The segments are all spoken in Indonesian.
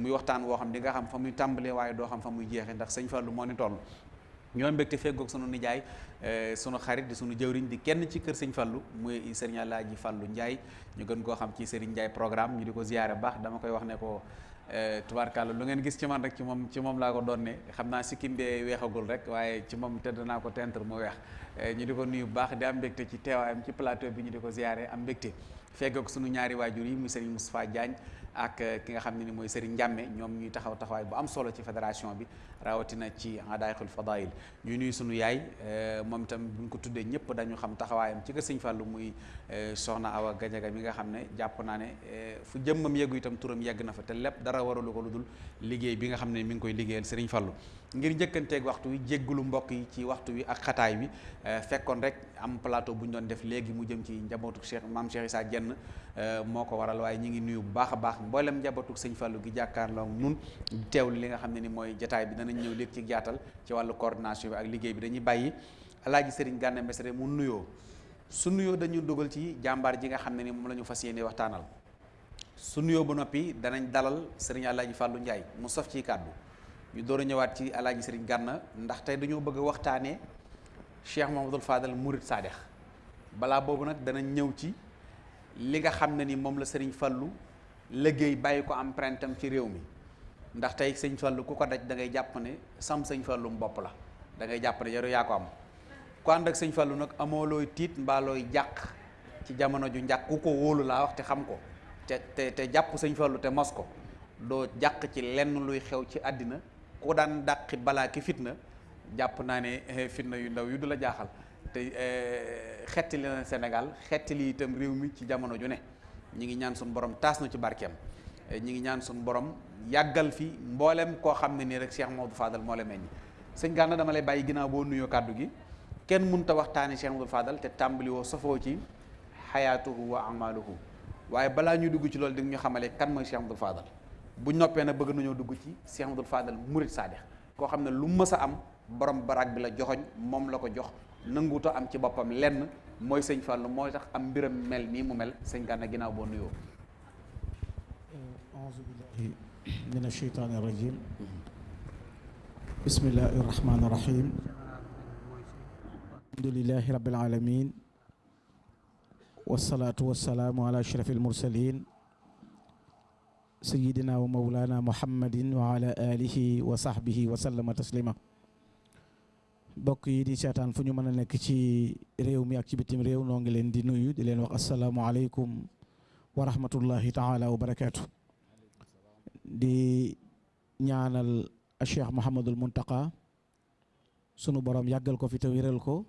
muy waxtaan woo xam di nga xam fa muy tàmbalee waaye doo xam fa muy jeexee ndax sëñ Fallou moo ni toll. ñoo mbégte feggoog sunu nijaay sunu xarit di sunu jëwriñ di kenn ci kër sëñ Fallou muy sëriñ Alaaji Fallou Ndiaye. ñu gën koo xam ci sëriñ Ndiaye programme ñu di ko ziyaare baax dama koy wax ne ko tubaarkàlla lu ngeen gis ci man rek ci moom ci moom laa ko doon xam naa sikkim bee weexagul rek waaye ci moom tëdd naa ko tentre mu weex. Ñu di ko nuyu baax di am mbégte ci teewaayam ci plateau bi ñu di ko ziyaare am mbégte feggoog sunu ñaari waajur yi muy sëriñ Moustapha Diagne ak ki nga xam ne ni mooy Serigne Ndiame ñoom ñuy taxaw taxawaay bu am solo ci fédération bi rawatina ci adaayxul fadail ñu nuy sunu yaay moom itam bu ñu ko tuddee ñëpp dañu xam taxawaayam ci kër Sëñ Fallou muy soxna Awa Gajaga mi nga xam ne jàpp naa ne fu jëmmam yeggu itam turam yegg na fa te lépp dara waralu ko lu dul liggéey bi nga xam ne mi ngi koy liggéeyal Serigne Fallou. Ngir njëkkanteeg waxtu wi jéggulu mbokk yi ci waxtu wi ak xataay bi fekkoon rek am plateau bu ñu doon def léegi mu jëm ci njabootu Cheikh maam Cheikh Issa Dieng moo ko waral waaye ñi ngi nuyu bu baax a baax mboolem njabootu sëñ Fallou gi jàkkaarloo nun teewlu li nga xam ne ni mooy jataay bi. Danañ ñëw léegi ci jaatal ci wàllu coordination bi ak liggéey bi. Dañuy bàyyi alaaji Serigne Gana Messere mu nuyoo. Su nuyoo dañu dugal ci jàmbaar ji nga ni moom la ñu fas yéene waxtaanal. Su nuyoo ba noppi danañ dalal Serigne alaaji Fallou Ndiaye mu sof ci kàddu ñu door ñëwaat ci alaaji Serigne Gana ndax tey dañoo bëgg a waxtaanee Cheikh Mamadou Fadal Mourid Sadex balaa boobu nag danañ ñëw ci li nga xam ne ni moom la Serigne Fallou liggéey bàyyi ko ci réew mi. Ndax tey sëñ Fallou ku ko daj da ngay jàpp ne sam sëñ Fallou bopp la. Da ngay jàpp ne yow yaa ko am. Ku ànd ak sëñ Fallou nag amoo looy tiit mbaa looy jàq ci jamono ju njàq. Ku ko wóolu laa wax te xam ko. Te te jàpp sëñ Fallou te mos ko. Doo ci lenn luy xew ci àddina ku daan dàqi balaa ki fitna jàpp naa ne fitna yu ndaw yu du la jaaxal. Te xetti li na Sénégal xetti li itam réew mi ci jamono ju ne. Ñi ngi ñaan suñu borom taas na ci barkeem. Ñi ngi ñaan suñu borom yàggal fi mboolem koo xam ne nii rek Cheikh Mamadou Fadal moo la meññ. Sëñ Gana dama lay bàyyi ginnaaw boo nuyoo kàddu gi. Kenn mënut a waxtaane Cheikh Mamadou Fadal te tàmbali woo safoo ci xayaatuhu wa amaluhu. Waaye balaa ñuy dugg ci loolu di ñu xamale kan mooy Cheikh Mamadou Fadal. Bu noppee nag bëgg nañoo dugg ci Cheikh Mamadou Fadal Mourid Sadex koo xam ne lu mës a am borom baraag bi la joxoñ moom la ko jox nanguuta am ci boppam lenn mooy sëñ Fallou mooy tax am mbiram mel nii mu mel sëñ Gana nuyoo auzu billahi min asheytaani rajim bismillahi rahmaani rahim alhamdulilahi rabbil alamin wasalaatu wasalaamu ala ashraf almursalin sayidina wa سيدنا ومولانا محمد وعلى آله وصحبه وسلم تسليما. بقي دي شاتان فنيو مانا نكتي ريو مي اكتي بتيم ريو نونجلين دي نويو دي لين وقال السلام عليكم ورحمة الله تعالى وبركاته. دي نيانا الشيخ محمد المنتقى سنو برام يقل كو في تويرل كو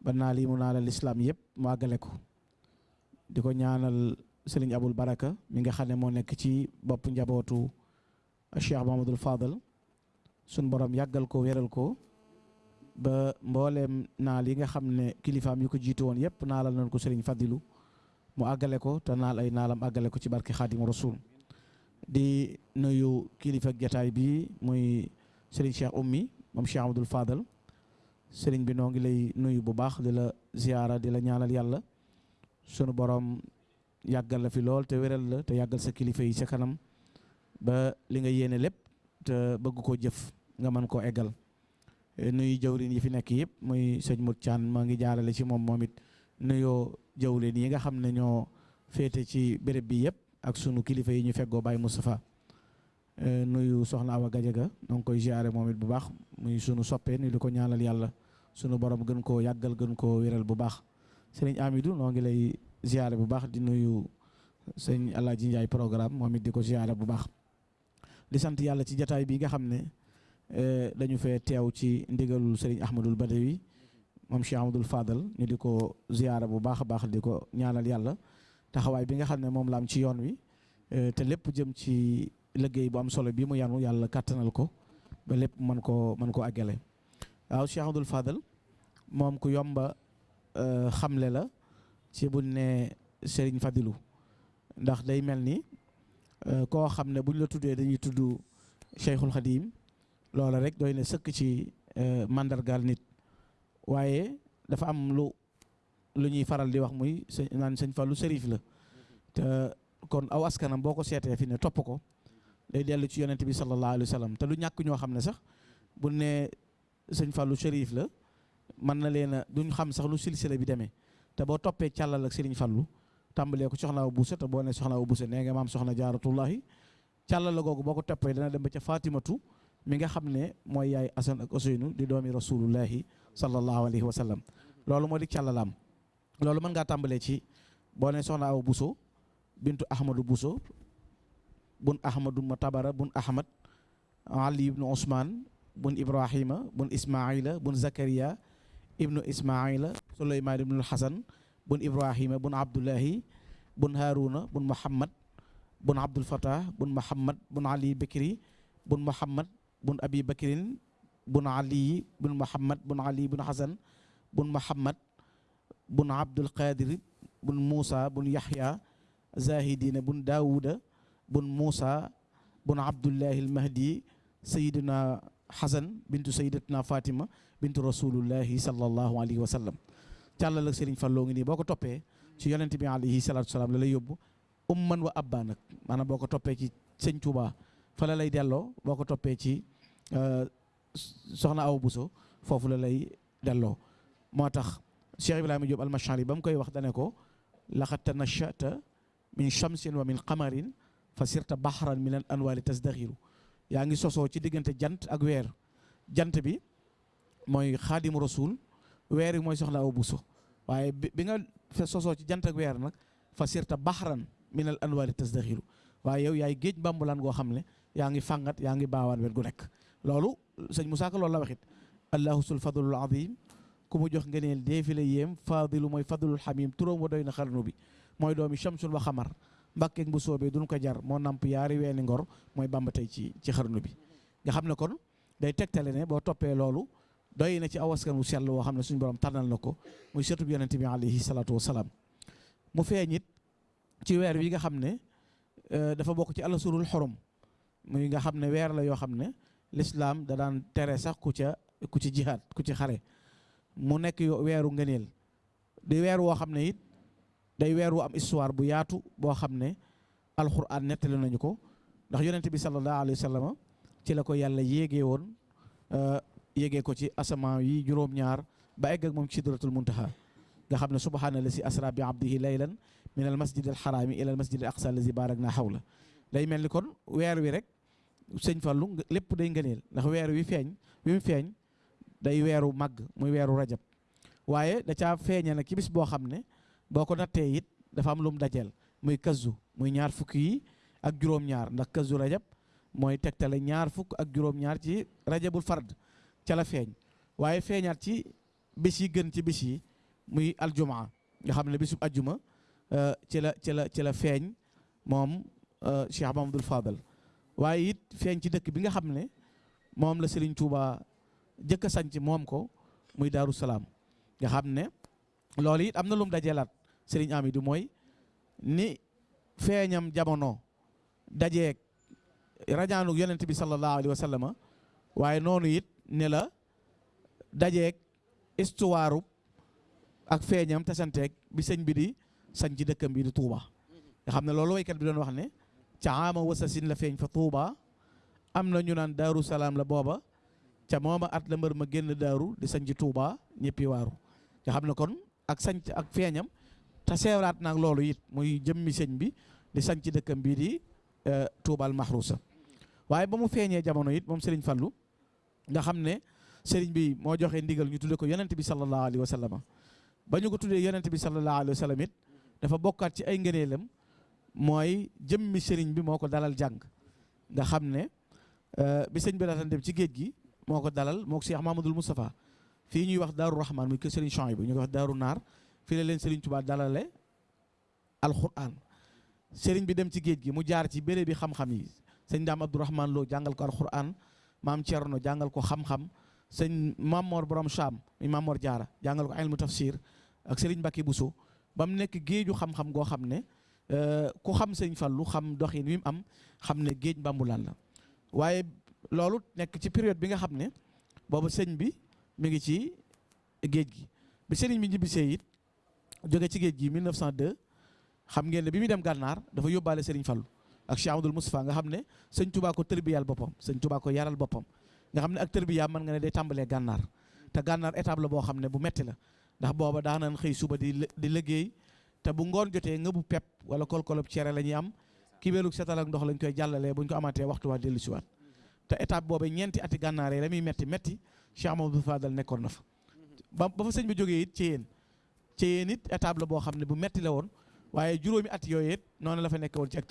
بنا لي منال الإسلام يب ما قلكو ديكو نيانا الشيخ sëriñ Abul Baraka mi nga xam ne moo nekk ci bopp njabootu cheikh Mouhamadul Fadal. Sunu borom yàggal ko wéral ko. ba mbooleem naal yi nga xam ne kilifaam yu ko jiitu woon yëpp naalal nañ ko sëriñ Fadilu mu àggale ko te naal ay naalam àggale ko ci barke Xaadimu Rasuul. Di nuyu kilifa jataay bi muy sëriñ Cheikh Ummi moom Cheikh Abdoul Fadal. Sëriñ bi noo ngi lay nuyu bu baax di la ziyaara di la ñaanal yàlla. Sunu borom yàggal la fi lool te wéral la te yàggal sa kilifa yi sa kanam ba li nga yéene lépp te bëgg koo jëf nga mën koo eggal. nuyu jawrin yi fi nekk yëpp muy sëñ Mut Caan maa ngi jaarale ci moom moom it jawrin yi nga xam ne ñoo féete ci béréb bi yëpp ak sunu kilifa yi ñu feggoo Baye Moustapha nuyu soxna Awa Gajaga noo ngi koy ziare moom it bu baax muy sunu soppee ni di ko ñaanal yàlla sunu borom gën koo yàggal gën koo wéral bu baax sëriñ Amidou noo ngi lay ziare bu baax di nuyu sëñ Alaaji Njaay programme moom it di ko ziare bu baax. Di sant yàlla ci jataay bi nga xam ne dañu fee teew ci ndigalul Serigne Ahmadul Badawi moom Cheikh Ahmadul Fadal. Ñu di ko ziyaara bu baax a baax di ko ñaanal yàlla taxawaay bi nga xam ne moom la am ci yoon wi te lépp jëm ci liggéey bu am solo bi mu yanu yàlla kàttanal ko ba lépp mën koo mën koo àggale. Waaw Cheikh Ahmadul Fadal moom ku yomba xamle la ci buñ ne Serigne Fadilu ndax day mel ni koo xam ne buñ la tuddee dañuy tudd Cheikhul Khadim loola rek doy na sëkk ci mandargaal nit. Waaye dafa am lu lu ñuy faral di wax muy sëñ naan sëñ Fallu sërif la. Te kon aw askanam boo ko seetee fi ne topp ko day dellu ci yonent bi sallallahu alayhi wa te lu ñàkk ñoo xam ne sax bu ne sëñ Fallou Serif la mën na leen duñ xam sax lu silsila bi demee. Te boo toppee càllal ak Serigne Fallou tàmbalee ko soxna Awa Bousso te boo ne soxna Awa Bousso nee nga maam soxna jaaratullahi càllal la googu boo ko toppee dana dem ca Fatimatu mi nga xam ne mooy yaay Asan ak Ousseynou di doomi rasulullahi sallallahu alayhi wa sallam. Loolu moo di mën ngaa tàmbalee ci boo ne soxna Bousso bintu Ahmadou Bousso bun Ahmadou Matabara bun Ahmad Ali ibnu Ousmane bun Ibrahima bun Ismaila bun Zakaria ibnu Ismaila سليمان بن الحسن بن إبراهيم بن عبد الله بن هارون بن محمد بن عبد الفتاح بن محمد بن علي بكري بن محمد بن أبي بكر بن علي بن محمد بن علي بن حسن بن محمد بن عبد القادر بن موسى بن يحيى زاهدين بن داود بن موسى بن عبد الله المهدي سيدنا حسن بنت سيدتنا فاطمة بنت رسول الله صلى الله عليه وسلم. Càllal ak Serigne Fallou ngi nii boo ko toppee ci yonent bi alayhi salaatu salaam la lay yóbbu. Umman wa abba nag maanaam boo ko toppee ci sëñ Touba fa la lay delloo boo ko toppee ci soxna Awa Bousso foofu la lay delloo. Moo tax Cheikh Ibrahima Diop al-Mashari ba mu koy wax dane ko laqad tanashata min shamsin wa min qamarin fa sirta bahran min al anwaari tasdaxiru yaa ngi sosoo ci diggante jant ak weer. Jant bi mooy xaadimu rasul weer yi mooy soxna Awa Bousso waaye bi nga fa sosoo ci jant ak weer nag fa sirta bahran min al anwaari tasdaxiru waaye yow yaay géej mbambulaan goo xam ne yaa ngi fàngat yaa ngi baawaan wet gu nekk loolu sëñ Moussa Ka loolu la waxit allahu sul fadlul azim ku mu jox ngëneel deefi la yéem fadilu mooy fadlul xamim turóom wa doy na xarnu bi mooy doomi shamsul wa xamar mbàkkeeg bu soobee duñ ko jar moo namp yaari weeni ngor mooy bamba tey ci ci xarnu bi nga xam ne kon day tegtale ne boo toppee loolu doy na ci awaskan wu sell woo xam ne suñu borom tànnal na ko muy sëtub yonent bi alayhi salaatu wasalaam mu feeñ it ci weer wi nga xam ne dafa bokk ci alasurul xorom muy nga xam ne weer la yoo xam ne lislaam da daan tere sax ku ca ku ci jihaad ku ci xare mu nekk weeru ngëneel di weer woo xam ne it day weer wu am histoire bu yaatu boo xam ne alxuraan nettali nañu ko ndax yonent bi sallallahu alayhi wa sallam ci la ko yàlla yéegee woon yéegee ko ci asamaan yi juróom-ñaar ba egg ak moom ci sidratul muntaha. Nga xam ne subhaana la si asra bi abdihi laylan min al masjid al xaraami ila al masjid al aqsa allazi barak naa xawla day mel ni kon weer wi rek sëñ Fallu lépp day ngëneel ndax weer wi feeñ wi mu day weeru màgg muy weeru rajab. Waaye da caa feeñe nag ci bis boo xam ne boo ko nattee it dafa am lu mu muy kazu muy ñaar fukk yi ak juróom-ñaar. Ndax kazu rajab mooy tegtale ñaar fukk ak juróom-ñaar ci rajabul fard ca la feeñ. Waaye feeñaat ci bis yi gën ci bis yi muy aljumaa nga xam ne bisub ajjuma ci la ci la ci la feeñ moom Cheikh Mamadou Fadal. Waaye it feeñ ci dëkk bi nga xam ne moom la Serigne Touba jëkk a sanc moom ko muy Daaru Salaam. Nga xam ne loolu it am na Serigne Amidou mooy ni feeñam jamono dajeeg rajaanu yonent bi sallallahu alayhi wa sallam waaye noonu it ne la dajeeg histoire ak feeñam tasanteeg bi sëñ bi di sañ ci dëkkam bi di Touba. Nga xam ne loolu waykat bi doon wax ne ca ama wasasin la feeñ fa Touba. Am na ñu naan Daaru Salaam la booba. Ca mooma at la mbër ma génn daaru di sañ ci Touba ñëppi waaru. Nga xam ne kon ak sañ ak feeñam te seewraat loolu it muy jëmmi sëñ bi di sañ ci dëkkam bii di Touba al Mahrousa waaye ba mu feeñee jamono it moom Serigne Fallou nga xam ne Serigne bi moo joxe ndigal ñu tudde ko yonent bi sallallahu alayhi wa sallam. Ba ñu ko tuddee yonent bi sallallahu alayhi wa sallam it dafa bokkaat ci ay ngëneelam mooy jëmmi sëriñ bi moo ko dalal jàng. Nga xam ne bi sëñ bi daataan dem ci géej gi moo ko dalal moo ko Cheikh Mamadou Moustapha. Fii ñuy wax Daaru Rahman muy kër Serigne Chouaïbou ñu koy wax Daaru Naar fii la leen Serigne Touba dalale alquran sëriñ bi dem ci géej gi mu jaar ci béréb bi xam-xam yi. Sëñ Daam Abdourahman loo jàngal ko alquran maam Thierno jàngal ko xam-xam sëñ Mamor Borom Cham mi Mamor Diarra jàngal ko ilmu tafsir ak Serigne Mbacke Bousso. Ba mu nekk géeju xam-xam goo xam ne ku xam sëñ Fallu xam doxin wi am xam ne géej mbambulaan la. Waaye loolu nekk ci période bi nga xam ne sëñ bi mi ngi ci géej gi. Bi sëriñ bi ñibbisee it jóge ci géej gi 1902 xam ngeen ne bi muy dem gànnaar dafa yóbbaale sëriñ Fallu ak Cheikh Amadou Moustapha nga xam ne sëñ Touba ko tërbiyal boppam sëñ Touba ko yaral boppam. nga xam ne ak tërbiyaam mën nga ne day tàmbalee gànnaar te gànnaar étape la boo xam ne bu metti la ndax booba daanan xëy suba di di liggéey te bu ngoon jotee ngëbu bu pepp wala kol-kolob cere la ñuy am kibéelug setal ak ndox lañ koy jàllalee buñ ko amaatee waxtu waa dellusiwaat te étape boobu ñeenti ati gànnaar yi la muy metti metti Cheikh Amadou Fadal nekkoon na fa. ba ba fa sëñ bi jógee it ci yéen ci yéen it boo xam ne bu metti la woon waaye juróomi at yooyu it noonu la fa nekk woon ci ak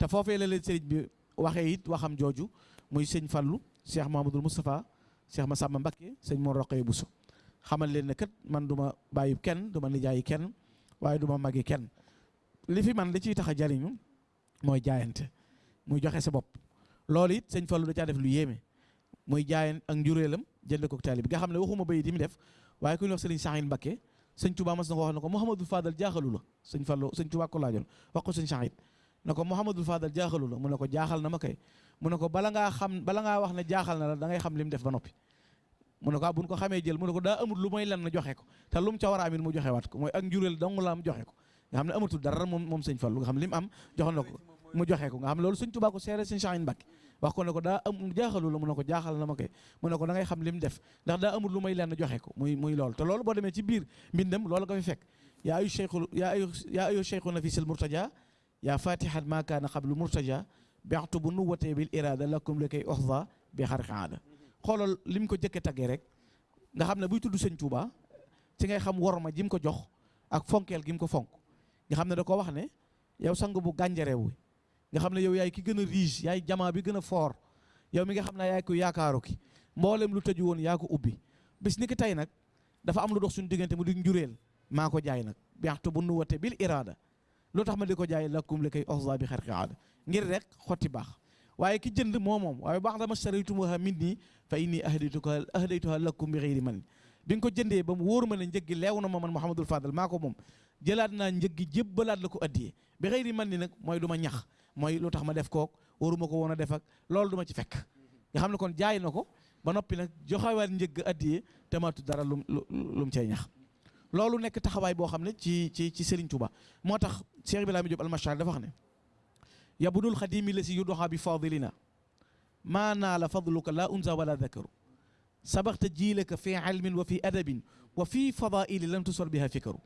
te foofee la leen sëriñ bi waxee it waxam jooju muy sëñ Fallu Cheikh Mahamadul Moustapha Cheikh Massamba Mbacké sëñ Mor bu Bousso. Xamal leen ne kat man du ma bàyyi kenn du ma nijaayi kenn waaye du ma magi kenn. Li fi man li ciy tax a jariñu mooy jaayante muy joxe sa bopp. Loolu it sëñ Fallu da caa def lu yéeme muy jaayan ak njuréelam jënd ko taalib nga xam ne waxuma bayit yi mu def waaye ku ñuy wax sëriñ Sahin Mbacké sëñ Touba mas na ko wax ne ko Mouhamadou Fadal jaaxalu la. Sëñ Fallu sëñ Touba ko laajoon wax sëñ Sahin ne ko Mouhamadou Fadal jaaxalu la mu ne ko jaaxal na ma kay. Mu ne ko bala ngaa xam bala ngaa wax jaaxal na la da ngay xam li mu def ba noppi. Mu ne ko ah ko xamee jël mu ne ko daa amul lu may lan na joxe ko. Te lu mu ca war a amit mu joxe ko. Mooy ak njuréel dong la am joxe ko. Nga xam ne amatul dara moom moom sëñ Fallu nga am joxoon na ko mu joxe ko. Nga xam loolu sëñ Touba ko seere sëñ Sahin Mbacké wax ko ne am jaaxalu la mu ko jaaxal na ma mu ne ko da xam li mu def. Ndax daa amul lu may lenn joxe ko. Muy muy loolu. Te loolu boo demee ci biir mbindam loolu nga fi fekk. Yaa ayu cheikhu yaa ayu yaa ayu fi nafisil murtaja murtaja bextu bu nu watee bil irada lakum li koy oxda bi xarqi aada xoolal li mu ko jëkke taggee rek nga xam ne buy tudd sëñ Touba ci ngay xam worma ji mu ko jox ak fonkeel gi mu ko fonk nga xam ne da ko wax ne yow sang bu gànjarewu nga xam ne yow yaay ki gën a riche yaay jamaa bi gën a fort yow mi nga xam ne yaay ko yaakaaru ki mboolem lu tëju woon yaa ko ubbi bis ni ki tey nag dafa am lu dox suñu diggante mu di njureel maa ko jaay nag biaxtu bu nu wate bil irada lu tax ma di ko jaay lakkum li koy oxza bi xarqi aada ngir rek xotti baax waaye ki jënd moo moom waaye baax dama saraytumuha min nii fa inni ahdaytuha ahdaytuha lakum bi xëyri man bi nga ko jëndee ba mu wóor ma ne njëggi leew na ma man Mouhamadul Fadal maa ko moom jëlaat naa njëggi jébbalaat la ko addiyee bi xëyri man ni nag mooy ñax mooy lu ma def kook waruma ko woon def ak loolu du ci fekk nga xam kon jaay na ba noppi nag joxewaat njëgg addiyee te dara lum lu mu ñax loolu nekk taxawaay boo xam ne ci ci ci Serigne Touba moo tax Cheikh Ibrahima Diop almachar dafa wax ne yabudul xadimi la si yudoxa bi fadilina maa naa la fadluka la unsa wala dakaru sabaxta jiilaka fi ilmin wa fi adabin wa fi fadaili lam tusor biha fikaru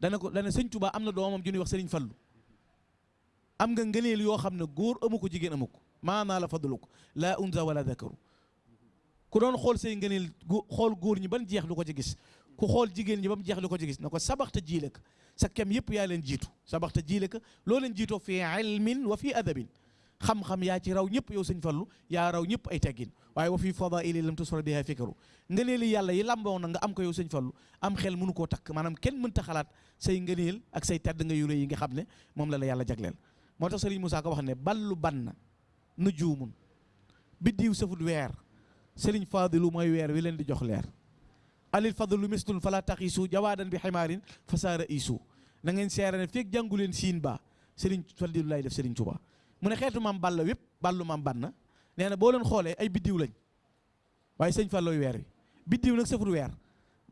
dana ko dana sëñ Touba am na doomam wax Serigne Fallu am nga ngëneel yoo xam ne góor amu ko jigéen amu ko la fadluka la unsa wala dakaru ku doon xool say ngëneel xool góor ñi ban jeex du ko ci gis ku xool jigéen ñi ba mu jeex du ko ci gis na ko sabaxta jiile ka sa kem yëpp yaa leen jiitu sabaxta jiile ka loo leen jiitoo fi ilmin wa fi adabin xam-xam yaa ci raw ñëpp yow sëñ Fallu yaa raw ñëpp ay teggin waaye wa fi fadaili lam tusra biha fikaru ngëneel yi yàlla yi lamboo na nga am ko yow sëñ Fallu am xel mënu koo takk maanaam kenn mënta xalaat say ngëneel ak say tedd nga yu rëy yi nga xam ne moom la la yàlla jagleel moo tax Sëriñ Musaa ko wax ne ballu banna nujuumun biddiw safut weer Sëriñ Faadilu mooy weer wi leen di jox leer alil fadlu mislun fala taxiisu jawaadan bi ximaarin fasaara iisu na ngeen seere jàngu leen siin ba Sëriñ Fadilu lay def Sëriñ Tuubaa mu ne xeetu maam Balla wépp ballu maam banna nee na boo leen xoolee ay biddiw lañ. Waaye sëñ Fallooy weer wi. Biddiw nag safut weer.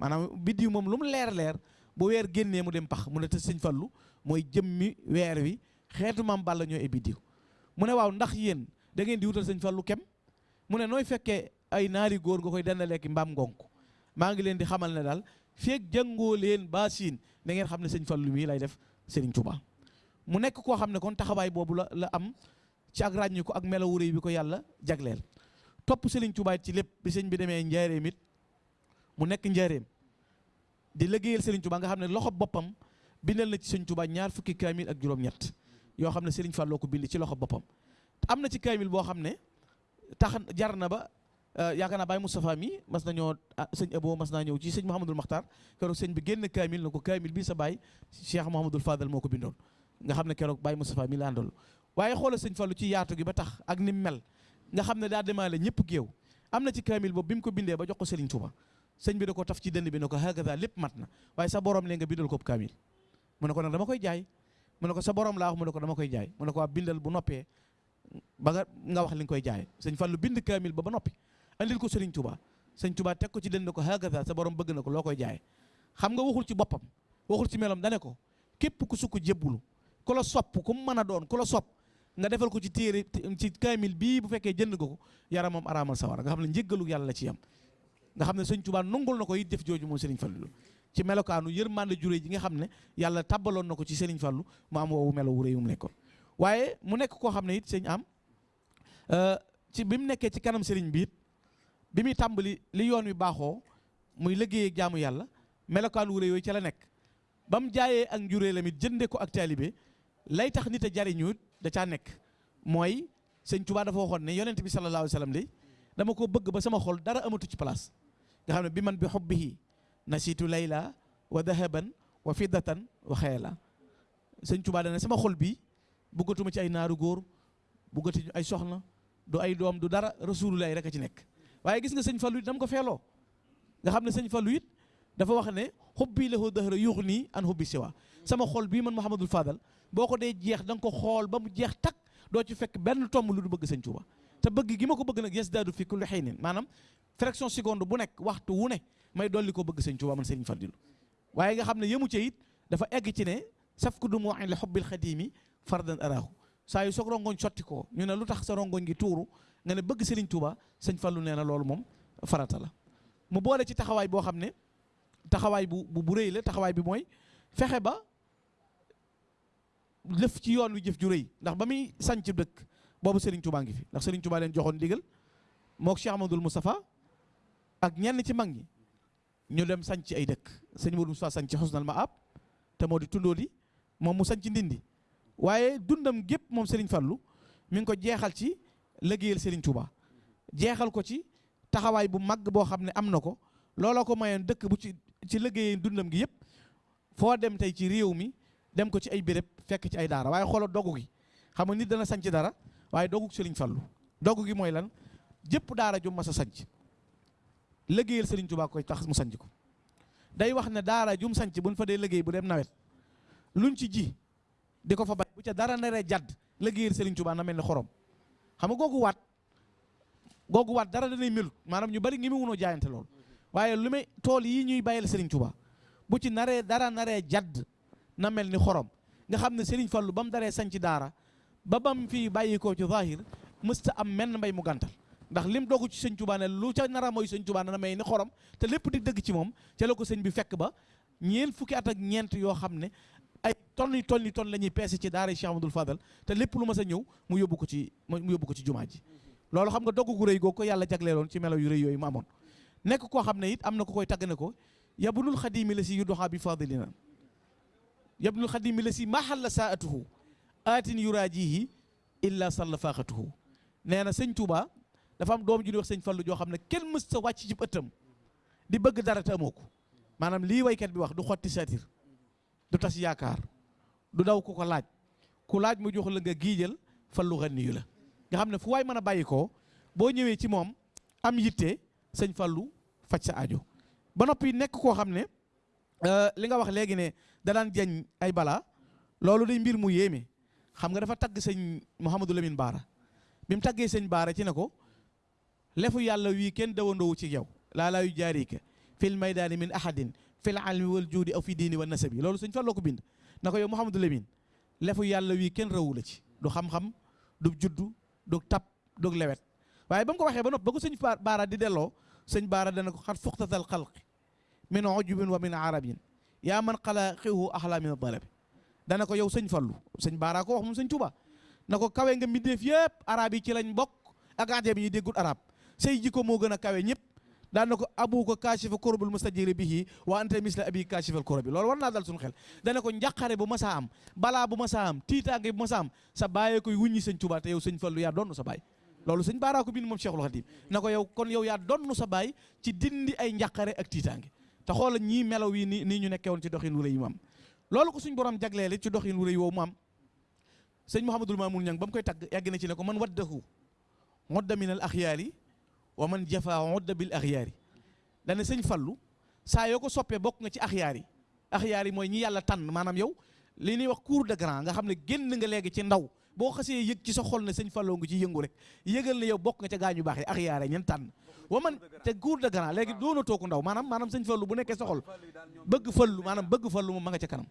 Maanaam biddiw moom lu mu leer leer bu weer génnee mu dem pax mu ne te sëñ Fallu mooy jëmmi weer wi. Xeetu maam Balla ñooy ay biddiw. Mu ne waaw ndax yéen da ngeen di wutal sëñ Fallu kem? Mu ne nooy fekkee ay naari góor nga koy dendaleeki mbaam ngonk maa ngi leen di xamal ne daal feeg jàngoo leen ba siin da ngeen xam ne sëñ Fallu mii lay def Sëriñ Tuubaa mu nekk koo xam ne kon taxawaay boobu la la am ci ak ràññi ko ak melawu réy bi ko yàlla jagleel. Topp Sëriñ Tuubaa ci lépp bi sëñ bi demee njaareem it mu nekk njaareem di liggéeyal Sëriñ Tuubaa nga xam ne loxo boppam bindal na ci sëñ Tuubaa ñaar fukki kaamil ak juróom-ñett yoo xam ne Sëriñ Falloo ko bind ci loxo boppam. Am na ci kaamil boo xam ne tax yaakaar naa Baye Moustapha mi mas nañoo sëñ Abo mas naa ñëw ci sëñ Mouhamadul Makhtar keroog sëñ bi génn kaamil na ko kaamil bii sa baay Cheikh Mouhamadul Fadal moo ko bindoon nga xam ne keroog Baye Moustapha mi la àndal waaye xoolal sëñ Fallu ci yaatu gi ba tax ak ni mel nga xam ne daa demaale ñëpp géew am na ci kaamil boobu bi mu ko bindee ba jox ko Serigne Touba sëñ bi da ko taf ci dënd bi ne ko hakaza lépp mat na waaye sa borom lee nga bindal ko kaamil mu ne ko nag dama koy jaay mu ne ko sa borom laa wax mu ne ko dama koy jaay mu ne ko bindal bu noppee ba nga nga wax li nga koy jaay sëñ Fallu bind kaamil ba ba noppi andil ko Serigne Touba. Sëñ Touba teg ko ci dënd ko hakaza sa borom bëgg na ko loo koy jaay? Xam nga waxul ci boppam waxul ci melom dane ko képp ku sukk jébbulu ku la sopp ku mën a doon ku la sopp nga defal ko ci téere ci kaamil bii bu fekkee jënd nga ko yaramam araamal sawara nga xam ne njëggalu yàlla la ci yam. Nga xam ne sëñ Tuubaa nungul na ko it def jooju moom Serigne Fallou. Ci melokaanu yërmande juré ji nga xam ne yàlla tabbaloon na ko ci Serigne Fallou mu am woowu melo wu mu nekkoon. Waaye mu nekk koo xam ne it sëñ am ci bi mu nekkee ci kanam Serigne bi it bi muy tàmbali li yoon wi baaxoo muy liggéey ak jaamu yàlla melokaan wu rëy yooyu ca la nekk. Ba mu jaayee ak njurée la jënde ko ak taalibe lay tax nit a jariñu da caa nekk. Mooy sëñ Tuubaa dafa waxoon ne yonent bi sallallahu alayhi wa dama ko bëgg ba sama xol dara amatu ci place. Nga xam ne bi man bi xubbihi nasiitu layla wa dahaban wa fiddatan wa xeela sëñ Tuubaa dana sama xol bi bëggatuma ci ay naaru góor bëggati ay soxna du ay doom du dara rasulullahi rek a ci nekk. Waaye gis nga sëñ Fallu it dama ko feeloo nga xam ne sëñ Fallu it dafa wax ne xubbi lahu dahra yuux nii an xubbi siwa sama xol bii man Mouhamadul Fadal boo ko dee jeex da nga ko xool ba mu jeex takk doo ci fekk benn tomb lu du bëgg sëñ Tuuba te bëgg gi ma ko bëgg nag yasdaadu fi kulli xiinin maanaam fraction seconde bu nekk waxtu wu ne may dolli ko bëgg sëñ Tuuba man sëñ Fadilu waaye nga xam ne yëmu ca it dafa egg ci ne saf ku du mu li xubbil xadiimi fardan araahu saa yu soog rongoñ sotti ko ñu ne lu tax sa rongoñ gi tuuru nga ne bëgg sëriñ Tuuba sëñ Fallu nee na loolu moom farata la. Mu boole ci taxawaay boo xam ne taxawaay bu bu rëy la taxawaay bi mooy fexe ba lëf ci yoon wi jëf ju rëy. Ndax ba muy sanc dëkk boobu Serigne Touba ngi fi. Ndax Serigne Touba leen joxoon ndigal mook Cheikh Amadou Moustapha ak ñenn ci mag ñi ñu dem sanc ay dëkk. Sëñ Modou Moustapha sanc Xusnal Maab te moo di tundoo di moom mu sanc ndindi. Waaye dundam gépp moom Serigne Fallou mi ngi ko jeexal ci liggéeyal Serigne Touba. jeexal ko ci taxawaay bu mag boo xam ne am na ko. looloo ko mayoon dëkk bu ci ci liggéeyee dundam gi yëpp. foo dem tey ci réew mi dem ko ci ay béréb fekk ci ay daara. waaye xoolal dogu gi. xam nga nit dana sanc dara waaye dogu Serigne Fallou. dogu gi mooy lan? jëpp daara ju mas a sanc liggéeyal Serigne Touba koy tax ko. day wax ne daara jum sanc buñ fa dee liggéey bu dem nawet. luñ ci ji di ko fa bay. bu ca dara naree jadd liggéeyal Serigne Touba na mel ni xorom. Xam nga googu waat googu waat dara danay melut. Maanaam ñu bari ngi mu wunoo jaayante loolu waaye lu may tool yi ñuy bàyyil Serigne Touba bu ci naree dara naree jadd na mel ni xorom. Nga xam ne Serigne Fallou ba mu daree sañ ci daara ba bam fii bàyyi ko ci zahir mësta am menn mbay mu gàntal. Ndax lim dogu ci sëñ Touba ne lu ca nara mooy sëñ Touba na may ni xorom te lépp di dëgg ci moom ca la ko sëñ bi fekk ba ñeent fukki at ak ñeent yoo xam ne ay tonni tonni ton la ñuy peese ci daara Cheikh Amadou Fadal te lépp lu ma sa ñëw mu yóbbu ko ci mu yóbbu ko ci jumaa ji loolu xam nga dogg gu rëy googu ko yàlla jagleeloon ci melo yu rëy yooyu mu amoon nekk koo xam ne it am na ko koy tagg ne ko yabnul xadimi la si yu doxaa bi fadilina yabnul xadimi la si mahalla saatuhu aatin yuraajihi illa salla faaxatuhu nee na sëñ Touba dafa am doom ju ñuy wax sëñ Fallu joo xam ne kenn mës sa wàcc ci ëttam di bëgg dara te amoo ko maanaam lii waykat bi wax du xotti satir du tas yaakaar du daw ku ko laaj ku laaj mu jox la nga giijal fallu xanni yu la nga xam ne fu waay mën a bàyyi ko boo ñëwee ci moom am yitte sëñ Fallu faj sa aajo ba noppi nekk koo xam ne li nga wax léegi ne da daan jañ ay balaa loolu day mbir mu yéeme xam nga dafa tagg sëñ Mouhamadou Lamine Baara bi mu sëñ Baara ci ne ko lefu yàlla wii kenn dawandoowu ci yow laa laa yu jaarika fil maydaani min ahadin fil almi wal juudi aw fi diini wa nasabi loolu sëñ Fallu ko bind na ko yow Mouhamadou Lamine lefu yàlla wii kenn rawu la ci du xam-xam du juddu du tab du lewet waaye ba mu ko waxee ba nopp ba ko sëñ Baara di delloo sëñ Baara dana ko xat fuxtatal xalqi min ujubin wa min arabin yaa man xala xiwu axla min dalabi dana ko yow sëñ Fallu sëñ Baara ko wax moom sëñ Tuba na ko kawe nga mbindeef yëpp arab yi ci lañ bokk ak ajam yi déggul arab say jikko moo gën a kawe ñëpp daan na ko abu ko kaashifa korobul mustajiri bihi wa anta misla abi kaashifal korobi loolu war naa dal suñu xel. Dana ko njàqare bu masaa am balaa bu masaa am tiitaange bu masaa am sa bàyyee koy wuññi sëñ Tuba te yow sëñ Fallu yaa doon sa baay. Loolu sëñ Baara ko bind moom Cheikhul Khadim. Na ko yow kon yow yaa donnu sa baay ci dindi ay njàqare ak tiitaange. Te xoola ñii melaw yi ni nii ñu nekkee woon ci doxin wu rëy yi mu am. Loolu ko suñ borom jagleele ci doxin wu rëy woowu mu am. Sëñ Mouhamadul Mamoun Ñang ba mu koy tagg yàgg na ci ne ko man waddahu modda min al axyaari wa man jafa modda bil axyaari. Dana sëñ Fallu saa yoo ko soppee bokk nga ci axyaar yi axyaar yi mooy ñi yàlla tànn maanaam yow li ñuy wax cour de grand nga xam ne génn nga léegi ci ndaw. Boo xasee yëg ci sa xol ne sëñ Fallou nga ci yëngu rek yëgal ne yow bokk nga ca gaañu baax yi axyaar yi ñen tànn. Wa man te cour de grand léegi doona tooku ndaw maanaam maanaam sëñ Fallu bu nekkee sa bëgg fallu maanaam bëgg fallu moom ma nga ca kanam.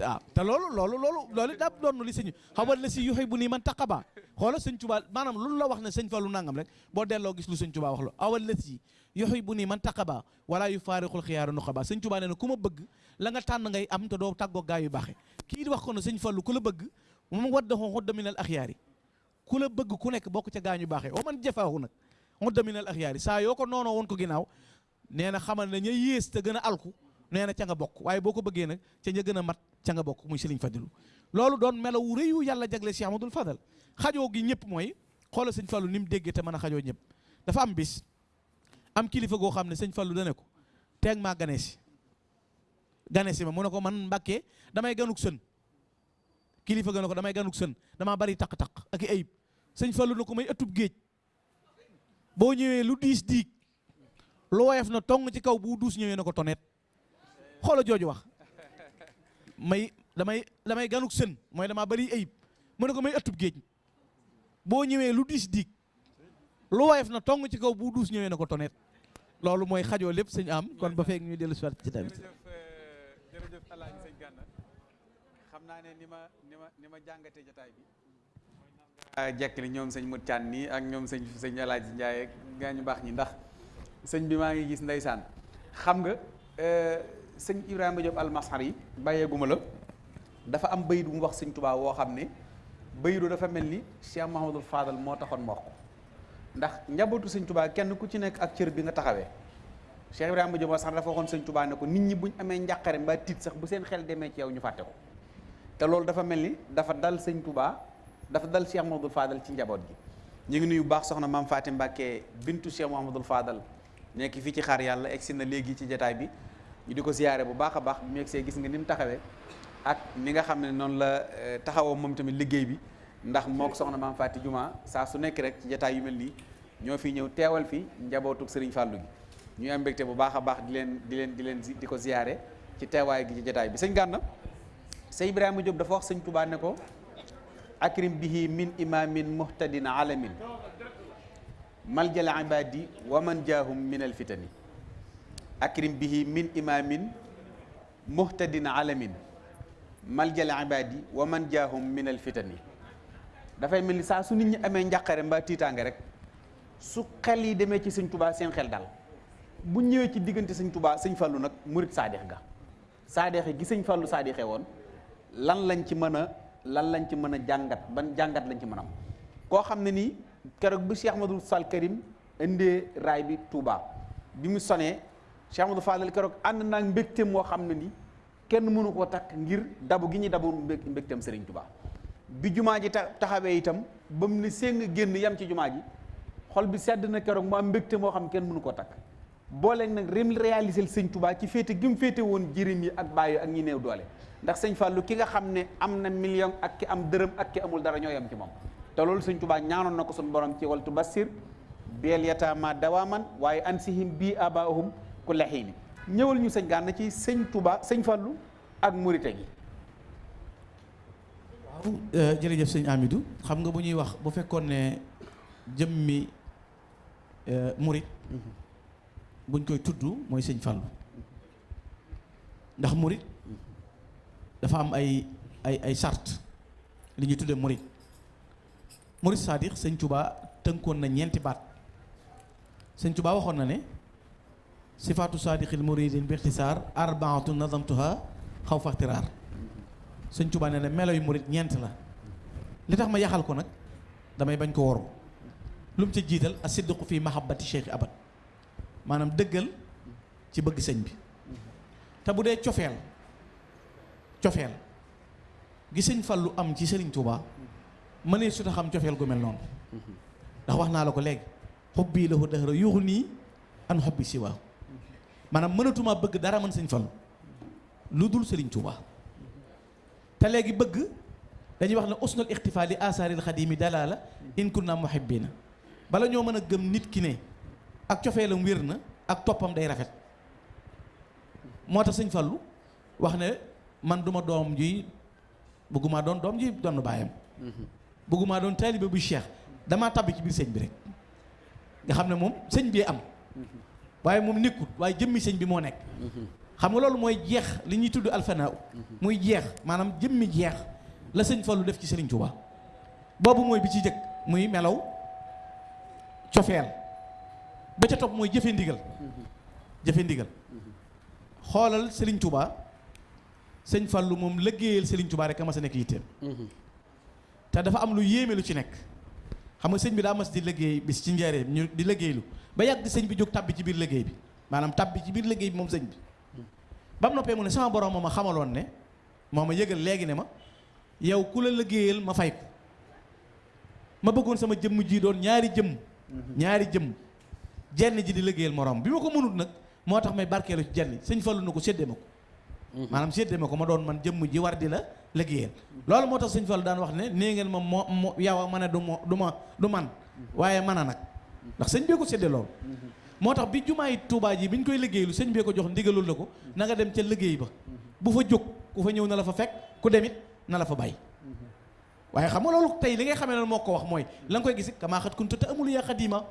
Waaw te loolu loolu loolu loolu daa doon li sëñ xawal la si yoxey bu nii man taqaba. Xoola sëñ Tuubaa maanaam lu la wax ne sëñ Fallu nangam rek boo delloo gis lu sëñ Tuubaa wax lu awal la si yoxey bu nii man taqaba wala yu faarixul xiyaaru nuqaba. Sëñ Tuubaa nee na ku ma bëgg la nga tànn ngay am te doo tàggoo gaa yu baaxe. Kii di wax ko ne sëñ Fallu ku la bëgg moom wadda xoo xudda minal axyaari. Ku la bëgg ku nekk bokk ca gaa ñu baaxee o man jafaahu nag xudda minal axyaari. Saa yoo ko noonoo woon ko ginnaaw nee na xamal ne yées te gën a alku nee na ca nga bokk. Waaye boo ko bëggee nag ca ña gën mat ca nga bokk muy Sëriñ Fadilu loolu doon melaw wu yàlla jagle Cheikh Amadou Fadal. Xajoo gi ñëpp mooy xoolal sëñ Fallu ni mu déggee te mën a xajoo ñëpp. Dafa am bis am kilifa goo xam ne sëñ Fallu dane ko si gane si ma mu ko man Mbàkke damay ganuk sën. Kilifa ko damay ganuk sën damaa bari taq-taq ak i ayib. Sëñ Fallu na ko may ëttub géej. Boo ñëwee lu diis diig lu woyof na tong ci kaw bu duus ñëwee na ko tonet xoola jooju wax. May damay damay ganuk sën mooy damaa bari ayib. Mu ne ko may ëttub géej. Boo ñëwee lu diis diig lu woyof na tong ci kaw bu duus ñëwee na ko tonet. Loolu mooy xajoo lépp sëñ am. Kon ba feek ñuy dellu si ci tamit. Jërëjëf jërëjëf alaaji sëñ Gana. Xam naa ne ni ma ni ma ni ma jàngatee jotaay bi. Jekk li ñoom sëñ Mut Caan nii ak ñoom sëñ sëñ alaaji Njaay ak gaa ñu baax ñi ndax sëñ bi maa ngi gis ndeysaan. Xam nga sëñ Ibrahima Diop almasar yi bàyyeeguma la dafa am bayit bu mu wax sëñ Tuubaa woo xam ne dafa mel Cheikh Mahamadul Fadal moo taxoon ma wax ko. Ndax njabootu sëñ Tuubaa kenn ku ci nekk ak cër bi nga taxawee. Cheikh Ibrahima Diop sax dafa waxoon sëñ Tuubaa ne ko nit ñi buñ amee njàqare mbaa tiit sax bu seen xel demee ci yow ñu ko. Dafa mel dafa dal sëñ Tuubaa dafa dal Cheikh Mahamadul Fadal ci njaboot gi. Ñu ngi nuyu baax soxna maam Fatim bintu Cheikh Mahamadul Fadal nekk fii ci xaar yàlla egsi na ci bi ñu di ko ziyaare bu baax a baax bi mu egsee gis nga ni mu taxawee ak ni nga xam ne noonu la taxawoo moom tamit liggéey bi ndax moo ko soxna maam Faati Juma saa su nekk rek ci jataay yu mel ñoo fi ñëw teewal fi njabootuk Sëriñ Fàllu gi ñuy am mbégte bu baax a di leen di leen di leen di ko ci teewaay gi ci jataay bi sëñ Gànna sëñ Ibrahima Diop dafa wax sëñ Tuubaa ne ko akrim bihi min imamin muhtadin alamin maljal ibadi wa man jaahum min alfitani akrim bihi min imaamin muhtadin alamin. Maljal ibaadi wa man jaahum min alfitani dafay mel ni saa su nit ñi amee njàqare mbaa tiitaange rek su xel yi demee ci sëñ tubaa seen xel dal. Bu ñëwee ci diggante sëñ tubaa sëñ fallu nag murit saadeex ga. Saadeexe gi sëñ fàllu saadeexe woon lan lañ ci mën a lan lañ ci mën a jàngat ban jàngat lañ ci mën a am? Koo xam ne nii keroog bi Cheikh Ahmadou Sall Karim indee raay bi Touba bi mu sonee Cheikh Ahmadou Fadal keroog ànd naa mbégteem moo xam ne ni kenn mënu koo takk ngir dabu gi ñuy dabu mbég mbégteem Serigne Touba. Bi jumaa ji taxawee itam ba mu séng génn yam ci jumaa ji xol bi sedd na keroog mu am mbégte moo xam kenn mënu ko takk. Booleeg nag rem réaliser sëñ Touba ci féete gi féete woon jirim yi ak bàyyi ak ñi néew doole. Ndax sëñ Fallou ki nga xam ne am na million ak ki am dërëm ak ki amul dara ñoo yam ci moom. Te loolu sëñ Touba ñaanoon na ko suñu borom ci waltu basir beel yataama dawaaman waaye ansihim bii abaahum ku lexiini ñëwal ñu sëñ Gana ci sëñ Touba sëñ Fallou ak gi waaw jërëjëf sëñ Amidou. Xam nga bu ñuy wax bu fekkoon ne jëmmi murit buñ koy tudd mooy sëñ Fallou. Ndax murit dafa am ay ay ay sart li ñuy tuddee murit. Murit c'est-à-dire sëñ Touba tënkoon na ñeenti baat. Sëñ Touba waxoon na ne صفات صادق المريد باختصار أربعة نظمتها خوف اغترار سن توبا نانا ملوي مريد نيانت لا. لي تخ ما ياخال كو نك داماي باج كو وور في محبة الشيخ أبد. مانام دغل تي بغ سن بي. تا بودي تيوفيل تيوفيل سن فالو أم تي سيرن توبا. ماني سوتا خام تيوفيل غو مل نون. دا واخنا لاكو حبي له دهر يغني ان حبي سواه maanaam mënatuma bëgg dara mën sëñ Fallu lu dul Sëriñ Touba te léegi bëgg dañuy wax ne usnul ixtifaa li asaaril xadimi dalaala in kunna muhibbina. Bala ñoo mën a gëm nit ki ne ak cofeelam wér na ak toppam day rafet moo tax sëñ Fallu wax ne man duma ji ji bu cheikh tabbi ci bi rek nga bi am waaye moom nekkut waaye jëmmi sëñ bi moo nekk. Xam nga loolu mooy jeex li ñuy tudd alfanaaw. Muy jeex maanaam jëmmi jeex la sëñ Fallu def ci Sëriñ Tuubaa boobu mooy bi ci jëkk muy melaw cofeel. Ba ca topp mooy jëfe ndigal. Jëfe ndigal. Xoolal Sëriñ Tuubaa sëñ Fallu moom liggéeyal Sëriñ Tuubaa rek a mas a nekk te dafa am lu yéeme lu ci nekk. Xam nga sëñ bi daa mas di liggéey bis ci njaareem ñu di liggéeylu ba yàgg sëñ bi jóg tabbi ci biir liggéey bi maanaam tabbi ci biir liggéey bi moom sëñ bi. Ba mu noppee mu ne sama borom moo ma xamaloon ne moo ma yëgal léegi ne ma yow ku la liggéeyal ma fay ko. Ma bëggoon sama jëmm ji doon ñaari jëmm. Ñaari jëmm. Jenn ji di liggéeyal morom bi ma ko mënut nag moo tax may barkeelu ci jenn sëñ Fallu na ko séddee ma ko. Maanaam séddee ma ko ma doon man jëmm ji war di la liggéeyal. Loolu moo tax sëñ Fallu daan wax ne nee ngeen ma moo moo yow a ma ne du mo du ma du man. Waaye man a nag ndax sëñ bee ko séddee loolu moo tax bi jumaay Tuubaa ji bi ñu koy liggéeylu sëñ bee ko jox ndigalul la ko na nga dem ca liggéey ba. Bu fa jóg ku fa ñëw na la fa fekk ku demit na la fa bàyyi. Waaye xam nga loolu tey li ngay xamee ne moo ko wax mooy la nga koy gis kamaa xat kuntu te amul yaa xadima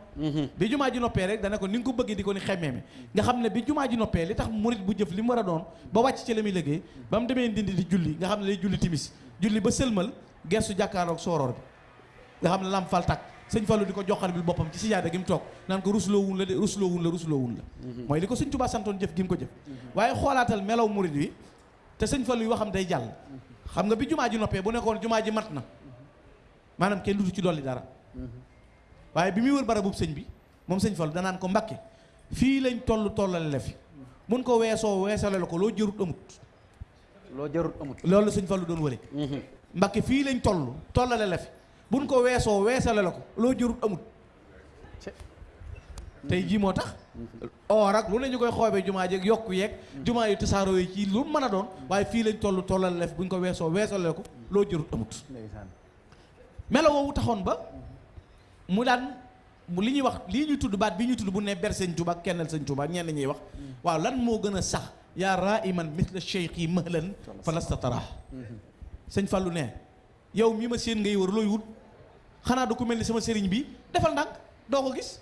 bi jumaa ji noppee rek dana ko ni nga ko bëggee di ko ni xemmeeme nga xam ne bi jumaa ji noppee li tax murit bu jëf li mu war a doon ba wàcc ci la muy liggéey ba mu demee ndindi di julli nga xam ne day julli timis. Julli ba sëlmal gersu jàkkaaroog sooroor bi. Nga xam ne lam fal takk sëñ Fallu di ko joxar bi boppam ci sijaada gi mu toog naan ko rusloo wun la de rusloo wun la rusloo wun la mooy li ko sëñ Tuubaa santoon jëf gi mu ko jëf. Waaye xoolaatal melaw murit wi te sëñ Fallu yi waxam day jàll. Xam nga bi jumaa ji noppee bu nekkoon jumaa ji mat na maanaam kenn dutu ci dolli dara. Waaye bi muy wër barabub sëñ bi moom sëñ Fallu danaan ko Mbàkke fii lañ toll tollale la fi. Mun ko weesoo weesale la ko loo jërut amut. Loo jarut amut. Loolu sëñ Fallu doon wëre. Mbàkke fii lañ toll tollale la fi buñ ko weesoo weesale la ko. Loo jërut amut tey jii moo tax? Or ak lu ne ñu koy xoobee jumaa jeeg yokku yeeg jumaa yu tasaaroo yi ci lu mën a doon waaye fii lañ toll tollale la fi buñ ko weesoo weesale la ko loo jërut amut. Melo woowu taxoon ba mu daan li ñuy wax lii ñuy tudd baat bi ñuy tudd bu ne ber sëñ Tuubaa kennal sëñ Tuubaa ñenn ñuy wax. Waaw lan moo gën a sax? Yaa raiman misla cheikh yi mahlan fa lasta tara sëñ Fallu ne yow mi ma seen ngay wër looy wut xanaa du ko mel ni sama sëriñ bi defal ndànk doo ko gis.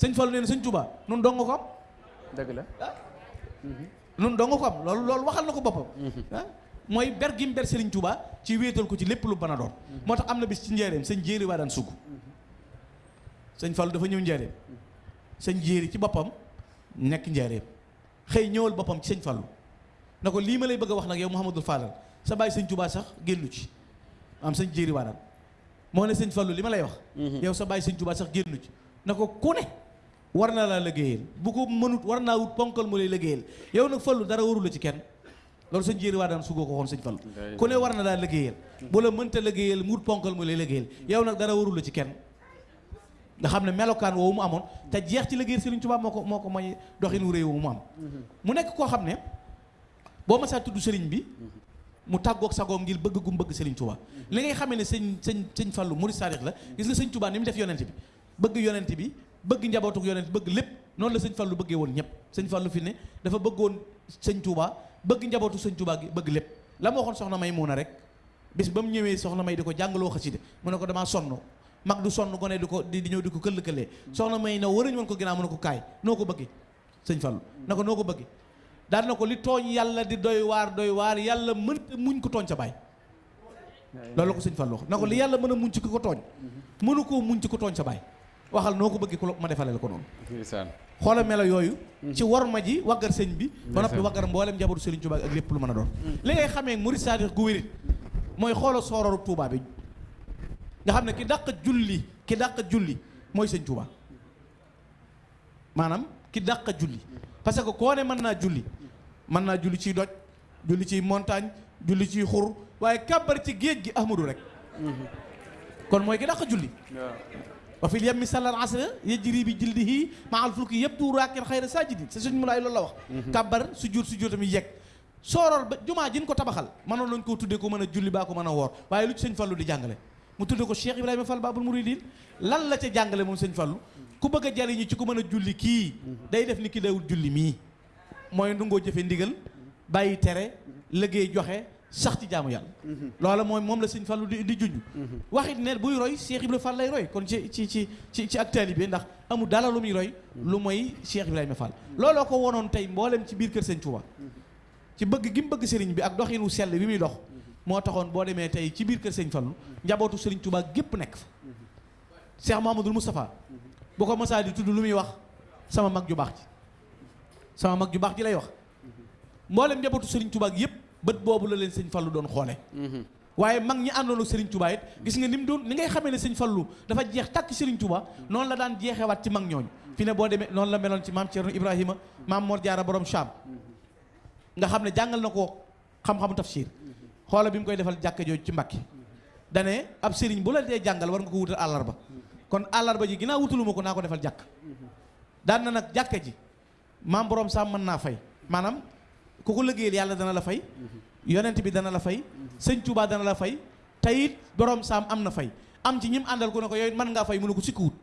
Sëñ Fallu nee na sëñ Tuubaa nun dong ko am. Dëgg la. Nun dong ko am loolu loolu waxal na ko boppam. Ah. Mooy ber gi mu ber Serigne Touba ci wéetal ko ci lépp lu mën a doon. Moo tax am na bis ci njaareem sëñ jéeri waa daan sugg sëñ Fallu dafa ñëw njaareem. Sëñ jéeri ci boppam nekk njaareem. Xëy ñëwal boppam ci sëñ Fallu. Na ko lii ma lay bëgg a wax nag yow Mouhamadul Fadal sa bàyyi sëñ Touba sax génnu ci. Am sëñ jéeri waa daan moo ne sëñ Fallu li ma lay wax. Yow sa bàyyi sëñ Touba sax génnu ci. Na ko ku ne war na laa liggéeyal. Bu ko mënut war naa wut ponkal mu lay liggéeyal. Yow nag Fallu dara warul la ci kenn. Loolu sëñ jéeri waa daan sugoo ko xoon sëñ Fallu. Ku ne war na laa liggéeyal. Bu la mënta liggéeyal mu wut ponkal mu lay liggéeyal. Yow nag dara warul la ci kenn. Nga xam ne melokaan woowu mu amoon te jeex ci liggéeyal Sëriñ Tuubaa moo ko moo ko may doxin wu réew mu am. Mu nekk koo xam ne boo ma saa tudd sëriñ bi mu tàggoog sagoom ngir bëgg gum bëgg Sëriñ Tuubaa li ngay xamee ne sëñ sëñ sëñ Fallu murid saadix la gis nga sëñ Tuubaa ni mu def yonent bi. Bëgg yonent bi bëgg njabootuk yonent bëgg lépp. Noonu la sëñ Fallu bëggee woon ñëpp. Sëñ Fallu fi ne dafa bëggoon sëñ Tuubaa bëgg njabootu sëñ Tuubaa gi bëgg lépp. La ma waxoon soxna may muuna rek bis ba mu ñëwee soxna may di ko jàngaloo xasida mu ne ko damaa sonn. Mag du sonn gone di ko di ñëw di ko këll-këllee. Soxna may na warañ woon ko ginnaaw mu ne ko kaay noo ko bëggee sëñ Fallu na ko noo ko bëggee daal na ko li tooñ yàlla di doy waar doy waar yàlla mënta muñ ko tooñ sa baay. Loolu la ko sëñ Fallu wax. Na ko li yàlla mën a muñ ci ko tooñ mënu koo muñ ci ko tooñ sa baay. Waxal noo ko bëggee ko ma defale la ko noonu. Xoola melo yooyu. Ci war ma ji waggar sëñ bi ba noppi waggar mboolem njabootu Sëriñ Tuubaa ak lépp lu mën a doon. Li ngay xamee murid saadix gu wérit mooy xoola soororu Tuubaa bi. Nga xam ne ki dàq julli ki dàq julli mooy sëñ Tuubaa. Maanaam ki dàq julli parce que koo ne mën naa julli mën naa julli ciy doj julli ciy montagne julli ciy xur waaye kàbbar ci géej gi ahmadu rek. Kon mooy ki dàq julli. Wa fil yammi sallal asra yajri bi jildihi ma al fulki yabdu raakin xayra sajidin. Sa suñ laay loolu la wax. Kàbbar sujjóot sujjóot tamit yegg. Sooroor ba jumaa jin ko tabaxal mënoon lañ koo tuddee ko mën a julli baa ko mën a woor waaye lu ci sëñ Fallu di jàngale. Mu tuddee ko Cheikh Ibrahima Fall Babul Mouridine lan la ca jàngale moom sëñ Fallu ku bëgg a jariñu ci ku mën a julli kii day def ni ki dawul julli mii. Mooy ndungoo jëfe ndigal bàyyi tere liggéey joxe sax ci jaamu yàlla. Loola mooy moom la sëñ Fallu di di junj. Waxit ne buy roy Cheikh Ibrahima Fall lay roy. Kon ci ci ci ci ci ak taalibe ndax amul dara lu muy roy lu mooy Cheikh Ibrahima Fall. Looloo ko wonoon tey mboolem ci biir kër sëñ Touba ci bëgg gi mu bëgg sëriñ bi ak doxinu sell bi muy dox moo taxoon boo demee tey ci biir kër sëñ Fallu njabootu sëriñ Touba gépp nekk fa. Cheikh Mahamadul Moustapha bu ko mësaa di tudd lu muy wax sama mag ju baax ji. Sama mag ju baax ji lay wax. Mboolem njabootu sëriñ Touba yëpp bët boobu la leen sëñ Fallu doon xoole. Waaye mag ñi àndoon ak sëriñ Touba it gis nga ni mu doon ni ngay xamee ne sëñ Fallu dafa jeex tàkk sëriñ Touba noonu la daan jeexewaat ci mag ñooñu. Fi ne boo demee noonu la meloon ci maam Thierno Ibrahima maam Mor Jaara borom Cham. Nga xam ne jàngal na ko xam-xamu tafsir. Xoola bi mu koy defal jàkka jooju ci Mbàkke dane ab sëriñ bu la dee jàngal war nga ko wutal àllarba kon àllarba ji ginnaaw wutuluma ko naa ko defal jàkk. Daan na nag jàkka ji maam borom Sam mën naa fay. Maanaam ku ko liggéeyal yàlla dana la fay yonent bi dana la fay sëñ Touba dana la fay te it borom Sam am na fay. Am ci ñim ne ko yooyu mën ngaa fay mënu ko sikkuwut.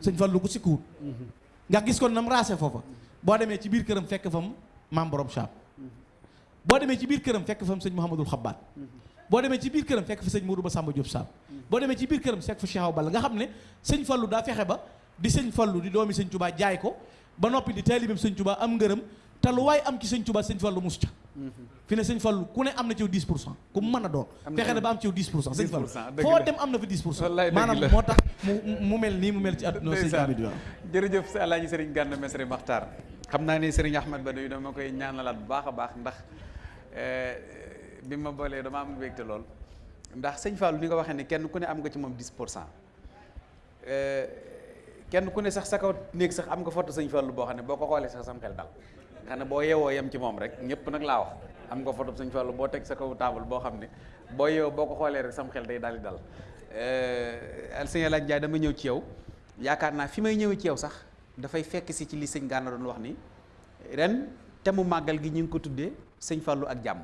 Sëñ Fallu ko sikkuwut. Nga gis kon nam raase foofa. Boo demee ci biir këram fekk fam maam borom Sam boo demee ci biir këram fekk fam sëñ Mouhamadul Xabbaat boo demee ci biir këram fekk fa sëñ Modou Ba Samba Diop Sam boo demee ci biir këram fekk fa Cheikh Awa Balla. Nga xam ne sëñ Fallu daa fexe ba di sëñ Fallu di doomi sëñ Touba jaay ko ba noppi di taalibeem sëñ Touba am ngërëm te lu waay am ci sëñ Touba sëñ Fallu mus ca. Fi ne sëñ Fallu ku ne am na ci 10 pour cent ku mën a doon. Fexe na ba am ci 10 pour cent. sëñ Fallu foo dem am na fa 10 pour cent. Maanaam moo tax mu mel nii mu mel ci àdduna sëñ Amady waaw jërëjëf si Alaaji Sëriñ Gana Messere Maxtaar. Xam naa ne Sëriñ Ahmad Ba doy dama koy ñaanalaat bu baax a baax ndax bi ma boolee dama am mbégte lool. ndax sëñ Fallou ni nga waxee ne kenn ku ne am nga ci moom 10 pour cent. Kenn ku ne sax sa kaw sax am nga photo sëñ Fallou boo xam ne boo sax sam xel dal. Nga xam ne boo ci moom rek ñëpp nag laa wax. Am nga photo sëñ Fallou boo teg sa kaw table boo xam ne boo yeewoo rek sam xel day daal di dal. Sëñ Alaaji Njaay dama ñëw ci yow. Yaakaar naa fi may ñëwee ci yow sax dafay fekk si ci li sëñ Gana doon wax ni ren te mu màggal gi ñu ngi ko tuddee sëñ Fallou ak jàmm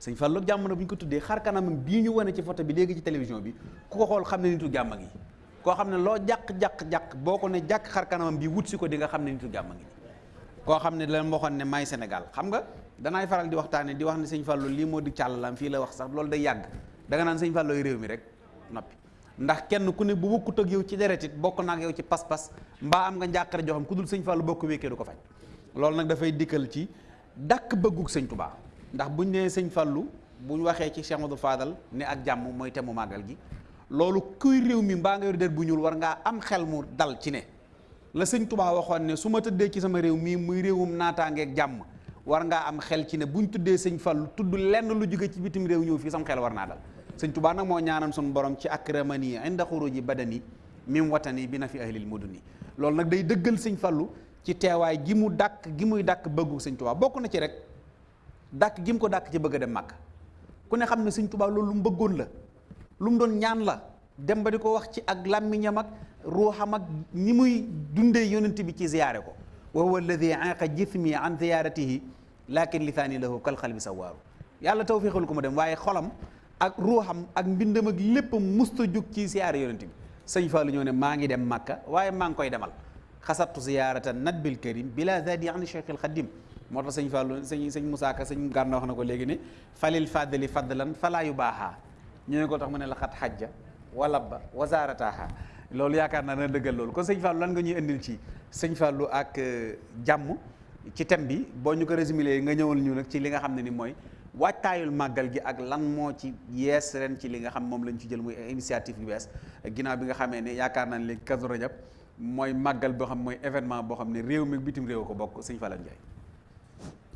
sëñ Fallou jàmm na bu ñu ko tuddee xar kanamam bii ñu wane ci photo bi léegi ci télévision bi ku ko xool xam ne nitu jàmm ngi. Koo xam ne loo jàq-jàq-jàq boo ko ne xar kanamam bi wut si ko di nga xam ne nitu jàmm ngi. Koo xam ne lan waxoon ne may Sénégal xam nga? Danaay faral di waxtaane di wax ne sëñ Fallou lii moo di càllalam fii la wax sax loolu day yàgg. Da nga naan sëñ Fallou réew mi rek noppi. Ndax kenn ku ne bu bokkut ak yow ci deret it bokk naa ak yow ci pas-pas mbaa am nga njàqare joo xam ku dul sëñ Fallou bokk wékkee du ko faj. Loolu nag dafay dikkal ci dàkk bëggug ndax buñ nee sëñ Fallou buñ waxee ci Cheikh Modou Fadal ne ak jàmm mooy temu màggal gi loolu kuy réew mi mbaa nga yor der war ngaa am xel mu dal ci ne la sëñ Touba waxoon ne su ma tëddee ci sama réew mii muy réewum naataangeeg jàmm war ngaa am xel ci ne buñ tuddee sëñ Fallou tudd lenn lu jóge ci bitim réew ñëw fii sam xel war naa dal. Sëñ Touba nag moo ñaanal suñu borom ci akramani inda xuruji badani mim watani bi na fi ahlil muduni. Loolu nag day dëggal sëñ Fallou ci teewaay gi mu dàkk gi muy dàkk bëggu sëñ Touba bokk na ci rek dàkk gi mu ko dàkk ci bëgg a dem màkk ku ne xam ne sëñ Touba loolu lu mu bëggoon la lu mu doon ñaan la dem ba di ko wax ci ak làmmiñam ak ruuxam ak ni muy dundee yonent bi ci ziyaare ko. wa huwa alladi aqa jismi an ziyaratihi lakin lisaani lahu kal xalbi sawaaru yàlla tawfiixal ko mu dem waaye xolam ak ruuxam ak mbindam ak lépp musta jóg ci ziyaare yonent bi. Sëñ Fallou ñëw ne maa ngi dem màkka waaye maa ngi koy demal. Xasattu ziyaarata nadbil karim bila zadi ani cheikh al xadim moo tax sëñ Fallou sëñ sëñ Moussa Ka sëñ Gana wax na ko léegi ne falil fadli fadlan falaa yu baaxaa ñu ne ko tax mu ne la xat xajja wala ba wasaarataha loolu yaakaar naa na dëggal loolu kon sëñ Fallou lan nga ñuy indil ci sëñ Fallou ak jàmm ci thème bi boo ñu ko résumé nga ñëwal ñu nag ci li nga xam ne ni mooy waajtaayul màggal gi ak lan moo ci yees ren ci li nga xam moom lañ ci jël muy initiative yu bees ginnaaw bi nga xamee ne yaakaar naa ne léegi Kazu Rajab mooy màggal boo xam mooy événement boo xam ne réew mi bitim réew ko bokk sëñ Fallou Ndiaye.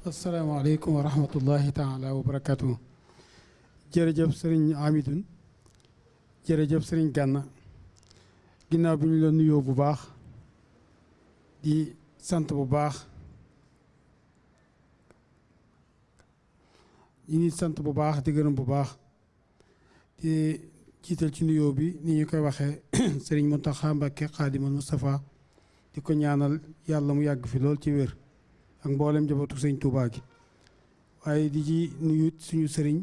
Asalaamaaleykum wa rahmatullahi taala wa barakatuh jërëjëf sëriñ Amidoune jërëjëf sëriñ Gana ginnaaw bi ñu la nuyoo bu baax di sant bu baax ñu ngi sant bu baax di gërëm bu baax di jiital ci nuyoo bi ni ñu koy waxee sëriñ Mountakha Mbacké Xaadimal Moustapha di ñaanal yàlla mu yàgg fi lool ci wér ak mboolem njabootu sëñ Touba gi. Waaye di ci nuyu suñu sëriñ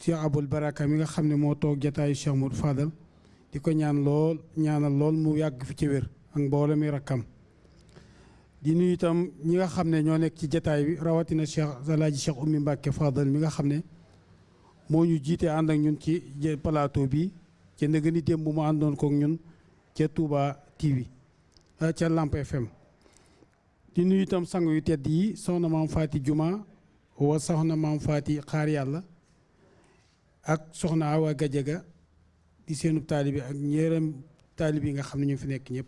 Cheikh Aboul Baraka mi nga xam ne moo toog Cheikh Fadal di ko ñaan lool ñaanal lool mu yàgg fi ci wér ak mboolem i rakkam. Di nuyu itam ñi nga xam ne ñoo ci jataay bi rawatina Cheikh Alaaji Cheikh Oumy Mbacke Fadal mi nga xam ne moo ñu jiite ànd ak ñun ci plateau bi ca ndëgë ni démb mu àndoon kook ñun ca Touba TV ca Lamp FM di nuyu itam sang yu tedd yi soxna maam Faati Juma wa soxna maam Faati xaar yàlla ak soxna Awa Gajaga di seenub taalibi ak ñeeram taalibi yi nga xam ne ñu fi nekk ñëpp.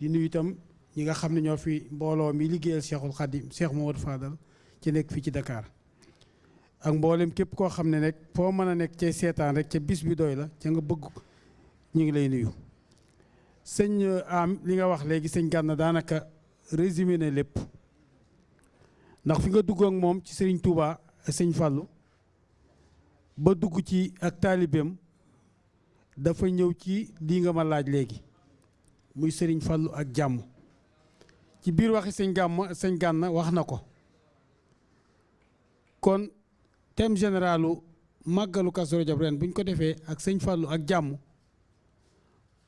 Di nuyu itam ñi nga xam ne fi mbooloo mi liggéeyal Cheikhul Khadim Cheikh Mamadou Fadal ci nekk fii ci Dakar. Ak mboolem képp koo xam ne rek foo mën a nekk cay seetaan rek ca bis bi doy la ca nga bëgg ñu ngi lay nuyu. Sëñ am li nga wax résumé na lépp. Ndax fi nga dugg ak moom ci sëriñ Touba sëñ Fallou ba dugg ci ak taalibeem dafa ñëw ci lii nga ma laaj léegi muy sëriñ Fallou ak jàmm. Ci biir waxi sëñ gàmm sëñ gànn wax na ko. Kon thème généralu màggalu Kazu Rajab ren bu ñu ko defee ak sëñ Fallou ak jàmm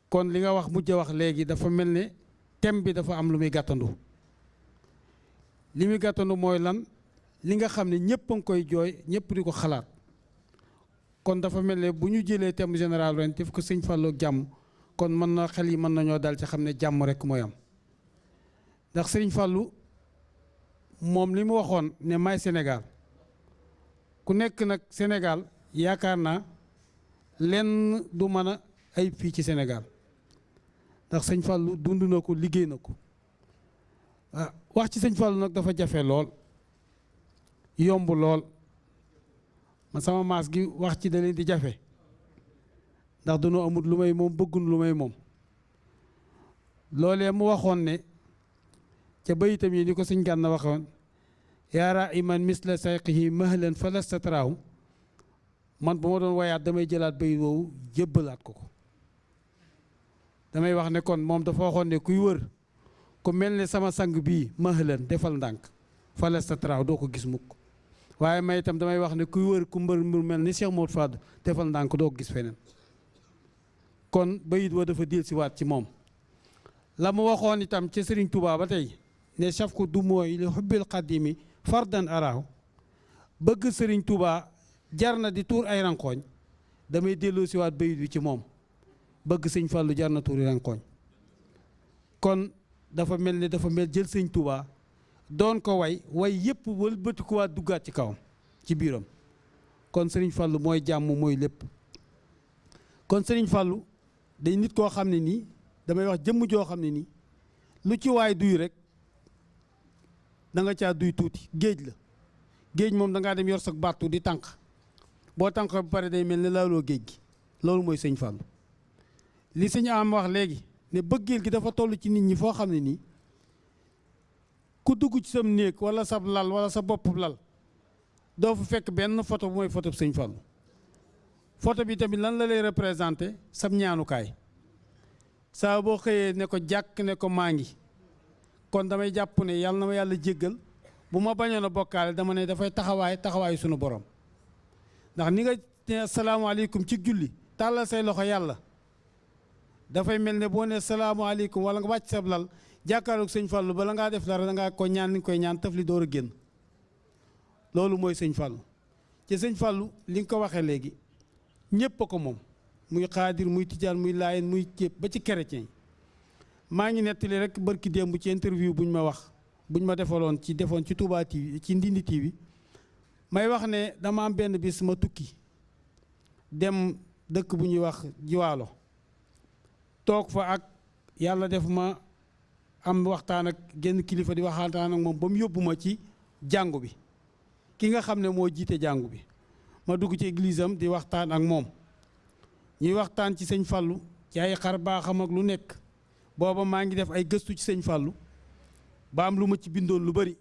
kon li nga wax mujj wax léegi dafa mel ne thème bi dafa am lu muy gàttandu. li muy gàttandu mooy lan? Li nga a ngi koy jooy ñëpp di ko xalaat. Kon dafa mel ne bu ñu jëlee général ren def ko sëñ jàmm kon mën na xel yi mën nañoo dal ci xam ne jàmm rek mooy am. Ndax moom li mu waxoon ne Sénégal. Ku nekk nag Sénégal yaakaar naa lenn du mën ndax sëñ Fallou dund na ko liggéey ah wax ci sëñ Fallou nag dafa jafe lool yomb lool ma sama maas gi wax ci da leen di jafe ndax dañoo amut lu may moom bëggun lu may moom loolee mu waxoon ne ca bayitam yi ni ko sëñ Gana waxoon yaara iman misla sayqihi mahlan falasta taraahu man bu ma doon wayaat damay jëlaat bayit woowu jébbalaat ko ko damay wax ne kon moom dafa waxoon ne kuy wër ku mel ne sama sang bii mahlan defal ndànk falasta traw doo ko gis mukk. Waaye may itam damay wax ne kuy wër ku mbër mbër mel ni Cheikh Modou Fadou defal ndànk doo ko gis feneen. Kon bayit wa dafa dil si waat ci moom. La mu waxoon itam ci Serigne Touba ba tey ne saf ko du mooy li xubbil xadimi fardan araw bëgg Serigne Touba jar na di tuur ay rankooñ damay delloo si waat bayit bi ci moom. Bëgg sëñ Fallou jar na tuuri rankooñ kon dafa mel ni dafa mel jël sëñ Touba doon ko way way yëpp wëlbatikuwaat duggaat ci kawam ci biiram. kon sëriñ Fallou mooy jàmm mooy lépp. kon sëriñ Fallou day nit koo xam ne nii damay wax jëmm joo xam ne nii lu ci waay duy rek da nga caa duy tuuti. géej la. géej moom da ngaa dem yor sa battu di tànq boo tànq ba pare day mel ne laaloo géej gi. loolu mooy sëñ Fallou. Li sëñ am wax léegi ne bëggeel gi dafa toll ci nit ñi foo xam ne nii ku dugg ci sam néeg wala sab lal wala sa bopp lal doo fa fekk benn photo bu mooy photo bi sëñ Fallou photo bi tamit lan la lay représenté sab ñaanukaay. Saa boo xëyee ne ko jàkk ne ko maa ngi kon damay jàpp ne yàlla na ma yàlla jéggal bu ma bañoon a bokkaale dama ne dafay taxawaay taxawaayu sunu borom. Ndax ni nga ne asalaamaaleykum ci julli tàllal say loxo yàlla dafay mel ne boo ne salaamaaleykum wala nga wàcc sab lal jàkkaarloog sëñ Fallou bala ngaa def dara da ngaa ko ñaan ni nga koy ñaan taf li door a génn. Loolu mooy sëñ Fallou. Ci sëñ Fallou li nga ko waxee léegi ñépp a ko moom. Muy xaadir muy tijaan muy laayeen muy cépp ba ci chrétien maa ngi nettali rek barki démb ci interview bu ñu ma wax bu ñu ma defaloon ci defoon ci Touba ci Ndindi TV may wax ne dama am benn bis ma tukki dem dëkk bu ñuy wax jiwaalo. Toog fa ak yàlla def ma am waxtaan ak genn kilifa di waxtaan ak moom ba mu yóbbu ma ci jàngu bi. Ki nga xam ne moo jiite jàngu bi. Ma dugg ci église di waxtaan ak moom. Ñuy waxtaan ci sëñ Fallou ci ay xar baaxam ak lu nekk. Booba maa ngi def ay gëstu ci sëñ Fallou. Ba am lu ma ci bindoon lu bari.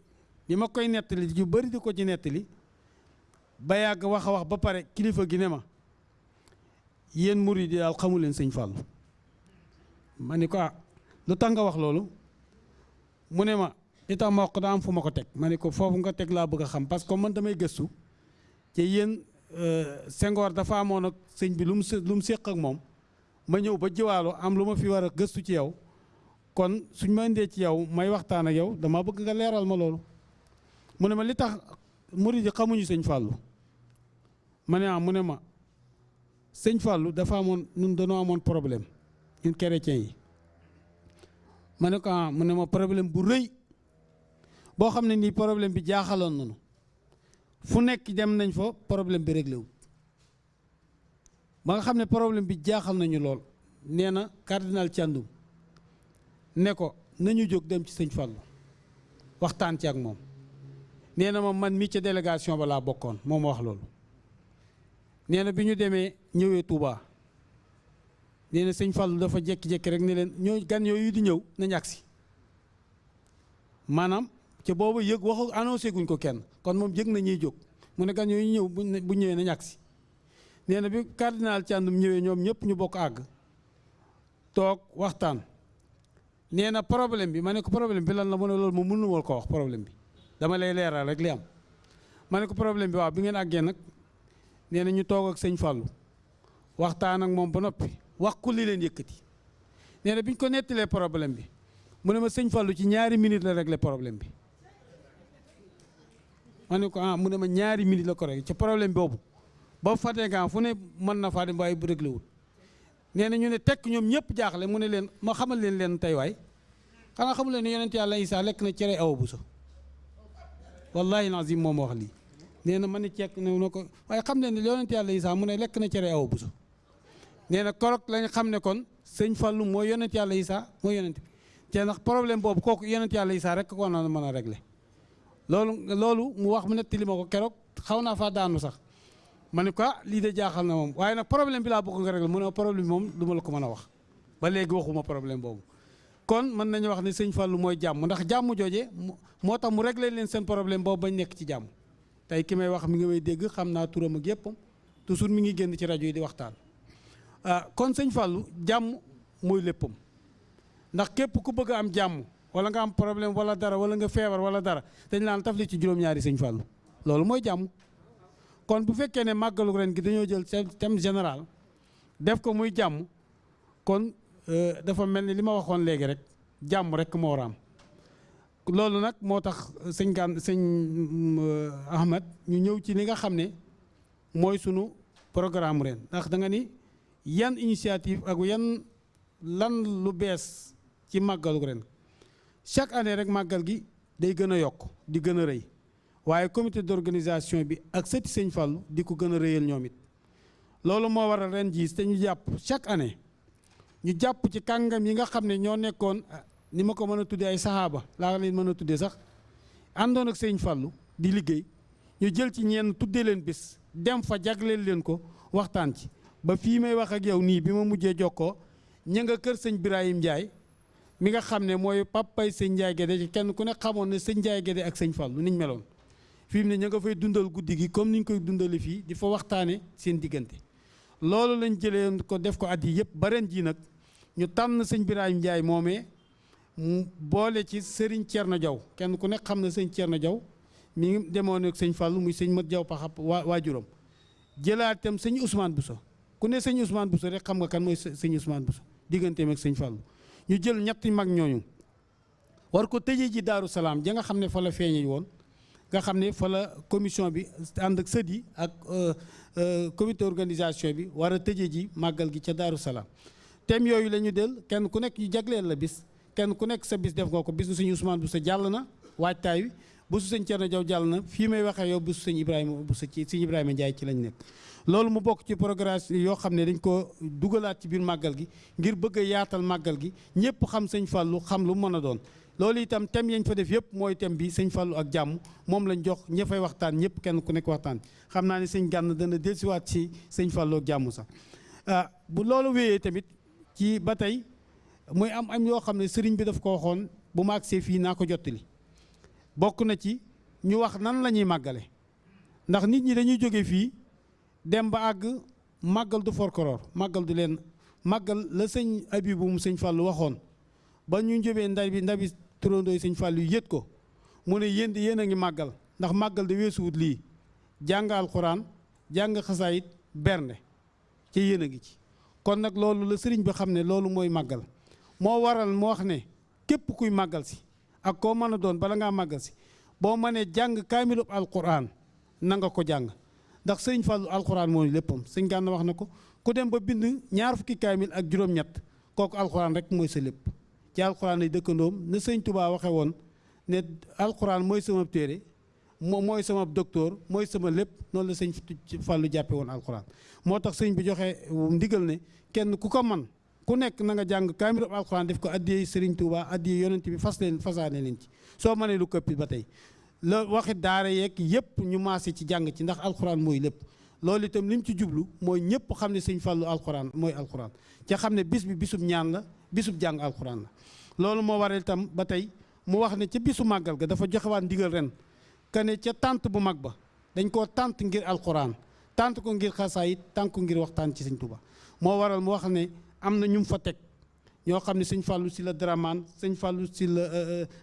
Li ma koy nettali yu bari di ko ci nettali. Ba yàgg wax a wax ba pare kilifa gi ne ma yéen murid yi daal xamu leen sëñ Fallou. Ma ni ko ah lu tax nga wax loolu? Mu ne ma li tax ma wax ko daa am fu ma ko teg. Ma ne ko foofu nga teg laa bëgg a xam. Parce que man damay gëstu ci yéen Senghor dafa amoon ak sëñ bi lu mu lu mu séq ak moom. Ma ñëw ba jiwaalo am lu ma fi war a gëstu ci yow. Kon suñ ma indee ci yow may waxtaan ak yow dama bëgg nga leeral ma loolu. Mu ne ma li tax murid xamuñu sëñ Fàllu ma ne ah mu ne ma sëñ Fàllu dafa amoon ñun dañoo amoon problème. Ñun chrétiens yi. Ma ne ko ah mu ne ma problème bu rëy boo xam ne nii problème bi jaaxaloon nañu. Fu nekk dem nañ fa problème bi réglé wu ba nga xam ne problème bi jaaxal nañu lool. Nee na cardinal ne ko nañu jóg dem ci sëñ Fallou waxtaan ci ak moom. Nee na ma man mii ca délégation ba laa bokkoon moo ma wax loolu. Nee bi ñu demee ñëwee Touba nee na sëñ Fallou dafa jékki-jékki rek ne leen ñoo gan yooyu di ñëw nañ agsi. Maanaam ca boobu yëg waxu annoncé guñ ko kenn kon moom yëg na ñuy jóg mu ne gan yooyu ñëw bu ñëwee nañ agsi. Nee na bi cardinal Thiandoum ñëwee ñoom ñëpp ñu bokk àgg toog waxtaan. Nee na problème bi ma ne ko problème bi lan la mu ne loolu moom mënu wal ko wax problème bi. Dama lay leeral rek li am. Ma ne ko problème bi waaw bi ngeen àggee nag nee na ñu toog ak Fallou waxtaan ak moom ba noppi wax ku li leen yëkkati nee na bi ñu ko nettalee problème bi mu ne ma sëñ Fallou ci ñaari minutes la réglé problème bi ma ne ko ah mu ne ma ñaari minutes la ko réglé ci problème boobu ba nga fu ne mën na faa dem waaye bu réglé wul nee na ñu ne tekk ñoom ñëpp jaaxle mu ne leen ma xamal leen leen tey waay xanaa xamul leen ne yonent yàlla Isaa lekk na cere awa bu so wallahi lazim moom wax lii nee na ma ne cekk ne na ko waaye xam leen ne yonent yàlla Isaa mu ne lekk na cere awa bu so nee na korok lañ xam ne kon sëñ Fallou mooy yonent yàlla Isaa mooy yonent bi. Te ndax problème boobu kooku yonent yàlla Isaa rek ko na mën régler. Loolu loolu mu wax mu nettali ma ko keroog xaw naa faa daanu sax. Ma ne ko lii de jaaxal na moom. Waaye nag problème bi laa bëgg nga régler. Mu ne problème bi la ko wax. Ba léegi waxuma problème boobu. Kon mën nañu wax ne sëñ Fallou mooy jàmm. Ndax jàmm jooje moo tax mu réglé leen seen problème boobu bañ nekk ci jàmm. Tey ki may wax mi ngi may dégg xam naa turam ak toujours mi ngi génn ci rajo yi di waxtaan. ah kon sëñ Fallou jàmm mooy léppam. Ndax képp ku bëgg am jàmm wala nga am problème wala dara wala nga feebar wala dara dañ laan taf li ci juróom-ñaari sëñ Fallou. Loolu mooy jàmm. Kon bu fekkee ne màggalu ren gi dañoo jël thème général def ko muy jàmm kon dafa mel ni li ma waxoon léegi rek jàmm rek moo war a am. Loolu nag moo tax sëñ gaan sëñ Ahmad ñu ñëw ci li nga xam ne mooy sunu programme ren. Ndax da nga ni yan initiative ak yan lan lu bees ci màggalu ren. Chaque année rek màggal gi day gën a yokk di gën a rëy. Waaye comité d'organisation bi ak sëti sëñ Fallou di ko gën a rëyal ñoom it. Loolu moo waral ren jii te ñu jàpp chaque année ñu jàpp ci kàngam yi nga xam ne ñoo nekkoon ni ma ko mën a tuddee ay saxaaba laa leen mën a tuddee sax àndoon ak sëñ Fallou di liggéey. Ñu jël ci ñenn tuddee leen bis dem fa jagleel leen ko waxtaan ci. Ba fii may wax ak yow nii bi ma mujjee jokkoo ña nga kër sëñ Birahim Ndiaye mi nga xam ne mooy papay sëñ Ndiaye Guédé ci kenn ku ne xamoon ne sëñ Ndiaye Guédé ak sëñ Fallou niñ meloon. Fii mu ne ña nga fay dundal guddi gi comme niñ koy dundale fii di fa waxtaane seen diggante. Loolu lañ jëlee ko def ko at yi yëpp ba ren nag ñu tànn sëñ Birahim Ndiaye moomee boole ci sëriñ Thierno Diaw. Kenn ku nekk xam na sëñ Thierno Diaw mi ngi demoon ak sëñ Fallou muy sëñ Mat Diaw paxab waa waajuram. Jëlaat itam sëñ Ousmane Bousso. Ku ne sëñ Ousmane Bousso rek xam nga kan mooy sëñ Ousmane Bousso digganteem ak sëñ Fallou. Ñu jël ñetti mag ñooñu war ko tëjee ji Daaru Salaam ja nga xam ne fa la feeñee woon nga xam ne fa la commission bi ànd ak sët yi ak comité organisation bi war a tëjee ji màggal gi ca Daaru Salaam. Thème yooyu la ñu del kenn ku nekk ñu jagleel la bis kenn ku nekk sa bis def nga ko bisu sëñ Ousmane Bousso jàll na waajtaay wi bisu sëñ Thierno Diaw jàll na fii may waxee yow bisu sëñ Ibrahima ci sëñ Ibrahima Ndiaye ci lañ nekk. Loolu mu bokk ci programme yoo xam ne dañ ko dugalaat ci biir màggal gi ngir bëgg a yaatal màggal gi ñëpp xam sëñ Fallou xam lu mën a doon. Loolu itam thème yañ fa def yëpp mooy thème bi sëñ Fallou ak jàmm moom lañ jox ña fay waxtaan ñëpp kenn ku nekk waxtaan. Xam naa ne sëñ Gànn dana dellusiwaat ci sëñ Fallou ak jàmm sax. Ah bu loolu wéyee tamit ci ba tey muy am am yoo xam ne sëriñ bi daf ko waxoon bu ma agsee fii naa ko jottali. Bokk na ci ñu wax nan la ñuy màggale. ndax nit ñi dañuy jóge fii dem ba àgg màggal du forkoroor màggal du leen màggal la sëñ Abibu mu sëñ Fallou waxoon. ba ñu njëbee ndar bi ndabi turandooy sëñ Fallou yu yët ko mu ne yéen yéen a ngi màggal ndax màggal de weesuwut lii. jàng alxuraan jàng xasaayit bernde ci yéen a ngi ci. kon nag loolu la sëriñ bi xam ne loolu mooy màggal. moo waral mu wax ne képp kuy màggal si ak koo mën a doon bala ngaa màggal si boo mënee jàng alquran na nga ko jàng ndax sëñ Fallu alquran mooy léppam. Sëñ Gànna wax na ko ku dem ba bind ñaar fukki kaamil ak juróom-ñett kooku alquran rek mooy sa lépp. Ci alquran ay dëkkandoom na sëñ Touba waxe woon ne alquran mooy sama téere moo mooy sama docteur mooy sama lépp noonu la sëñ Fallu jàppe woon alquran. Moo tax sëñ bi joxe ndigal ne kenn ku ko man ku nekk na nga jàng kaamil alquran def ko addiyee sëriñ Touba addiyee yonent bi fas leen fasaane leen ci. Soo mënee lu këppi ba tey la waxi daara yeeg yëpp ñu maase ci jàng ci ndax alquran mooy lépp. Loolu itam li mu ci jublu mooy ñëpp xam ne sëñ Fallu alquran mooy alquran ca xam ne bis bi bisub ñaan la bisub jàng alquran la. Loolu moo waral itam ba tey mu wax ne ca bisu màggal ga dafa joxewaat ndigal ren ne ca tànt bu mag ba dañ koo tànt ngir alquran tànt ko ngir xasaayit tànt ko ngir waxtaan ci sëñ Tuba moo waral mu wax ne am na ñu fa teg ñoo xam ne sëñ Fallou si la Dramane sëñ Fallou si la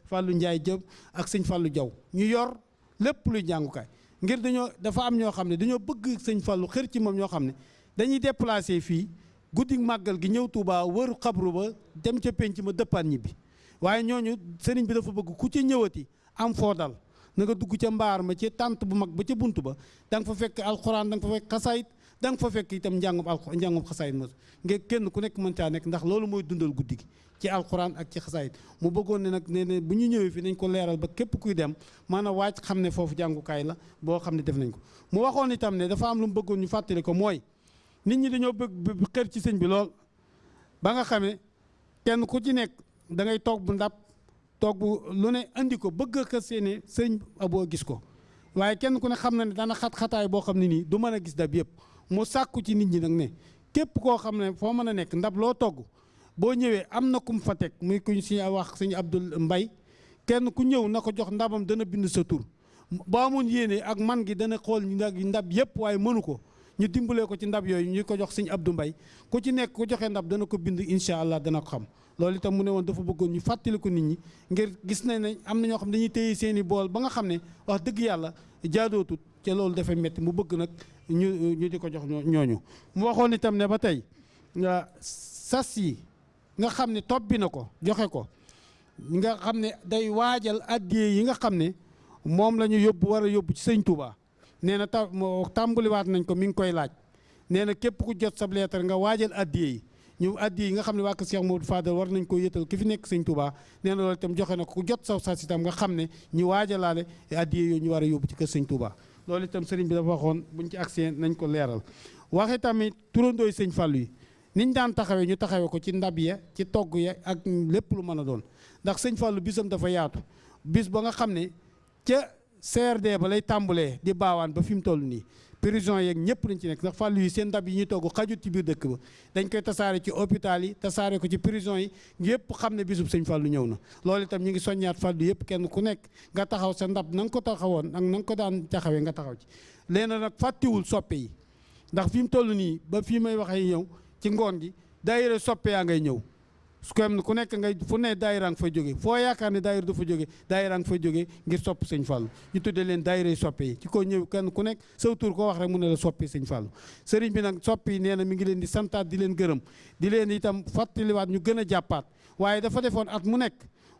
Fallou Ndiaye Diop ak sëñ Fallou Diaw ñu yor lépp luy jàngukaay ngir dañoo dafa am ñoo xam ne dañoo bëgg sëñ Fallou xër ci moom ñoo xam ne dañuy déplacé fii guddi màggal gi ñëw Touba wër xabru ba dem ca penc ma dëppaan ñibbi. Waaye ñooñu sëriñ bi dafa bëgg ku ci ñëwati am foo dal na dugg ca mbaar ma ci tànt bu mag ba ca bunt ba da nga fa fekk alxuraan da nga fa fekk xasaayit da nga fa fekk itam njàngum al njàngum xasaayit mos ngir kenn ku nekk mën caa nekk ndax loolu mooy dundal guddi gi ci alxuraan ak ci xasaayit. Mu bëggoon ne ne bu ñu ñëwee fi nañ ko leeral ba képp kuy dem mën a waaj xam ne foofu jàngukaay la boo xam ne def nañ ko. Mu waxoon itam ne dafa am lu mu bëggoon ñu fàttali ko mooy nit ñi dañoo bëgg xër ci sëñ bi lool. Ba nga xamee kenn ku ci nekk da ngay toog bu ndab toog bu lu ne andi ko bëgg a seeni sëñ aboo gis ko. Waaye kenn ku ne xam na ne dana xat-xataay boo xam ne nii du mën a gis dab yëpp mu sàkku ci nit ñi nag ne képp koo xam ne foo mën a nekk ndab loo togg boo ñëwee am na kum fa teg muy kuñ si wax sëñ Abdul Mbay kenn ku ñëw na ko jox ndabam dana bind sa tur. Boo amoon yéene ak man gi dana xool ndab yëpp waaye mënu ko ñu dimbalee ko ci ndab yooyu ñu ko jox sëñ Abdou Mbay ku ci nekk ku joxe ndab dana ko bind incha allah dana ko xam. Loolu itam mu ne woon dafa bëggoon ñu fàttali ko nit ñi ngir gis nañ ne am na xam dañuy téye seen i bool ba nga xam ne wax dëgg yàlla jaadootut ca loolu dafay metti mu bëgg nag ñu ñu di ko jox ñooñu. Mu waxoon itam ne ba tey sas yi nga xam ne tobbi na ko joxe ko nga xam ne day waajal addiyee yi nga xam ne moom la ñu yóbbu war a yóbbu ci sëñ Touba nee na ta tàmbaliwaat nañ ko mi ngi koy laaj. Nee na képp ku jot sab leetar nga waajal addiyee yi ñu addi yi nga xam ne waa Cheikh Modou Fadal war nañ ko yëtal ki fi nekk sëñ Touba nee na loolu joxe na ku jot saw sas itam nga xam ñu waajalaale addi yooyu ñu war a ci kër sëñ Touba loolu itam sëriñ bi dafa waxoon buñ ci accès nañ ko leeral. Waxe tamit turandooy sëñ Fallou yi niñ daan taxawee ñu taxawee ko ci ndab ya ci togg ya ak lépp lu mën a doon. Ndax sëñ Fallou bisam dafa yaatu bis ba nga xam ne ca CRD ba lay tàmbalee di baawaan ba fi mu toll nii. Prison yeeg ñëpp dañ ci nekk ndax fàllu yi seen ndab yi ñuy togg xajut ci biir dëkk ba. dañ koy tasaare ci hôpital yi tasaare ko ci prison yi yëpp xam ne bisub sëñ fàllu ñëw na. loolu itam ñu ngi soññaat fàllu yëpp kenn ku nekk nga taxaw sa ndab na nga ko taxawoon ak na nga ko daan taxawee nga taxaw ci. léena nag fàttiwul soppe yi ndax fi mu toll ba fii may waxee ñëw ci ngoon gi daayira soppe yaa ngay ñëw su ko ku nekk ngay fu ne daayira nga fay jóge foo yaakaar ne daayira du fa jóge daayira nga fay jóge ngir sopp sëñ Fallou ñu tuddee leen daayira yi soppe yi ci ko ñëw kenn ku nekk saw tur koo wax rek mu ne la soppi Fallou sëriñ bi nag soppi yi nee na mi ngi leen di santaat di leen gërëm di leen itam fàttaliwaat ñu gën a jàppaat. Waaye dafa defoon at mu nekk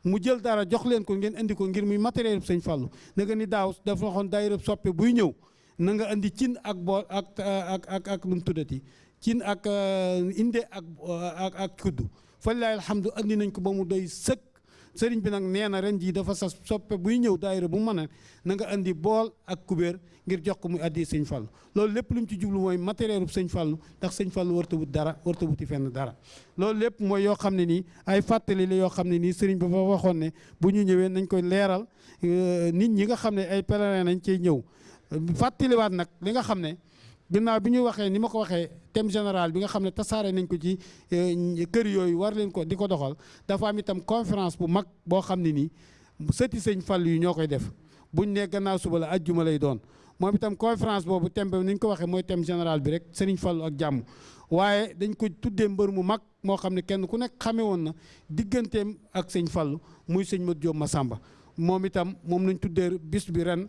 mu jël dara jox leen ko ngeen indi ko ngir muy matériel sëñ Fallou na nga ni daaw dafa waxoon daayira soppe buy ñëw na nga indi cin ak ak ak ak ak nu cin ak inde ak ak ak kuddu falilahi alhamdu andi nañ ko ba mu doy sëkk. Sëriñ bi nag nee na ren jii dafa sas soppe buy ñëw daayira bu mën a na nga andi bool ak kubéer ngir jox ko muy addi sëñ Fallu. Loolu lépp lu mu ci jublu mooy matériel bu sëñ Fallu ndax sëñ Fallu warta wut dara warta wuti fenn dara. Loolu lépp mooy yoo xam ne nii ay fàttali la yoo xam ne nii sëriñ bi fa waxoon ne bu ñu ñëwee nañ koy leeral nit ñi nga xam ne ay pèlerin nañ cey ñëw. Fàttaliwaat nag li nga xam ne ginnaaw bi ñu waxee ni ma ko waxee thème général bi nga xam ne tasaare nañ ko ci kër yooyu war leen ko di ko doxal dafa am itam conférence bu mag boo xam ne nii sëti sëñ fal yu ñoo koy def. Buñ ne gannaaw suba la ajjuma lay doon. Moom itam conférence boobu thème bi ni ñu ko waxee mooy thème général bi rek sëriñ Fallu ak jàmm. Waaye dañ ko tuddee mbër mu mag moo xam ne kenn ku nekk xamee woon na digganteem ak sëñ Fallu muy sëñ Mat Jóob Masamba moom itam moom lañ tuddee bis bi ren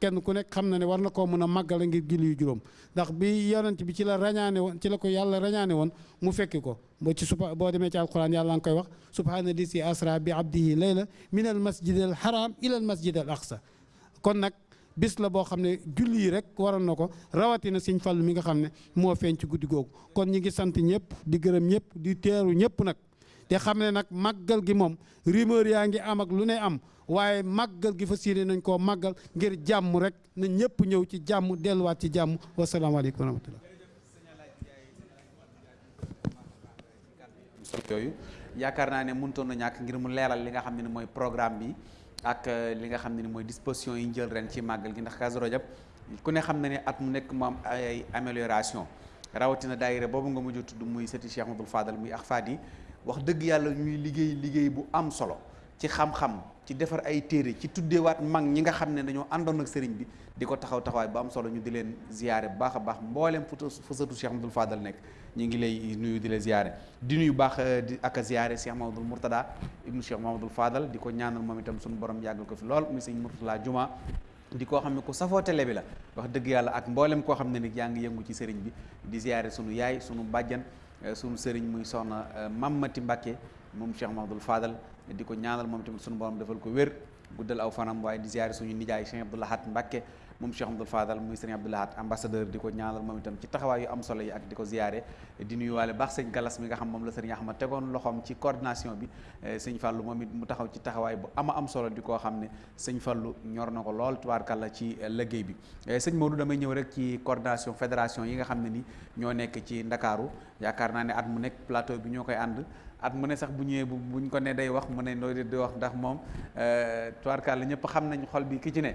kenn ku nekk xam na ne war na koo màggale ngir julli yu juróom. Ndax bi yonent bi ci la rañaane woon ci la ko yàlla rañaane woon mu fekki ko. Boo ci suba boo ci alquran yàlla nga koy wax subhaana lisi asra bi abdihi layla min al masjid haram ila al masjid al aqsa. Kon nag bis la boo xam ne julli rek waroon na ko rawatina sëñ Fallu mi nga xam ne moo feeñ ci guddi googu. Kon ñi ngi sant ñëpp di gërëm ñëpp di teeru ñëpp nag te xam ne nag màggal gi moom rumeur yaa am ak lu ne am waaye màggal gi fas yéene nañ koo màggal ngir jàmm rek na ñëpp ñëw ci jàmm delluwaat ci jàmm. Wasalaamaaleykum wa rahmatullah. Ne na ngir mu li nga programme bi ak li nga xam ne ni mooy disposition yi jël ren ci màggal gi ndax Kazu Rajab ku ne xam na ne at mu nekk mu am ay amélioration. Nga muy Cheikh Fadal muy yi wax dëgg yàlla ñuy liggéey liggéey bu am solo ci xam-xam ci defar ay téere ci tuddeewaat mag ñi nga xam ne dañoo àndoon ak sëriñ bi di ko taxaw taxawaay bu am solo ñu di leen ziyaare bu baax a baax. Mbooleem fu fu sëtu Cheikh Ahmadoul Fadal nekk ñu ngi lay nuyu di la ziyaare. Di nuyu baax di ak a ziyaare Cheikh Mahamadul Mourtada ibnu Cheikh Mahamadul Fadal di ko ñaanal moom itam suñu borom yàggal ko fi lool muy sëñ Mourtala Juma. Di koo xam ne ku safoo télé bi la wax dëgg yàlla ak mboolem koo xam ne ni yaa ngi yëngu ci sëriñ bi di ziyaare sunu yaay sunu bàjjan sunu sëriñ muy soxna Mamati Mbàkke moom Cheikh Mahamadul Fadal di ko ñaanal moom tamit sunu borom defal ko wér guddal aw fanam waaye di ziyaare suñu nijaay Cheikh Lahad Mbàkke moom Cheikh Abdoul Fadal muy sëriñ Abdou Lahad ambassadeur di ko ñaanal moom itam ci taxawaay yu am solo yi ak di ko ziyaare di nuyuwaale baax sëñ Galas mi nga xam moom la sëriñ Ahmad tegoon loxoom ci coordination bi sëñ Fallou moom it mu taxaw ci taxawaay bu ama am solo di koo xam ne sëñ Fallou ñor na ko lool ci liggéey bi. Sëñ Modou damay ñëw rek ci coordination fédération yi nga xam ne ni ñoo nekk ci Ndakaaru. Yaakaar naa ne at mu nekk plateau bi ñoo koy ànd. At mu ne sax bu ñëwee bu buñ ko ne day wax mu ne nooy di wax ndax moom tubaarkàlla ñëpp xam nañ xol bi ki ci ne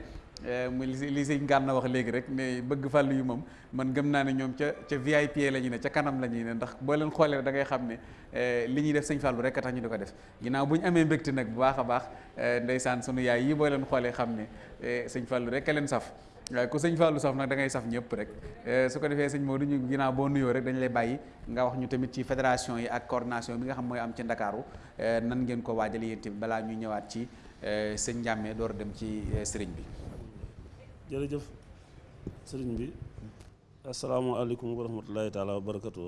muy li sëñ Gana wax léegi rek ne bëgg fàllu yu moom man gëm naa ne ñoom ca ca VIP la ñu ne ca kanam la ñuy ne ndax boo leen xoolee da ngay xam ne li ñuy def sëñ Fallou rek a tax def. Ginnaaw bu ñu amee mbégte nag bu baax a baax ndeysaan sunu yaay yi boo leen xoolee xam ne sëñ Fallou rek a saf. Waaye ku sëñ saf nag da ngay saf ñëpp rek. Su ko defee sëñ Modou ñu ginnaaw boo nuyoo rek dañ lay bàyyi nga wax ñu tamit ci fédération yi ak coordination bi nga xam mooy am ci Ndakaaru. Nan ngeen ko waajal yéen tamit balaa ñëwaat ci sëñ Njàmme door dem ci sëriñ bi jërëjëf sëriñ bi asalaamaaleykum wa rahmatullahi taala wa barakatu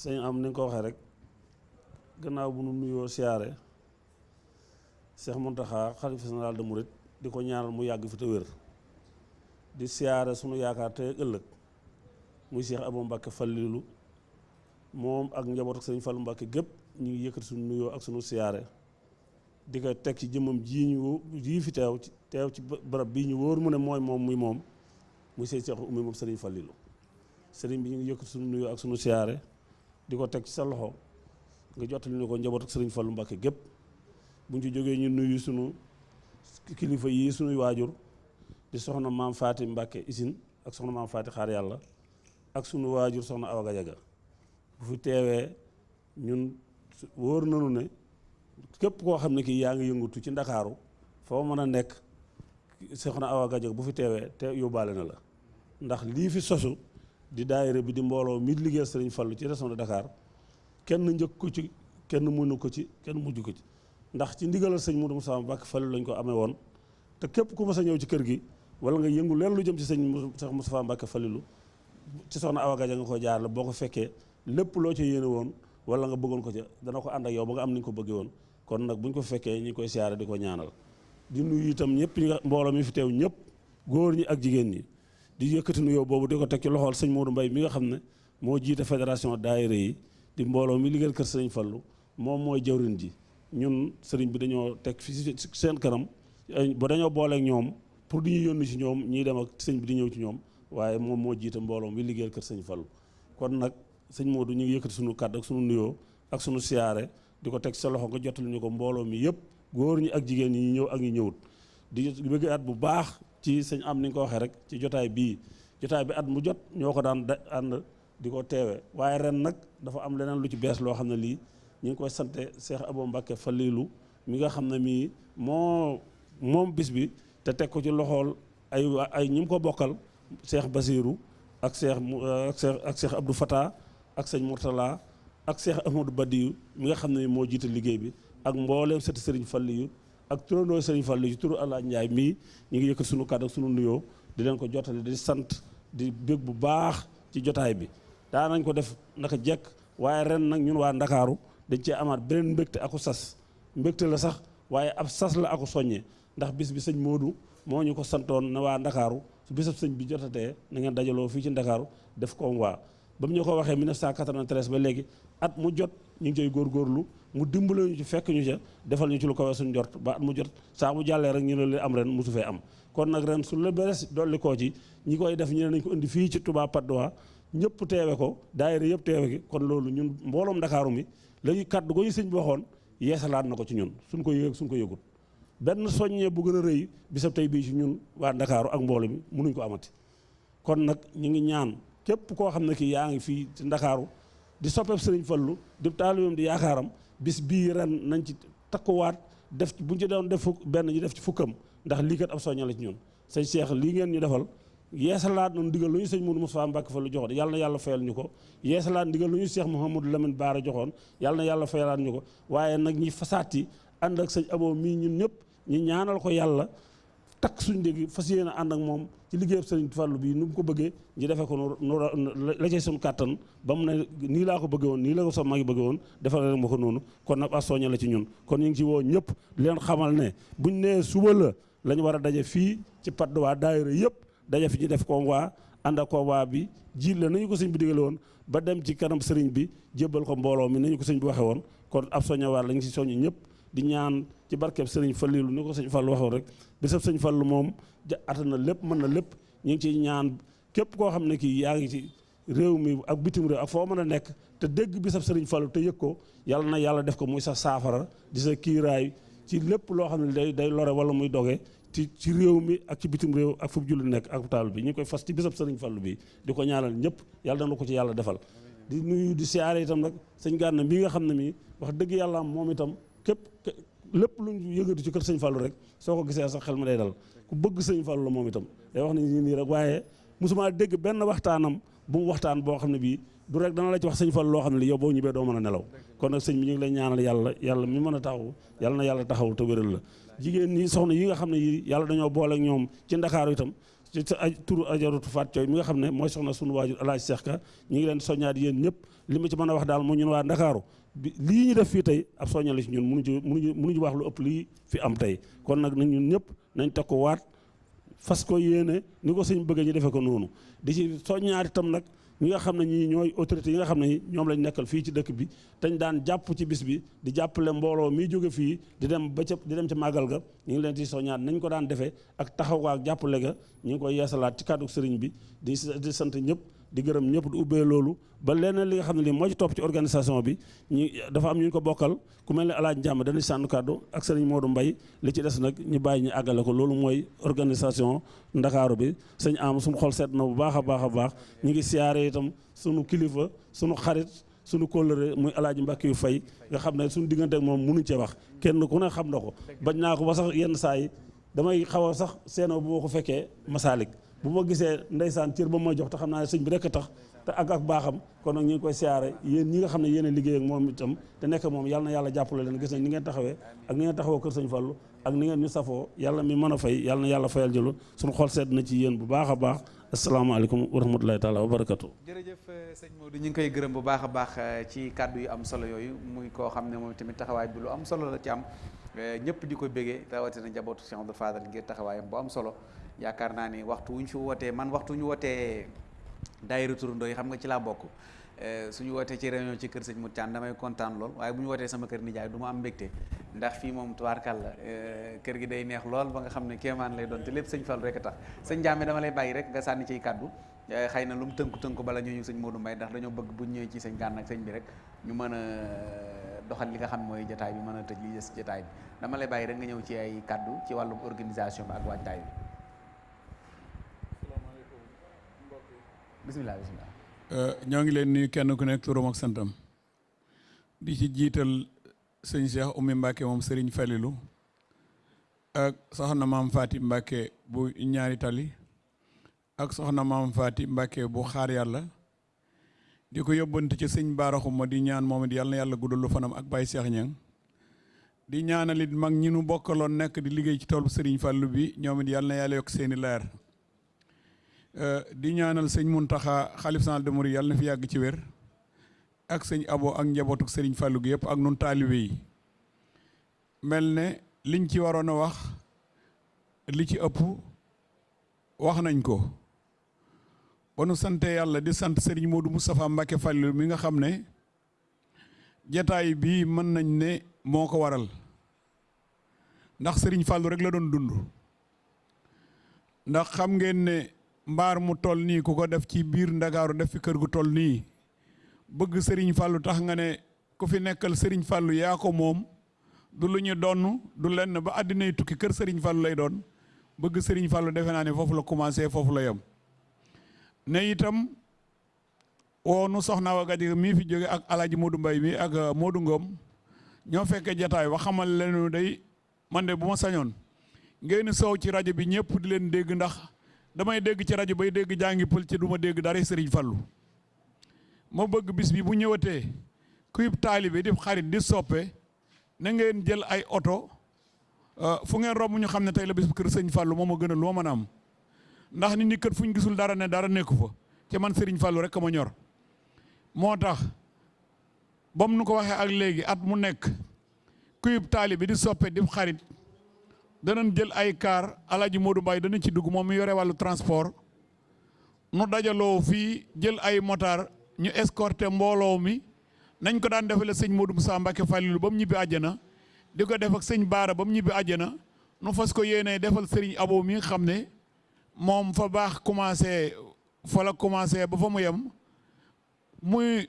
sëñ am ni ko waxee rek gannaaw bu nu nuyoo siyaare Cheikh Mountakha xalifa général de Mouride di ko ñaanal mu yàgg fi te wér. Di siyaare sunu yaakaar tey ëllëg muy Cheikh Abou Mbacke Fallilu. Moom ak njaboot ak sëñ Fallu Mbacke gépp ñu ngi yëkkati sunu nuyoo ak sunu siyaare. Di ko teg ci jëmmam jii ñu fi teew teew ci barab bii ñu wóor mu ne mooy moom muy moom muy sëñ Cheikh Oumy moom sëriñ Fallilu. Sëriñ bi ñu ngi yëkkati sunu nuyoo ak sunu siyaare di ko teg ci sa loxo nga jottali ko njaboot ak sëriñ Fallu Mbacke gépp. Bu ci jógee ñu nuyu sunu kilifa yii suñuy waajur di soxna maam Faati Mbacke isin ak soxna maam Faati xaar yàlla ak sunu waajur soxna Awa bu fi teewee ñun wóor nanu ne képp koo xam ne kii yaa ngi yëngutu ci ndakaaru foo mën a nekk soxna Awa Gajaga bu fi teewee te yóbbaale na la. Ndax lii fi sosu di daayira bi di mbooloo mi liggéeyal Sëriñ Fallu ci région de Dakar kenn njëkk ko ci kenn mënu ko ci kenn mujj ko ci. Ndax ci ndigalal sëñ Modou Moussa Mbacke Fallu lañ ko amee woon. Te képp ku mas a ñëw ci kër gi wala nga yëngu leen lu jëm ci sëñ Cheikh Moustapha Mbacke Fallilu ci soxna Awa Gajaga nga ko jaar la. Boo ko fekkee lépp loo ca yéene woon wala nga bëggoon ko ca dana ko ànd ak yow ba nga am ni nga ko bëggee woon. Kon nag buñ ñu ko fekkee ñi koy siyaare di ko ñaanal. Di nuyu itam ñëpp ñi mbooloo mi fi teew ñëpp góor ñi ak jigéen ñi. Di yëkkati nuyoo boobu di ko teg ci loxool sëñ Modou Mbaye mi nga xam ne moo jiite fédération daayira yi di mbooloo mi liggéeyal kër sëriñ Fallu moom mooy jawrin ji. Ñun sëriñ bi dañoo teg fi seen kanam ba dañoo booleek ñoom pour di ñu yónni ci ñoom ñuy dem ak sëñ bi di ñëw ci ñoom waaye moom moo jiite mbooloo mi liggéeyal kër sëñ Fallu kon nag sëñ Modou ñu ngi sunu kàddu ak suñu nuyoo ak sunu siyaare di ko teg sa loxo nga jottali ko mbooloo mi yëpp. Góor ñi ak jigéen ñi ñëw ak ñi ñëwut. di bëgg at bu baax ci sëñ am ni ko waxee rek ci jotaay bii. Jotaay bi at mu jot ñoo ko daan da ànd di ko teewe. Waaye ren nag dafa am leneen lu ci bees loo xam lii ñu ngi koy sante Cheikh Abou Mbacké Falilou mi nga xam ne mii moo moom bis bi te teg ko ci loxool ay ay ñi mu ko bokkal Cheikh Basirou ak Cheikh ak Cheikh ak Cheikh Abdou Fatah ak sëñ Mourtala ak Cheikh Ahmadou Badiou mi nga xam ne moo jiite liggéey bi ak mbooleem sëti sëriñ Falliyu ak turandoo sëriñ Falliyu ci turu Alla Njaay mii ñu ngi yëkkat sunu kàddu ak sunu nuyoo di leen ko jottali di sant di bég bu baax ci jotaay bi. Daa nañ ko def naka jekk waaye ren nag ñun waa Ndakaaru dañ cee amaat beneen mbégte aku sas. Mbégte la sax waaye ab sas la aku soññee ndax bis bi sëñ Moodu moo ñu ko santoon na waa Ndakaaru su bisab sëñ bi jotatee na ngeen dajaloo fii ci Ndakaaru def waa. Ba mu ñu ko waxee 1993 ba léegi at mu jot ñu ngi cay góorgóorlu mu dimbale ñu ci fekk ñu ca defal ñu ci lu ko suñ jort ba at mu jot. Saa mu jàllee rek ñu ne li am ren mosu fee am. Kon nag ren su la beres dolli koo ci ñi koy def ñu ne nañ ko indi fii ci Touba Patte d'Oie ñëpp teewe ko daayira yëpp teewe ki kon loolu ñun mbooloom Ndakaaru mi léegi kaddu ko ñu sëñ bi waxoon yeesalaat na ko ci ñun. Suñ ko yëg suñ ko yëgut. Benn soññee bu gën a rëy bisab tey bii ci ñun waa Ndakaaru ak mboolo mi mënuñ ko amati. Kon nag ñu ngi ñaan képp koo xam ne kii yaa ngi fii ci Ndakaaru di soppeeb sëriñ Fallu di taalibeem di yaakaaram bis bii ren nañ ci takkuwaat def ci bu ñu ci doon def benn ñu def ci fukkam ndax lii kat ab soñña la ci ñun. Sëñ Cheikh lii ngeen ñu defal yeesalaat noonu ndigal lu ñu sëñ Moudou Moustapha Mbacke fa yàlla na fayal ñu ko. Yeesalaat ndigal lu ñu Cheikh Mouhamadou Lamine Baara joxoon yàlla na yàlla fayalaat ñu ko. Waaye ñi fasaati ànd ak sëñ Abo mii ñun ñëpp ñu ñaanal ko yàlla takk suñ dégg fas yéene ànd ak moom ci liggéeyam sëriñ Fallu bii nu mu ko bëggee ñu defee ko nu la cay suñu ba mu ne nii laa ko bëggee woon nii la ko sama mag yi bëggee woon defal rek ma ko noonu. Kon nag asoña la ci ñun. Kon ñu ngi ci woo ñëpp leen xamal ne buñ nee suba la la ñu war a daje fii ci Patte d'Oie daayira yëpp daje fi ñu def convoi ànd ak convoi bi jiit la nañu ko sëñ bi digale woon ba dem ci kanam sëriñ bi jébbal ko mbooloo mi nañu ko sëñ bi waxee woon. Kon ab soñawaat waa ñu si soñu ñëpp di ñaan ci barkeb sëriñ Fallilu ni ko sëñ Fallu waxoon rek bisab sëñ Fallu moom ja ata na lépp mën na lépp. Ñu ngi ciy ñaan képp koo xam ne kii yaa ngi ci réew mi ak bitim réew ak foo mën a nekk te dégg bisab sëriñ Fallu te yëg ko yàlla na yàlla def ko muy sa saafara di sa kiiraay ci lépp loo xam ne day day lore wala muy doge ci ci réew mi ak ci bitim réew ak fu julli nekk ak taal bi. Ñu koy fas ci bisab sëriñ Fallu bi di ko ñaanal ñëpp yàlla dana ko ci yàlla defal. Di nuyu di siyaare itam nag sëñ Gànna mbii nga xam ne mii wax dëgg yàlla moom itam képp lépp lu ñu yëngatu ci kër sëñ Fallu rek soo ko gisee sax xel ma day dal. Ku bëgg sëñ Fallu la moom itam. Day wax ni nii rek waaye mosuma dégg benn waxtaanam bu mu waxtaan boo xam ne bii du rek dana la wax sëñ Fallu loo xam ne li yow boo ñibbee doo mën a nelaw. Kon nag sëñ bi ñu ngi lay ñaanal yàlla yàlla mi mën a taxaw yàlla na yàlla taxaw te wéral la. Jigéen ñi soxna yi nga xam ne yi yàlla dañoo boole ñoom ci ndakaaru itam ci tur ajaratu Faat Cooy mi nga xam ne mooy soxna sunu waajur Alaaji Seex Ka ñu ngi leen soññaat yéen ñëpp li ma ci mën a wax daal moo ñun waa ndakaaru bi lii ñu def fii tey ab soññale ci ñun mënuñu ci mënuñu mënuñu wax lu ëpp fi am tey. Kon nañ ñun ñëpp nañ ko waat fas ko yéene ni ko sëñ ñu ko noonu. Di ci soññaat itam nag ñi nga xam ne ñii ñooy autorités yi nga xam ne ñoom lañ nekkal fii ci dëkk bi dañ daan jàpp ci bis bi di jàppale mbooloo mi jóge fii di dem ba ca di dem ca màggal ga. Ñu ngi leen di soññaat nañ ko daan defee ak taxaw ak jàppale ga. Ñu ngi koy ci kàddu sëriñ bi di di sant ñëpp di gërëm ñëpp di ubbee loolu ba leneen li nga xam ne lii moo ci topp ci organisation bi ñu dafa am ñu ko bokkal ku mel ne alaaj Njàmm dañuy sànnu kàddu ak sëriñ Modou Mbay li ci des nag ñu bàyyi ñu àggale ko loolu mooy organisation ndakaaru bi sëñ am suñu xol seet na bu baax a baax a baax ñu ngi siyaare itam suñu kilifa suñu xarit suñu kóllëre muy alaaji Mbàkke yu fay nga xam ne suñu diggante ak moom mënuñ cee wax kenn ku ne xam na ko bañ naa ko ba sax yenn saa yi damay xaw a sax seenoo bu ma ko fekkee masaalik bu ma gisee ndeysaan cër ba ma jox te xam naa ne sëñ bi rekk tax te ak ak baaxam kon nag ñu ngi koy siyaare yéen ñi nga xam ne yéen a liggéey ak moom itam te nekk moom yàlla na yàlla jàppale leen gis nañ ni ak ni ngeen taxawoo kër ngeen ñu safoo mi mën a fay yàlla fayal jëlu suñu xol sedd na ci yéen bu baax a baax asalaamaaleykum wa rahmatulahi taala wa barakatu jërëjëf sëñ Modou ñu ngi koy gërëm bu baax a baax ci kàddu yu am solo yooyu muy koo xam ne moom tamit taxawaay bi lu am solo la ci am ñëpp di ko bégee rawatina njabootu Cheikh Abdou Fadal ngir taxawaayam bu am solo. Yaakaar naa ni waxtu wu ñu fi man waxtu ñu wootee daayira turandoo yi xam nga ci laa bokk. Suñu wootee ci réunion ci kër sëñ Modou Thiam damay kontaan lool waaye bu ñu sama kër nijaay du ma am mbégte. Ndax fii moom tubaarkal la kër gi day neex lool ba nga xam ne lay doon te lépp sëñ Fall rek a tax. Sëñ Jaame dama lay bàyyi rek nga sànni ciy kàddu. Xëy na lu mu tënku tënku bala ñoo ñëw sëñ Modou Mbaye ndax dañoo bëgg bu ñëwee ci sëñ Gànn ak sëñ bi rek ñu mën a doxal li nga xam mooy jotaay bi mën a tëj li des jotaay bi. Dama lay bàyyi rek nga ñëw ci ay kàddu ci wàllum organisation ak waajtaay bi bisimilah bisimilah ñoo ngi leen nuyu kenn ku nekk turam ak santam. Di ci jiital sëñ Cheikh Oumy Mbacke moom Serigne Falilou ak soxna maam Faati bu ñaari tali ak soxna maam Faati Mbacke bu xaar yàlla. Di ko yóbbante ci sëñ baaraxuma di ñaan moom it yàlla na lu fanam ak Baye Cheikh Niang. Di ñaanalit mag ñi nu bokkaloon nekk di liggéey ci toolu Serigne Fallou bi ñoom it yàlla na seeni di ñaanal sëñ Muntaxa xalif général des mourides yàlla na fi yàgg ci wér ak sëñ Abo ak njabootuk sëriñ Fallou gi yëpp ak nun taalibe yi. Mel ne liñ ci waroon a wax li ci ëpp wax nañ ko. Ba nu sante yàlla di sant sëriñ Modou Moustapha Mbacke Fallou mi nga xam ne jataay bii mën nañ ne moo ko waral. Ndax sëriñ Fallou rek la doon dund. Ndax xam ngeen ne mbaar mu toll nii ku ko def ci biir ndakaaru def fi kër gu toll nii. Bëgg Serigne Fallou tax nga ne ku fi nekkal Serigne Fallou yaa ko moom. Du lu ñu du lenn ba àddinay tukki kër Serigne Fallou lay doon. Bëgg Serigne Fallou defe naa ne foofu la commencé foofu la yem. Ne itam woo nu soxna wa Gadiaga mii fi jóge ak alaaji Modou Mbaye mi ak Modou Ngom. Ñoo fekkee jataay wa xamal leen day man de bu ma sañoon ngeen soow ci rajo bi ñëpp di leen dégg ndax damay dégg ci rajo bay dégg jàngi pël ci du ma dégg dara sëriñ fallu ma bëgg bis bi bu ñëwatee kuyub taalibe di xarit di soppe na ngeen jël ay oto fu ngeen romb ñu xam ne tey la bis bu kër sëñ fallu moom a gën a ma mën a am ndax nit ñi kër fu ñu gisul dara ne dara nekku fa ci man sëriñ fallu rek ma ñor. moo tax bam nu ko waxee ak léegi at mu nekk kuyub taalibe di soppe di xarit danañ jël ay car Alaaji Modou Mbaye dana ci dugg moom mi yore transport. Nu dajaloo fii jël ay motard ñu escorter mbooloo mi. Nañ ko daan defale sëñ Modou Moussa Mbacke Fallilou ba mu ñibbi àjjana def ak sëñ Baara ba mu ñibbi nu fas ko yéenee defal sëriñ Abo mi nga xam ne fa baax commencé fa la commencé ba fa mu yem. Muy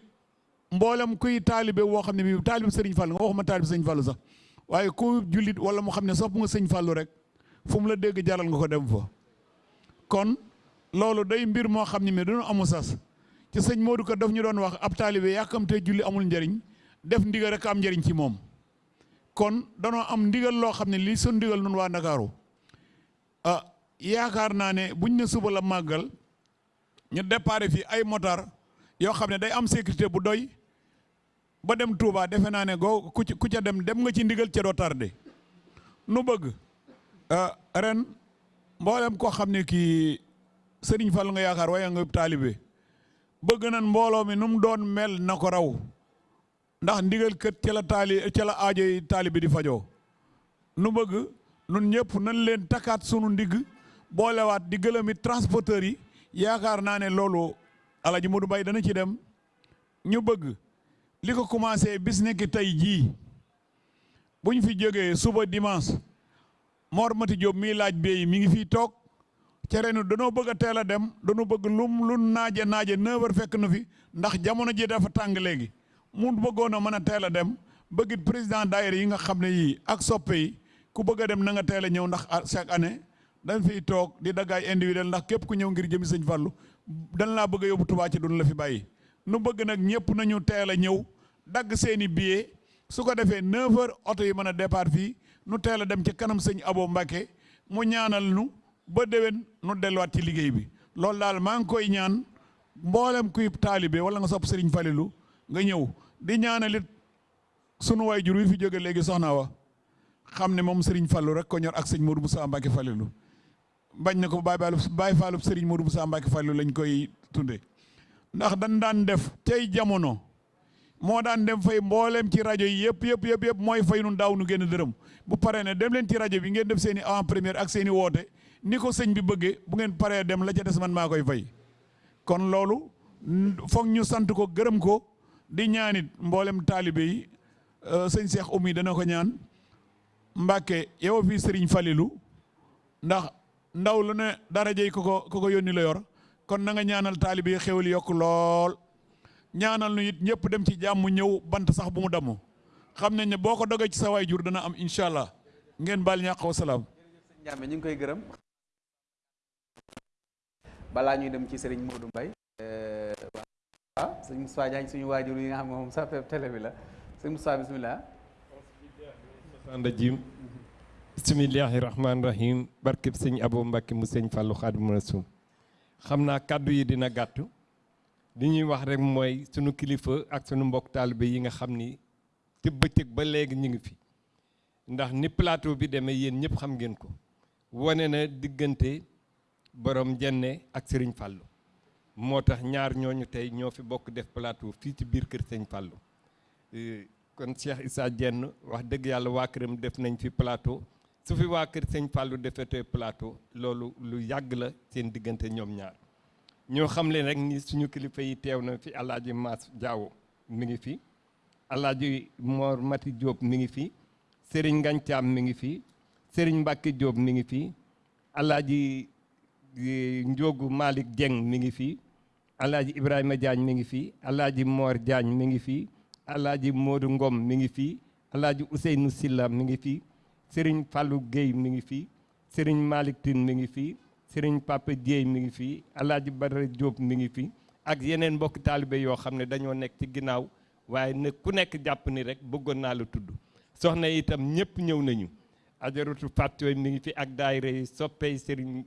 mboolem kuy taalibe woo xam bii taalibe sëriñ Fall nga waxuma taalibe sëñ Fallu sax waaye ku jullit wala mu xam ne sopp nga sëñ Fallu rek fu la dégg jaral nga ko dem fa. Kon loolu day mbir moo xam ne dañu amu sas. Ci sëñ Modou ko daf ñu doon wax ab taalibe yàkkamtee julli amul njëriñ def ndigal rek am njëriñ ci moom. Kon danoo am ndigal loo xam ne sun ndigal nun waa Ndakaaru. Ah yaakaar naa ne buñ ne suba la màggal ñu déparé fii ay motar yoo xam day am sécurité bu doy ba dem Touba defe naa ne goo ku ku ca dem dem nga ci ndigal ca doo nu bëgg ren mboolem koo xam ne kii Serigne Fall nga yaakaar waaye nga taalibe bëgg nan mbooloo mi nu mu doon mel na ko raw. Ndax ndigal kët ca la taali aajo yi taalibe di fajoo. Nu bëgg nun ñëpp nan leen takkaat sunu ndigg boolewaat di gëlëmi transporteurs yi. Yaakaar naa ne loolu Alaji Modou Mbaye dana ci dem. Ñu bëgg li ko commencé bis nekk tey jii buñ fi jógee suba dimanche Mor Mati Diop mii laaj bee mi ngi fii toog. Ca renu danoo bëgg a teel a dem danoo bëgg lum lu naaje naaje 9h fekk na fi ndax jamono ji dafa tàng léegi. Mu bëggoon a mën a teel a dem bëggit président daayira yi nga xam ne yii ak soppe yi ku bëgg dem na nga teel a ñëw ndax chaque année dañ fiy toog di daggaay individuel ndax képp ku ñëw ngir jëmi sëñ Fallu dan laa bëgg a yóbbu Tuubaa ci dun la fi bàyyi. Nu bëgg nag ñëpp nañu teel a dagg seeni billet su ko defee 9h oto yi mën a départ fii nu teel a dem ci kanam sëñ Abo Mbacke mu ñaanal nu ba déwén nu delluwaat ci liggéey bi. Loolu daal maa ngi koy ñaan mboolem kuy taalibe wala nga sopp Serigne Falilou nga ñëw di ñaanalit sunu waay jur wi fi jóge léegi soxna wa xam ne moom Serigne Fallou rek ko ñor ak sëñ Modou Moussa Mbacke Falilou bañ na ko Baye Fallou Baye Fallou Serigne Modou Moussa Mbacke Falilou lañ koy tunde ndax dañ daan def tey jamono moo daan dem fay mbooleem ci rajo yi yëpp yëpp yëpp yëpp mooy fay nun daaw nu génn dërëm. Bu paree ne dem leen ci rajo bi ngeen def seen i avant première ak seen i woote ni ko bi bëggee bu ngeen paree dem la ca des man maa koy fay. Kon loolu foog ñu sant ko gërëm ko di ñaanit mboolem taalibe yi sëñ Cheikh Oumy dana ko ñaan. Mbàkke yow fii Serigne Falilou ndax ndaw lu ne darajey ko ko ko yónni la yor. Kon na nga ñaanal taalibe yi xewal yokk lool ñaanal nu it ñëpp dem ci jàmm ñëw bant sax bu mu damm. Xam nañ ne boo ko dogee ci sa waay jur dana am incha allah. Ngeen baal ñàq wa Ndiame ñu ngi koy gërëm. Balaa ñuy dem ci Serigne Modou Mbaye waaw sëñ Moustapha Diagne suñu waajur yi nga xam ne moom sa télé bi la. Sëñ Moustapha bismillah. Rajim bismillahi rahmaani rahim barkeb sëñ Abo Mbacke mu sëñ Fallou Xaadimu Rasuul xam naa kàddu yi dina gàtt li ñuy wax rek mooy sunu kilifa ak sunu mbokk taalibe yi nga xam ni te bëccëg ba léegi ñu ngi fi. ndax ni plateau bi demee yéen ñëpp xam ngeen ko. wane na diggante borom jenne ak sëriñ fàllu moo tax ñaar ñooñu tey ñoo fi bokk def plateau fii ci biir kër sëñ fàllu kon Cheikh Issa Diène wax dëgg yàlla waa këram def nañ fi plateau. su fi waa kër sëñ fàllu defetee plateau loolu lu yàgg la seen diggante ñoom ñaar. Ñoo xam leen rek suñu kilifa yi teew na fi alaaji Maas Jaawo mi ngi fi alaaji Mor Mati Diop mi ngi fi Serigne Ngañcaam mi ngi fi Serigne Mbacke Diop mi ngi fi alaaji Njogu Malick Dieng mi ngi fi alaaji Ibrahima Diagne mi ngi fi alaaji Mor Diagne mi ngi fi alaaji Modou Ngom mi ngi fi alaaji Ousseynou Silla mi ngi fi Serigne Fallou Gueye mi ngi fi Serigne Malick Tine mi ngi fi Serigne Papa Dieye mi ngi fi alaaji Badara Diop mi ngi fi ak yeneen mbokki taalibe yoo xam ne dañoo nekk ci ginnaaw waaye ne ku nekk jàpp ni rek bëggoon naa la tudd. Soxna itam ñëpp ñëw nañu. Ajaratu fàttooy mi ngi fi ak daayira yi soppey sëriñ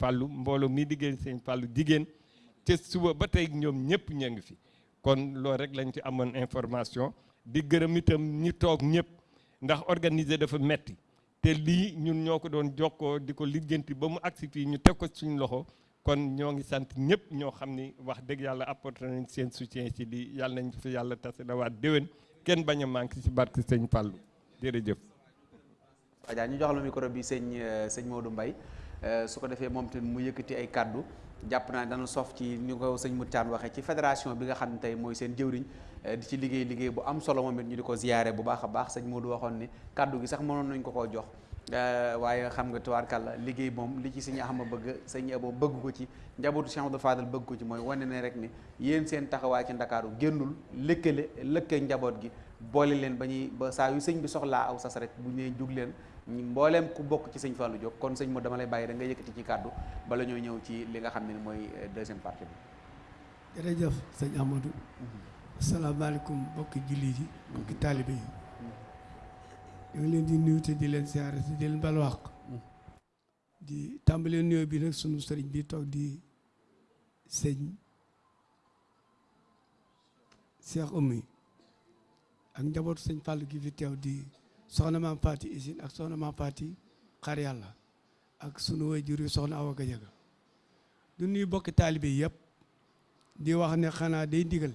Fallou mbooloo mi diggéen sëriñ Fallou jigéen te suba ba tey ñoom ñëpp ña ngi fi. Kon loolu rek lañ ci amoon information. Di gërëm itam ñi toog ñëpp ndax organiser dafa metti. Te lii ñun ñoo ko doon jokkoo di ko lijjanti ba mu agsi fii ñu teg ko suñu loxo kon ñoo ngi sant ñëpp ñoo xam ni wax dëgg yàlla apporté nañ seen soutien ci lii yàlla nañ fi yàlla tase dawaat déwén. Kenn bañ a manqué ci barke sëñ Fallou. Jërëjëf. Adja ñu jox la micro bi sëñ sëñ Modou Mbaye. Su ko defee moom tamit mu yëkkati ay kaddu jàpp naa dana sof ci ni ko sëñ Moutiane waxee ci fédération bi nga xam ne tey mooy seen jëwriñ. Di ci liggéey liggéey bu am solo moom it ñu di ko ziyaare bu baax a baax. Sëñ Modou waxoon ni kaddu gi sax mënoon nañ ko koo jox. Waaye xam nga tubaarkàlla liggéey moom li ci sëñ Axma bëgg sëñ Abo bëgg ko ci njabootu Cheikh Abdou Fadal bëgg ko ci mooy wane ne rek ni yéen seen taxawaay ci Ndakaaru génnul lëkkale lëkkee njaboot gi boole leen ba ñuy ba saa yu sëñ bi soxlaa aw sas rek bu ñëwee jug leen mbooleem ku bokk ci sëñ Fallou jóg kon sëñ mo dama lay bàyyi da nga yëkkati ci kàddu bala ñoo ñëw ci li nga xam ne mooy deuxième partie bi. Jërëjëf sëñ Amadou asalaamaaleykum mbokki jullit yi mbokki taalibe yi. Ñu ngi leen di nuyu te di leen siyaare te di leen balwaq di tàmbalee nuyoo bi nag sunu sëriñ bi toog di sëñ Cheikh Oumy ak njabootu sëñ Fallou gi fi teew di soxna maam Faati Isine ak soxna maam Faati xar yàlla ak sunu waajur yi soxna Awa Gajaga. Du nuyu bokki taalibe yëpp di wax ne xanaa day ndigal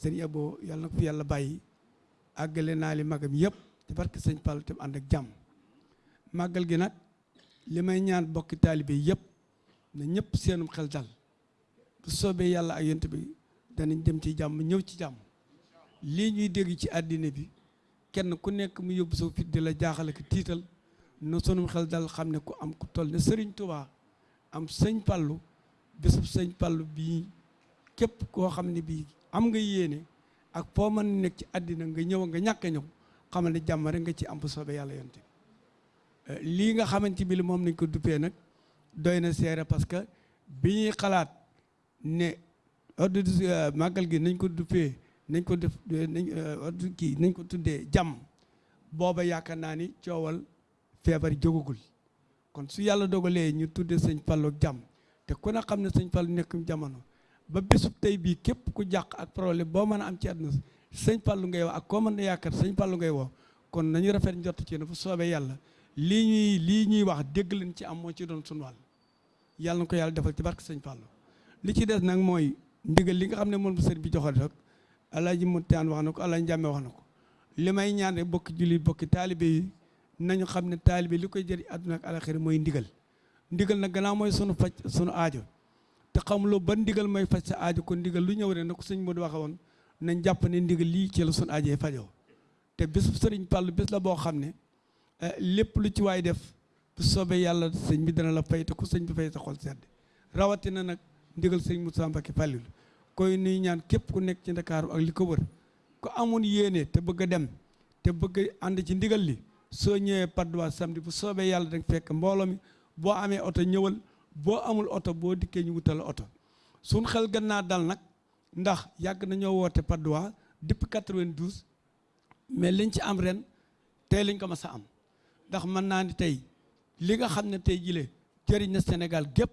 sëñ Abo yàlla na ko fi yàlla bàyyi. Àggale naa li magam yëpp te barke sëñ Fallou te ànd ak jàmm. Màggal gi nag li may ñaan bokki taalibe yëpp na ñëpp seenum xel dal. Bu soobee yàlla ak yonte bi danañ dem ci jàmm ñëw ci jàmm. Lii ñuy dégg ci àddina bi kenn ku nekk mu yóbbu sa fit di la jaaxale ko tiital. Na sunum xel dal xam ne ku am ku toll ne sëriñ Tubaa am sëñ Fallou bésub sëñ Fallou bii képp koo xam ne bii am nga yéene ak foo mën nekk ci àddina nga ñëw nga ñàkk ñëw xamal ne jàmm rek nga ci am bu soobee yàlla yonte lii nga xamante bi li moom nañ ko duppee nag doy na seere parce que bi ñuy xalaat ne ordre màggal gi nañ ko duppee nañ ko def nañ ordre kii nañ ko tuddee jàmm booba yaakaar ni kon su yàlla dogalee ñu tuddee sëñ Fallou jàmm te ku ne xam ne sëñ nekkum jamono ba bésub tey bii képp ku jàq ak problème boo mën am ci àdduna sëñ Fallou ngay wax ak koo mën a yaakaar sëñ Fallou ngay kon nañu rafet njott ci ne fu soobee yàlla lii ñuy lii ñuy wax dégg leen ci am moo ci doon sunu wàll. Yàlla na ko yàlla defal ci barke sëñ Fallou li ci des nag mooy ndigal li nga xam ne moom sëriñ bi joxal rek alaaji Mutiyaan wax na ko alaaji wax na ko. Li ñaan rek bokki julli bokki taalibe yi nañu xam ne taalibe li koy ak ndigal. Ndigal sunu faj sunu aajo te xamuloo ban ndigal mooy faj sa aajo kon ndigal lu ñëw rek na ko sëñ Modou waxe woon nañ ne ndigal lii ci la sun aajee fajoo. Te bés sëriñ Fallu bés la boo xam ne lépp lu ci waay def bu soobee yàlla sëñ bi dana la fay te ku sëñ bi fay sa xol sedd. Rawatina nag ndigal sëñ Moussa Mbacké Fallilu koy nuy ñaan képp ku nekk ci Ndakaaru ak li ko wër ku amoon yéene te bëgg dem te bëgg a ànd ci ndigal li ñëwee Patte d'Oie samedi bu soobee yàlla danga fekk mbooloo mi boo amee oto boo amul oto boo dikkee ñu wutal oto. Suñ xel gën naa dal nag ndax yàgg nañoo woote Patte d'Oie depuis 92 mais liñ ci am ren tey lañ ko mas a am. Ndax mën naa ni tey li nga xam ne tey jile jëriñ na Sénégal gépp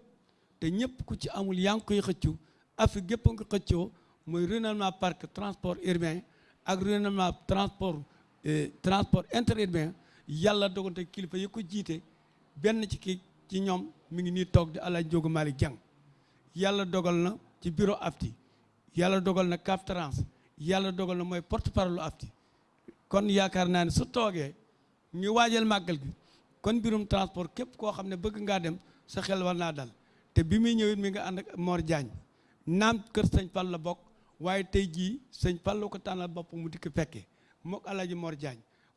te ñëpp ku ci amul yaa ngi koy xëccu Afrique gépp nga xëccoo mooy renouvellement parc transport urbain ak renouvellement transport transport interurbain yàlla dogante kilifa yi ko jiite benn ci ki ci ñoom mi ngi nii toog di Alaaji Njóogu Malick Jang. Yàlla dogal na ci bureau AFTI. Yàlla dogal na CAF Trans. Yàlla dogal na mooy porte parole AFTI. Kon yaakaar naa ne su toogee ñu waajal màggal gi kon mbirum transport képp koo xam ne bëgg ngaa dem sa xel war naa dal. Te bi muy ñëwit mi nga ànd ak Mor Diagne. Naam kër sëñ Fall la bokk waaye tey jii sëñ Fall ko tànnal bopp mu dikk fekkee mook Alaaji Mor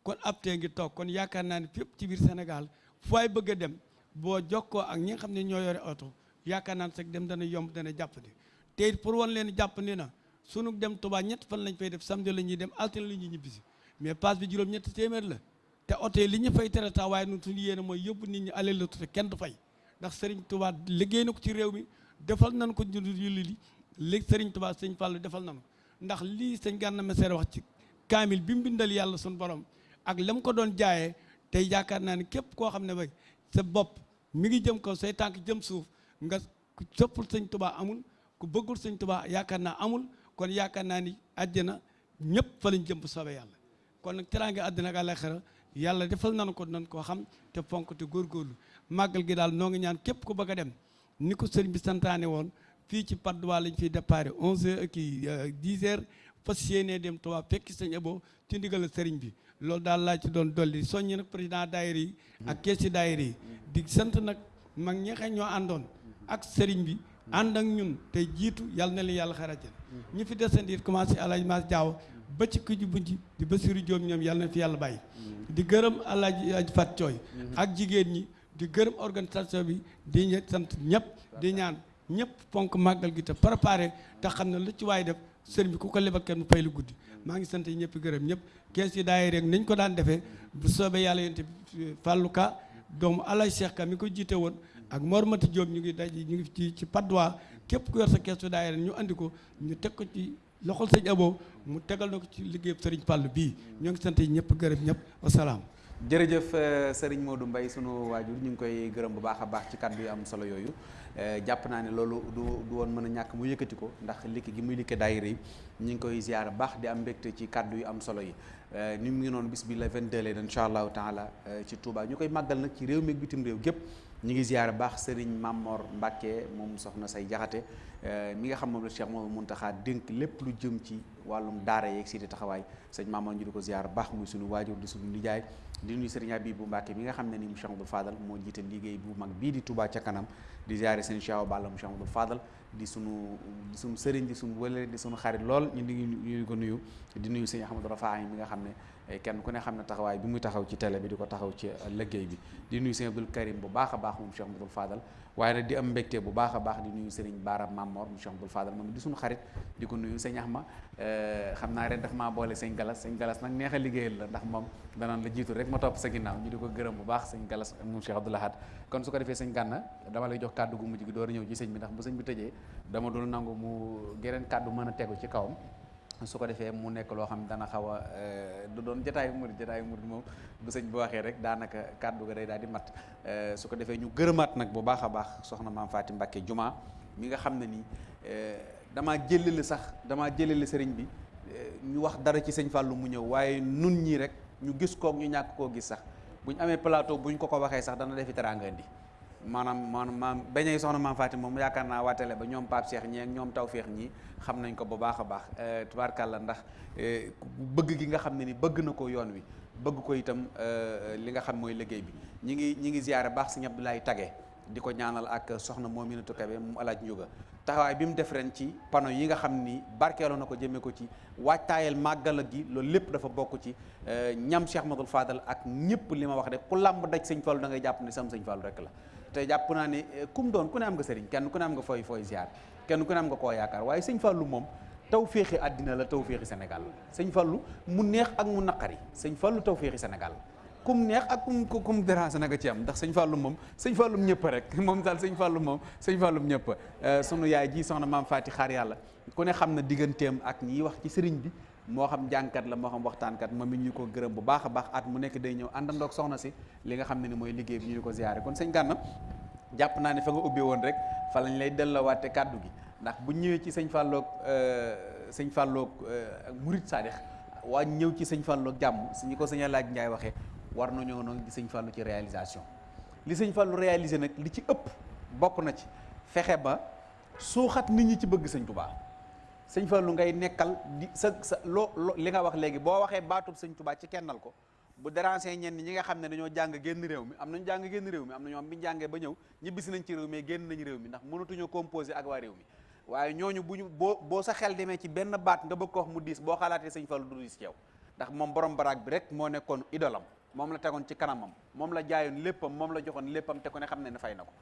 kon ab tee ngi toog kon yaakaar naa fépp ci biir Sénégal fu waay bëgg dem boo jokkoo ak ñi nga xam ne ñoo yore oto yaakaar naa ne sax dem dana yomb dana jàppandi. Te it pour wan leen jàpp ni na sunu dem tubaa ñett fan lañ fay def samedi la ñuy dem altine la ñuy ñibbisi. Mais passe bi juróom ñetti téeméer la. Te oto yi li ñu fay tere taa waaye nun suñu yéene mooy yóbbu nit ñi alal la te kenn du fay. Ndax Serigne Touba liggéey na ko ci réew mi defal nañ ko ñu li li Serigne Touba sëñ Fall defal nañ ndax lii sëñ Gana Messere wax ci kaamil bi mu bindal yàlla suñu borom ak la mu ko doon jaayee tey yaakaar naa ne képp koo xam ne bay sa bopp mi ngi jëm kaw say tànk jëm suuf nga ku soppul sëñ tubaa amul ku bëggul sëñ tubaa yaakaar naa amul kon yaakaar naa ni àjjana ñëpp fa lañ jëm bu soobee yàlla. Kon nag teraanga àddina ak àllaaxira yàlla defal nanu ko nañ koo xam te fonk te góorgóorlu. Màggal gi daal noo ngi ñaan képp ku bëgg a dem ni ko sëriñ bi santaane woon fii ci Patte d'Oie lañ fiy déparé 11h kii 10h fas yéenee dem Touba fekki sëñ Abo ci ndigal sëriñ bi. Loolu daal laa ci doon dolli. Soññi nag président daayira yi ak keesi daayira yi. Di sant nag mag ñi xam ñoo ak sëriñ bi ànd ak ñun tey jiitu yàlla na leen yàlla xarajal ñi fi desandi it commencé Alaaji Maas Jaaw ba ci kuji bunji di Basiru Joom ñoom yàlla na fi yàlla bàyyi. Di gërëm Alaaji Aj Fat Cooy ak jigéen ñi di gërëm organisation bi di sant ñëpp di ñaan ñëpp ponk màggal gi te préparé te xam ne lu ci waay def sëriñ bi ku ko lebal kenn fay lu guddi maa ngi sant ñëpp gërëm ñëpp. Kees yi daay rek nañ ko daan defee. Bu soobee yàlla yonte Fallou Ka doomu Alaaji Cheikh Ka mi ko jiite woon ak Mor Mati Diop ñu ngi daj ñu ngi ci d'Oie. Képp ku yor sa keesu daayira ñu andi ñu teg ko ci loxol sëñ Abo mu tegal na ci ngi gërëm. Jërëjëf Serigne Modou Mbaye sunu waajur ñu ngi koy gërëm bu baax a baax ci kàddu yu am solo yooyu. Jàpp naa ne loolu du du woon mën a ñàkk mu yëkkati ko ndax likki gi muy likke daayira yi ñu ngi koy ziar baax di am mbégte ci kàddu yu am solo yi. Ni mu ngi noonu bis bi la 22 leen incha taala ci Touba. Ñu koy màggal nag ci réew mi bitim réew gépp ñu ngi ziar baax Serigne Mamor Mbacke moom soxna say jaxate mi nga xam moom la Cheikh moom Muntaxa dénk lépp lu jëm ci wàllum daara yeeg si taxawaay. Sëñ Mamor ñu ko ziar baax muy suñu waajur di suñu nijaay. Di nuyu Serigne Abibou Mbacke mi nga xam ne ni mu Cheikh Abdou Fadal moo jiite liggéey bu mag bii di Touba ca kanam. Di ziare sëñ Cheikh Balla mu Cheikh Abdou Fadal di sunu di sunu sëriñ di sunu wële di sunu xarit lool. Ñu ngi ñu ko nuyu. Di nuyu sëñ Ahmadou Rafaay mi nga xam ne kenn ku ne xam ne taxawaay bi muy taxaw ci télé bi di ko taxaw ci liggéey bi. Di nuyu sëñ Abdoul Karim bu baax a baax moom Cheikh Abdou Fadal. Waaye nag di am mbégte bu baax a baax di nuyu Serigne Baara Mamor mu Cheikh Abdou Fadal moom di suñu xarit di ko nuyu sëñ Ahma. Xam naa ren daf maa boole sëñ Galas. Sëñ Galas nag neex liggéeyal la ndax moom danaan la jiitu rek ma topp sa ginnaaw. Ñu di ko gërëm bu baax sëñ Galas moom Cheikh Abdou Lahad kon su ko defee sëñ Gànna dama lay jox kàddu gu mujj gi door a ñëw ci sëñ bi ndax bu sëñ bi tëjee dama dul nangu mu geneen kàddu mën a tegu ci kawam su ko mu nekk loo xam dana xaw a du doon jataayu murid jataayu murid moom bu sëñ bi waxee rek daanaka kàddu ga day daal di mat. Su ko defee ñu gërëmaat nag bu baax a baax soxna maam Faati Mbàkke Juma mi nga xam ne nii damaa jëlale sax damaa jëlale sëriñ bi ñu wax dara ci sëñ Fàllu mu ñëw nun ñii rek ñu gis kook ñu ñàkk koo gis sax. Bu ñu amee plateau bu ñu ko ko waxee sax dana defi maanaam maam bañey soxna maam Faati moom yaakaar naa waa télé ba ñoom Pape Cheikh ñi ak ñoom Tawfeex ñi xam nañ ko bu baax a baax. Tubaarkàlla ndax bëgg gi nga xam ne ni bëgg na ko yoon wi bëgg ko itam li nga xam mooy liggéey bi. Ñi ngi ñi ngi ziyaare baax sëñ Abdoulaye Tage di ko ñaanal ak soxna Mominatou Kebe mu alaaj njuga taxawaay bi mu def ren ci panneau yi nga xam ni barkeeloo na ko ci waajtaayal màggal gi loolu lépp dafa bokk ci ñam Cheikh Madul Fadal ak ñëpp li ma wax de ku làmb daj sëñ Fallu da ngay jàpp ne sam sëñ Fallu rek la te jàpp naa ne kum doon ku ne am nga sëriñ kenn ku ne am nga fooy fooy ziar kenn ku ne am nga koo yaakaar waaye sëñ Fallu moom taw féexi àddina la taw féexi Sénégal sëñ Fallu mu neex ak mu naqari sëñ Fallu taw féexi Sénégal kum neex ak kum kum dérange na nga ci am ndax sëñ Fallu moom sëñ Fallum ñëpp rek moom daal sëñ Fallu moom sëñ Fallum ñëpp sunu yaay ji soxna maam Faati xaar yàlla ku ne xam na digganteem ak ñiy wax ci sëriñ bi moo xam jàngkat la moo xam waxtaankat moom it ñu ko gërëm bu baax a baax at mu nekk day ñëw àndandoog soxna si li nga xam ne ni mooy liggéey bi ñu ko ziyaare. Kon sëñ Gànna jàpp naa ne fa nga ubbi woon rek fa lañ lay delloowaate kàddu gi. Ndax bu ñëwee ci sëñ Falloog sëñ Falloog Murit Sadix waa ñëw ci sëñ Falloog jàmm su ko sëñ laaj Njaay waxee war nañoo noonu di sëñ Fallu ci réalisation. Li sëñ Fallu réalisé nag li ci ëpp bokk na ci fexe ba suuxat nit ñi ci bëgg sëñ Tubaa sëñ Fallu ngay nekkal di sa sa loo li nga wax léegi boo waxee baatub sëñ Tubaa ci kennal ko bu déranger ñenn ñi nga xam ne dañoo jàng génn réew mi am nañu jàng génn réew mi am na ñoom ñu jàngee ba ñëw ñibbisi nañ ci réew mi génn nañ réew mi ndax mënatuñoo composé ak waa réew mi. Waaye ñooñu bu ñu boo boo sa xel demee ci benn baat nga bëgg ko wax mu diis boo xalaatee sëñ Fallu du diis ci yow. Ndax moom borom baraag bi rek moo nekkoon idolam moom la tegoon ci kanamam moom la jaayoon léppam moom la joxoon léppam te xam ne ne fay na ko.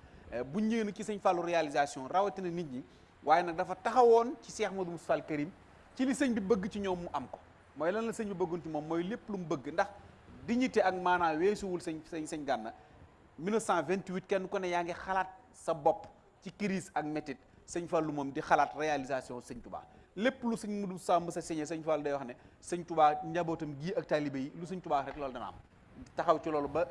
Bu ñëwee ci sëñ Fallu réalisation rawatina nit ñi waaye nag dafa taxawoon ci Cheikh Modou Moustapha Karim ci li sëñ bi bëgg ci ñoom mu am ko. mooy lan la sëñ bi bëggoon moom mooy lépp lu mu bëgg ndax dignité ak maanaa weesuwul sëñ sëñ sëñ Gànna 1928 kenn ku ne yaa ngi xalaat sa bopp ci crise ak métit sëñ Fallu moom di xalaat réalisation sëñ Touba. lépp lu sëñ Modou sàmm sa signé sëñ Fallu day wax ne sëñ Touba njabootam gii ak taalibe yi lu sëñ Touba rek loolu dana am. taxaw ci loolu ba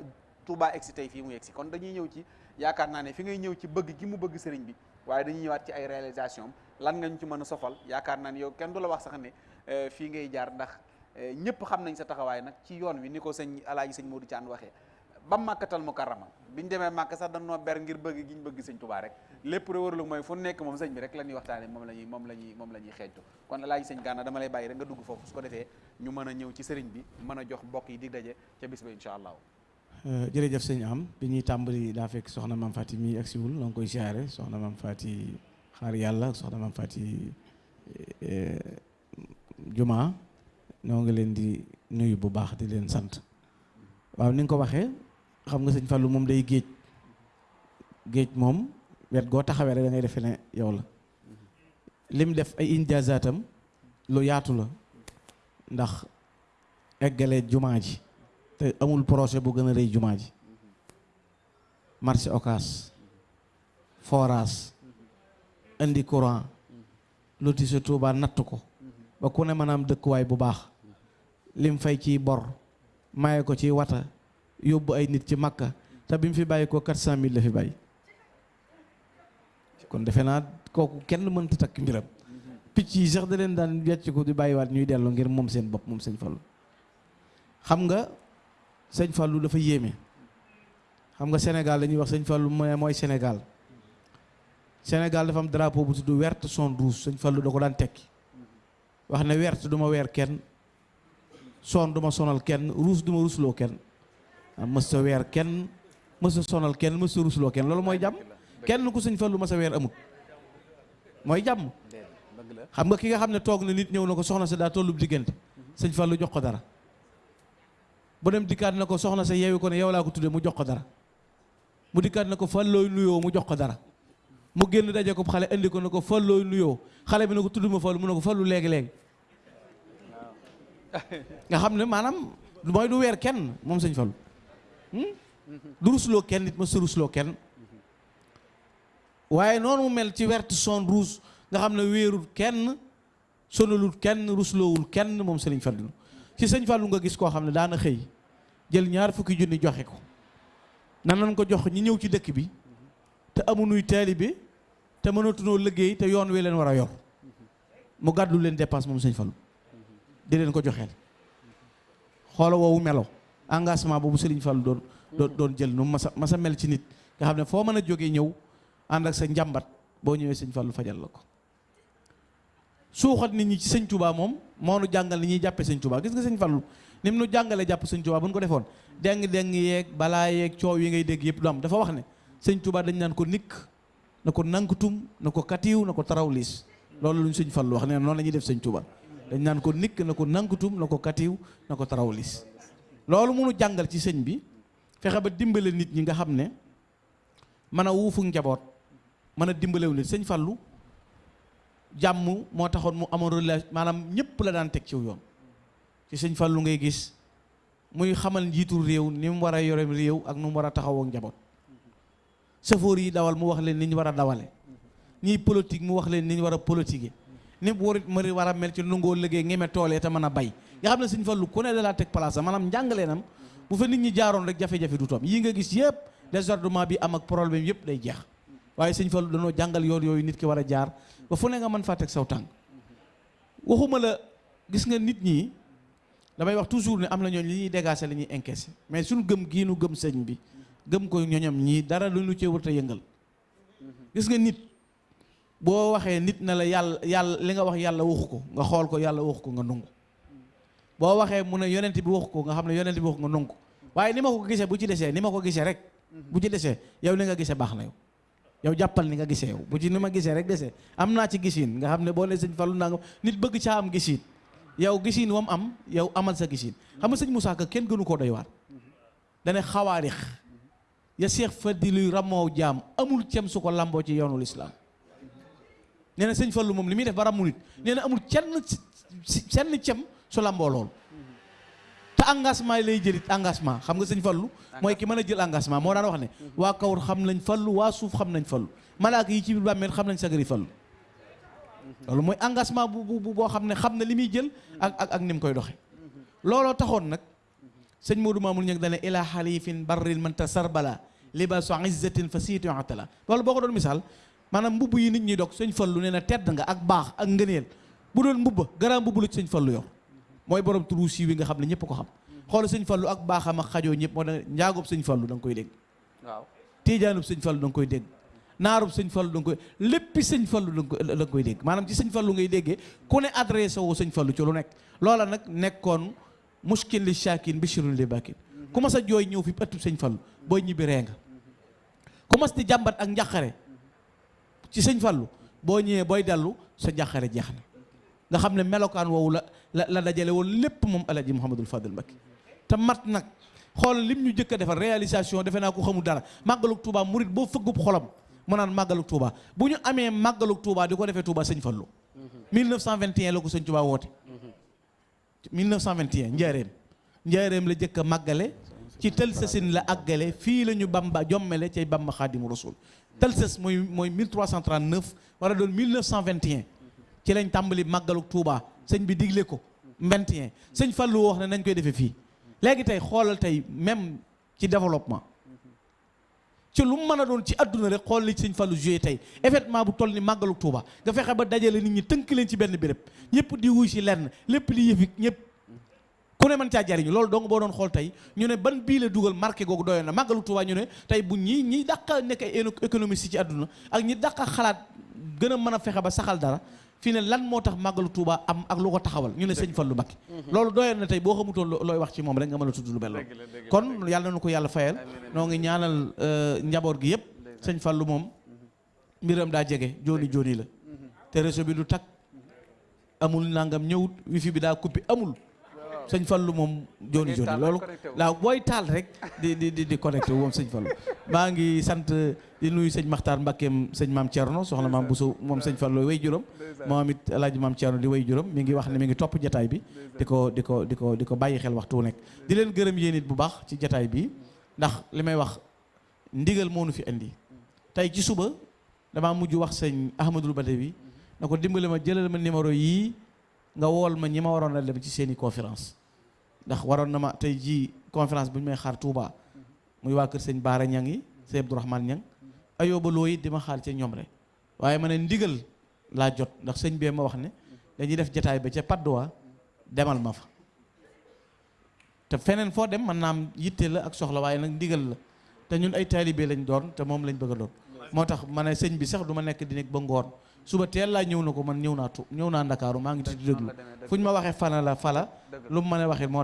Touba egsi tey fii mu egsi. kon dañuy ñëw ci yaakaar naa ne fi ngay ñëw ci bëgg gi mu bëgg sëriñ bi waaye dañuy ñëwaat ci ay réalisation lan nga ñu ci mën a sofal yaakaar naa ni yow kenn du la wax sax ne fii ngay jaar ndax ñëpp xam nañ sa taxawaay nag ci yoon wi ni ko sëñ alaaji sëñ Modou Thiane waxee. Ba màkkatal mu karama biñu demee màkk sax dañoo ber ngir bëgg gi ñu bëgg sëñ Touba rek. Lépp rek waralu mooy fu nekk moom sëñ bi rek la ñuy waxtaane moom la ñuy moom la ñuy moom la ñuy xeeñtu. Kon alaaji sëñ Gana dama lay bàyyi rek nga dugg foofu su ko defee ñu mën a ñëw ci sëriñ bi mën a jox mbokk yi di daje ca bis ba incha jërëjëf sëñ am bi ñuy tàmbali daa fekk soxna maam Fati mi ak siwul la nga koy siyaare soxna maam Fati xaar yàlla soxna maam Fati juma ñoo ngi leen di nuyu bu baax di leen sant waaw ni nga ko waxee xam nga sëñ Fallou moom day géej géej moom wet goo taxawee rek da ngay defe ne yow la lim def ay injazaatam lu yaatu la ndax eggale jumaa ji te amul projet bu gën a rëy jumaa ji. Marché Ocass forage indi courant lotissé Touba natt ko. Ba ku ne mën a am dëkkuwaay bu baax. Lim fay ci bor maye ko ci wata yóbbu ay nit ci makka te bi mu fi bàyyi ko quatre cent mille la fi bàyyi. Kon defe naa kooku kenn mënta takk mbiram. Picc yi sax da leen daan wecc ko ñuy dellu ngir moom seen bopp moom sëñ Fallou xam nga sëñ Fallou dafa yéeme. Xam nga Sénégal dañuy wax sëñ Fallou mooy Sénégal. Sénégal dafa am drapeau bu tudd vert son rouge sëñ Fallou da ko daan tekki. Wax ne vert du ma weer kenn son du ma sonal kenn rouge du ma rusloo kenn. Mës sa weer kenn mës sa sonal kenn mës sa rusloo kenn. Loolu mooy jàmm. Kenn ku sëñ Fallou ma sa weer amut mooy jàmm. Xam nga ki nga xam ne toog na nit ñëw na ko soxna sa daa tollub diggante. Sëñ Fallou jox ko dara bu dem dikkaat na ko soxna sa yeewi ko ne yow laa ko tudde mu jox ko dara. Mu dikkaat na ko Fallooy nuyoo mu jox ko dara. Mu génn daje ko xale indi ko ne ko Fallooy nuyoo. Xale bi ne ko tudd ma Fallu mu ne ko Fallu léegi-léegi nga xam ne maanaam mooy du weer kenn moom sëñ Fallu. Du rusloo kenn nit ma sa rusloo kenn. Waaye noonu mu mel ci vert son rouge nga xam ne wéerul kenn sonalul kenn rusloowul kenn moom sëriñ Fallu. Ci sëñ Fallu nga gis koo xam ne daana xëy jël ñaar fukki junni joxe ko. Nan nañ ko jox ñi ñëw ci dëkk bi? Te amunuy taalibe te mënatunoo liggéey te yoon wi leen war a yor. Mu gàddu leen dépense moom sëñ Fallu. Di leen ko joxeel. Xoola woowu melo. Engagement boobu sëriñ Fallu doon doon doon jël nu masa masa mel ci nit. Nga xam ne foo mën a jógee ñëw ànd ak sa njàmbat boo ñëwee sëñ Fallu fajal la ko. Suuxat nit ñi ci sëñ Touba moom moo nu ni ñuy jàppee sëñ Touba gis nga sëñ Fallu ni mu nu jàngalee jàpp sëñ ñu ko defoon. Deng deng yeeg balaa yeeg coow yi ngay dégg yëpp du am. Dafa wax ne sëñ Touba dañ naan ko nikk na ko nankutum na ko katiw na ko tarawlis loolu lu ñu sëñ Fallu wax nee na noonu la ñuy def sëñ Touba dañ naan ko nikk na ko nankutum na ko katiw na ko tarawlis loolu munu jàngal ci sëñ bi fexe ba dimbale nit ñi nga xam ne mën a wuufu njaboot mën a dimbalewu nit. Sëñ Fallu moo taxoon mu amoon relation maanaam la daan teg ciw yoon ci sëñ Fallu ngay gis muy xamal njiitu réew ni mu war a yore réew ak nu mu war a taxawoo njaboot. Yi dawal mu wax ni ñu dawale. Ñiy politique mu wax leen ni ñu war a politiquer. Ni mu war a war a mel ci nungoo liggéey ngeme toolee te mën a bay. Nga xam ne sëñ Fallu ku ne da laa teg place maanaam njàngaleenam bu fa nit ñi jaaroon rek du yii nga gis bi am ak problème yëpp day jeex. Waaye sëñ Fallu dañoo jàngal yoon yooyu nit ki war a jaar ba fu ne nga mën saw waxuma la gis nga nit ñi damay wax toujours ne am na ñooñ li ñuy dégager li ñuy encaisser. Mais suñu gëm gii nu gëm sëñ bi gëm ko ñoñom ñii dara lu ñu cee wërta yëngal. Gis nga nit boo waxee nit na la yàlla yàlla li nga wax yàlla waxu ko nga xool ko yàlla waxu ko nga nungu. Boo waxee mu ne yonent bi waxu ko nga xam ne yonent bi nga nungu. Ni ko gisee bu ci desee ni ma ko gisee rek bu ci desee yow li nga gisee baax na yow. Yow jàppal ni nga gisee yow. Bu ci ni ma gisee rek desee. Am naa ci gisin nga xam ne boo ne nga nit bëgg caa am yow gisin wam am yow amal sa gisin. Xam nga sëñ Moussa Ka kenn gënu koo doy waar dane xawaarix ya seex fadiluy ramoo jaam amul cem su ko lamboo ci yoonul islaam nee na sëñ Fallu moom li def ba nit. Nee amul kenn senn cem su lamboo loolu te engagement lay jëlit engagement. Xam nga sëñ Fallu? Mooy ki mën a jël engagement. Moo daan wax ne waa kawr xam nañ Fallu waa suuf xam nañ Fallu. Malaaka yi ci biir xam nañ sagari Fallu loolu mooy engagement bu bu boo xam ne xam na li muy jël ak ak ak ni mu koy doxe. Looloo taxoon nag sëñ Modou Mamoul ñëg dane ila xalifin barril man tasarbala libasu izzatin fa siitu atala. Loolu boo ko doon misaal maanaam mbubb yi nit ñi dog sëñ Fallu nee na tedd nga ak baax ak ngëneel. Bu doon mbubba garaam mbubb la ci sëñ Fallu yor. Mooy borom turu siiw yi nga xam ne ñëpp ko xam. Xool sëñ Fallu ak baaxam ak xajoo ñëpp moo da njaagoob sëñ Fallu da nga koy dégg. Waaw. Tiijaanub sëñ Fallu da nga koy dégg naarub sëñ Fallu da nga koy léppi sëñ Fallu da nga koy dégg. Maanaam ci sëñ Fallu ngay déggee ku ne adressé woo sëñ Fallu ci lu nekk. Loola nag nekkoon muskil li shakin bishirun li bakin ku mas a jooy ñëw fi ëttub sëñ Fallu booy ñibbi ree nga. Ku mas ak njaqare ci Fallu sa nga la la dajale woon lépp moom alaji Mouhamadul Fadil Mbacké. Te mat nag xool lim ñu jëkk a defar réalisation defe ko xamul dara. Màggalug Touba murit boo xolam mu naan màggalug Touba bu ñu amee Touba di ko Touba sëñ Fallu. 1921 la ko Touba woote. 1921 njaareem njaareem la jëkk a ci tëlsasin la àggale. fii la bamba jommele cay bamba xaadimu rasul tëlsas mooy mooy 1339 wala doon 1921 ci lañ tàmbali màggalug Touba sëñ bi digle ko. 21 sëñ Fallu wax ne nañ koy defee fii. léegi tey xoolal tey même ci développement ci lu mën a doon ci adduna rek xool li sëñ Fallu joué tey. Événement bu toll ni màggalu Touba nga fexe ba dajale nit ñi tënk leen ci benn béréb. Ñëpp di wuy si lenn. Lépp di yëfi ñëpp ku ne mën caa jariñu. Loolu dong boo doon xool tey ñu ne ban bii la dugal marqué googu doyoon na. Màggalu Touba ñu ne tey bu ñi ñi dàqa nekk ay économiste ci adduna ak ñi dàqa xalaat gën a fexe ba saxal dara fii ne lan moo tax màggalu Touba am ak lu ko taxawal ñu ne sëñ Fallu Mbacké. Loolu doyoon na tey boo xamutoon looy wax ci moom rek nga mën a tudd lu mel loolu kon yàlla na ko yàlla fayal. Noo ngi ñaanal njaboot gi yëpp sëñ Fallu moom mbiram daa jege jooni jooni la. Te réseau bi du takk amul nangam ñëwut wifi bi daa coupé amul. Sëñ Fallu moom jooni jooni loolu. laaw booy taal rek di di di di connecté moom sëñ Fallu. Maa ngi sant di nuyu sëñ Maxtaar Mbakkeem sëñ maam Thierno soxna maam Bousso moom sëñ Fallu way juróom. Moom it alaaji maam Thierno di way juróom. Mi ngi wax ne mi ngi topp jataay bi di ko di ko di ko di ko bàyyi xel waxtu wu nekk. Di leen gërëm yéen it bu baax ci jataay bi ndax li may wax ndigal nu fi indi. Tey ci suba damaa mujj wax sëñ Ahmadul Badawi na ko dimbale ma jëlal ma numéro yii nga wool ma ñi ma waroon a dem ci seeni conférence. Ndax waroon na ma tey jii conférence bu ñu may xaar Touba. Muy waa kër sëñ Baara Ñang it di ma xaar ca ñoom rek. Waaye ma ne ndigal laa jot ndax sëñ bee ma wax ne dañuy def jataay ba ca Padoa demal ma fa. Te feneen foo dem man naam yitte la ak soxla waaye nag ndigal la. Te ñun ay taalibe lañ doon te moom lañ bëgg doon. Bi sax du ma nekk di nekk ba ngoon suba teel laa ñëw na ko man ñëw tu ngi di déglu fu ñu ma waxee fana la fala lu mu mën a waxee moo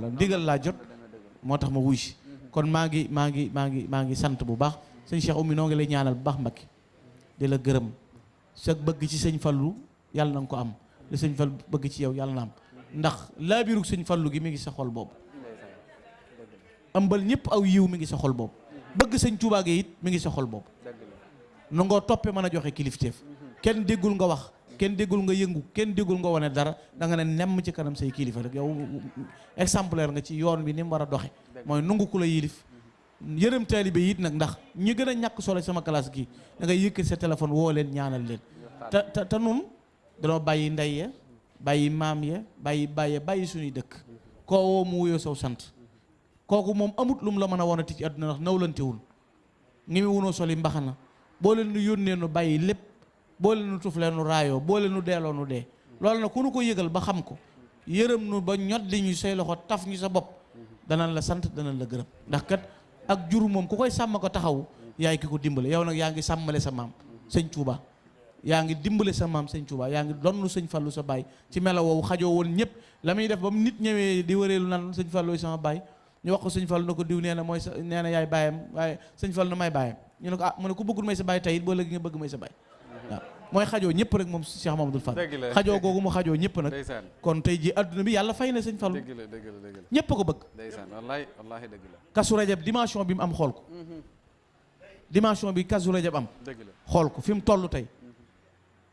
la. Ndigal laa jot moo tax ma wuy kon maa ngi maa ngi maa ngi ngi bu baax. Sëñ Cheikh Oumy noo lay ñaanal baax di la bëgg ci sëñ Fallu yàlla na nga ko am. Li sëñ Fallu bëgg ci yow yàlla na am. Ndax laabiru sëñ Fallu gi mi ngi sa xol boobu. Ëmbal ñëpp aw yiw mi ngi sa xol boobu. Bëgg sëñ Tuubaa gi it mi ngi sa xol boobu. Nu ngoo toppe mën a joxe kilifteef kenn déggul nga wax kenn déggul nga yëngu kenn déggul nga wane dara da nga ne nemm ci kanam say kilifa. Rek yow exemplaire nga ci yoon bi ni mu doxe. Mooy nungu ku la yilif. Yërëm taalibe yi it nag ndax ñi gën a ñàkk solo sama classe gi da ngay yëkkati sa téléphone woo leen ñaanal leen. Te te te nun danoo bàyyi ndey ya bàyyi maam ya bàyyi bàyyi bàyyi suñuy dëkk. Koo woo mu wuyoo saw sant. Kooku moom amut lu mu la mën a wonati ci àdduna ndax nawlantewul. Ngi mi wunoo soli mbaxana. Boo leen nu yónnee nu bàyyi lépp boo leen nu tuflee nu raayoo boo leen nu deeloo nu dee. Loolu nag ku nu ko yëgal ba xam ko yërëm nu ba ñot li ñu say loxo taf ñu sa bopp danañ la sant danañ la gërëm. Ndax kat ak jur moom ku koy sàmm ko taxaw yaay ki ko dimbale. Yow nag yaa ngi sa maam sëñ Touba yaa ngi dimbale sa maam sëñ Touba yaa ngi donnu sëñ Fallu sa baay. Ci melo woowu xajoo woon ñëpp. La muy def ba mu nit ñëwee di wëreelu nan sëñ Fallu sama baay. Ñu wax ko sëñ Fallu na ko diw nee na mooy sa nee na yaay baayam waaye sëñ Fallu na may baayam. Ñu ne ah mu ne ku bëggul may sa baay tey it boo nga bëgg may sa waaw mooy xajoo ñëpp rek moom Cheikh Mamadou Fall. Xajoo googu mu xajoo ñëpp nag. Kon tey ji àdduna bi yàlla fay na sëñ Fallu. Ñëpp a ko bëgg. Kasu rajab dimension bi mu am xool ko. Dimension bi kasu rajab am. Xool ko fi mu toll tey.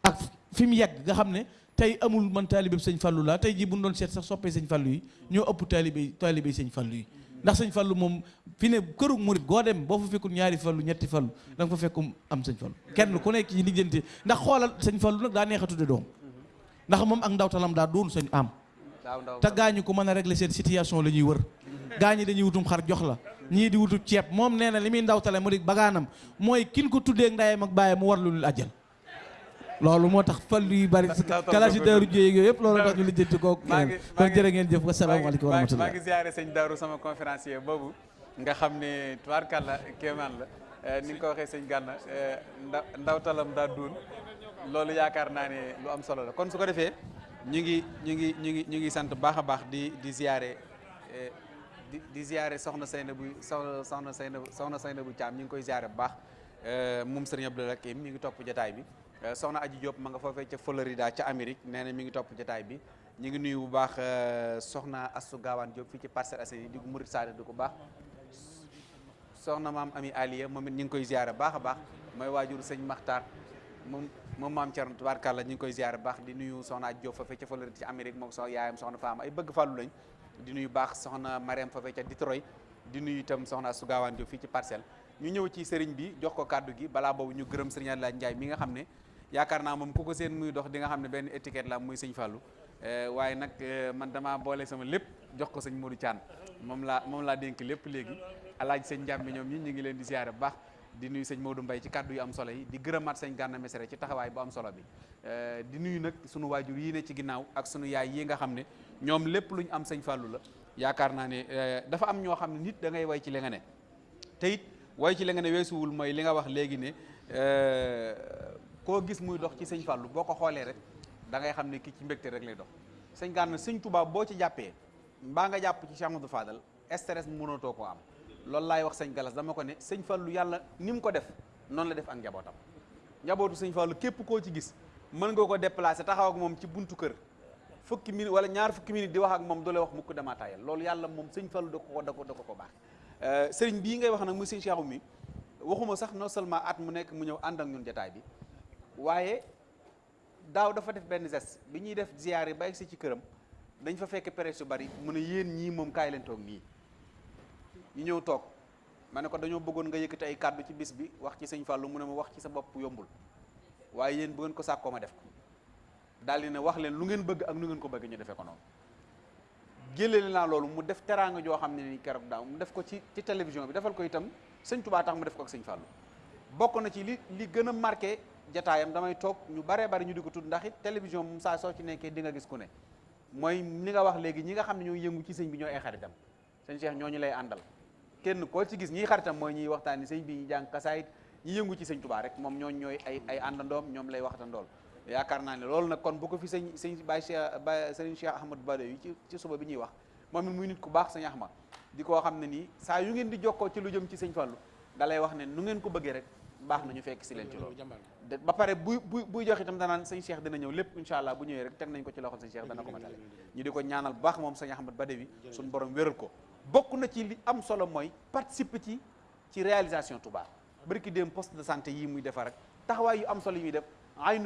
Ak fi mu yegg nga xam ne tey amul man taalibe sëñ Fallu laa. Tey jii bu ñu doon seet sax soppee sëñ Fallu yi ñoo ëpp taalibe taalibe sëñ Fallu yi. Ndax sëñ Fallu moom fi ne këru murit goo dem boo fa fekkul ñaari Fallu ñetti Fallu da nga fa fekkum am sëñ Fallu. Kenn ku nekk ci lijjanti ndax xoolal sëñ Fallu nag daa neex a tudde doom. Ndax moom ak ndawtalam daa doon sëñ am. Daaw ndaw te gaañu ko mën a régler seen situation la ñuy wër. Gaañi dañuy wutum xar jox la. Ñii di wutum ceeb. Moom nee na li muy ndawtale mu di bagaanam. Mooy kin ko tuddee ak ndayam ak bàyyam mu war lu lul ajjal loolu moo tax fallu yu bari kalaasi daaru jéeg yooyu yëpp loolu tax ñu lijjanti ko maa ngi kon jërë ngeen jëf wasalaamaaleykum wa maa rahmatullah ngi ziare sëñ Daaru sama conférencier boobu. Nga xam ne tubaarkàlla kéemaan la. Eh, ni nga ko waxee sëñ Gànna eh, nda ndawtalam daa duun. Loolu yaakaar naa ne lu am solo la. Kon su ko defee ñu ngi ñu ngi ñu ngi ñu ngi sant baax a baax di di ziare eh, di di ziare soxna Seyna bu soxna Seyna soxna Seyna bu Caam ñu ngi koy ziare bu baax. Moom sëriñ Abdou Hakim mi ngi topp jotaay bi soxna Aji Diop ma nga foofee ca Florida ca Amérique nee na mi ngi topp jotaay bi. Ñu ngi nuyu bu baax soxna Diop fii ci Assainies di murit saade di ko baax. Soxna maam Ami Aliya moom it ñu ngi koy ziare baax a baax. Mooy waajur sëñ Maxtaar moom moom maam Thierno tubaarkàlla ngi koy baax. Di nuyu soxna Aji Diop foofee ca Florida ci Amérique moom sox yaayam soxna Faama. Ay bëgg fàllu lañ. Di nuyu baax soxna Mariam foofee ca Detroit. Di nuyu itam soxna Astou Gawane Diop fii ci Parcelles. Ñu ci bi jox ko kàddu gi. Balaa boobu ñu gërëm sëriñ Ndiaye mi nga yaakaar naa moom ku seen muy dox di nga xam ne benn étiquette la muy sëñ Fallou. Waaye nag man damaa boole sama lépp jox ko sëñ Modou Thian. Moom laa moom laa dénk lépp léegi. Alaaj sëñ Njàmbi ñoom ñi ngi leen di ziare bu baax. Di nuyu sëñ Modou Mbaye ci kàddu yu am solo yi. Di gërëmaat sëñ Gana Messere ci taxawaay bu am solo bi. Di nuyu nag sunu waajur yii ne ci ginnaaw ak sunu yaay yi nga xam ne ñoom lépp lu ñu am sëñ Fallou la. Yaakaar naa ne dafa am ñoo xam ne nit da ngay way ci li nga ne. Te it way ci li nga ne mooy li nga wax léegi ne koo gis muy dox ci sëñ Fallou boo ko xoolee rek da ngay xam ne kii ci mbégte rek lay dox. Sëñ Gana sëñ Touba boo ci jàppee mbaa nga jàpp ci Cheikh Fadal stress mënatoo koo am. Loolu laay wax sëñ Galas dama ko ne sëñ Fallou yàlla ni ko def noonu la def ak njabootam. Njabootu sëñ Fallou képp koo ci gis mën nga ko déplacer taxaw ak moom ci buntu kër. Fukki wala ñaar fukki minute di wax ak moom la wax mukk dama tayal. Loolu yàlla moom sëñ Fallou da ko da ko da ko ko baax. Sëriñ bii ngay wax nag muy sëñ Cheikh mi waxuma sax non seulement at mu nekk mu ñëw ànd ak ñun bi waaye daaw dafa def benn geste. bi def ziyaar yi ba egsi ci këram dañ fa fekk presse yu bari mu ne yéen ñii moom kaay leen toog nii. ñu ñëw toog ma ne ko dañoo bëggoon nga yëkkati ay kàddu ci bis bi wax ci sëñ Fallou mu ne ma wax ci sa bopp yombul. waaye yéen bu ko ma def ko. daal wax leen lu ngeen bëgg ak nu ngeen ko bëgg ñu defee ko loolu mu def teraanga joo xam ne ni daaw mu def ko ci ci télévision bi defal ko itam sëñ Touba tax mu def ko ak sëñ Fallou. bokk na ci li li gën a marqué jataayam damay toog ñu baree bari ñu di ko tudd ndax it télévision moom saa soo ci nekkee di nga gis ku ne. mooy ni nga wax léegi ñi nga xam ne ñoo yëngu ci sëñ bi ñooy ay xaritam. sëñ Cheikh ñooñu lay àndal. kenn koo ci gis ñiy xaritam mooy ñiy waxtaani sëñ bi ñu jàng kasaayit ñi yëngu ci sëñ Touba rek moom ñooñ ñooy ay àndandoom ñoom lay waxtandool. yaakaar naa ne loolu nag kon bu ko fi sëñ sëñ Baye Cheikh Baye sëñ Cheikh Ahmadou Bado yi ci ci suba bi ñuy wax moom it muy nit ku baax sëñ Ahmad di koo xam ne nii saa yu ngeen di jokkoo ci lu jëm ci sëñ lay wax ne nu ngeen ko bëggee rek baax na ñu fekk si leen ci loolu. Ba pare buy buy buy jox itam danaan sëñ Cheikh dina ñëw lépp incha allah bu ñëwee rek teg nañ ko ci loxol sëñ Cheikh dana ko matale. Ñu di ko ñaanal baax moom sëñ Ahmad Badawi suñu borom wéral ko. Bokk na ci li am solo mooy participer ci ci réalisation Touba. Bari ki dem poste de santé muy defar rek taxawaay yu am solo yi muy def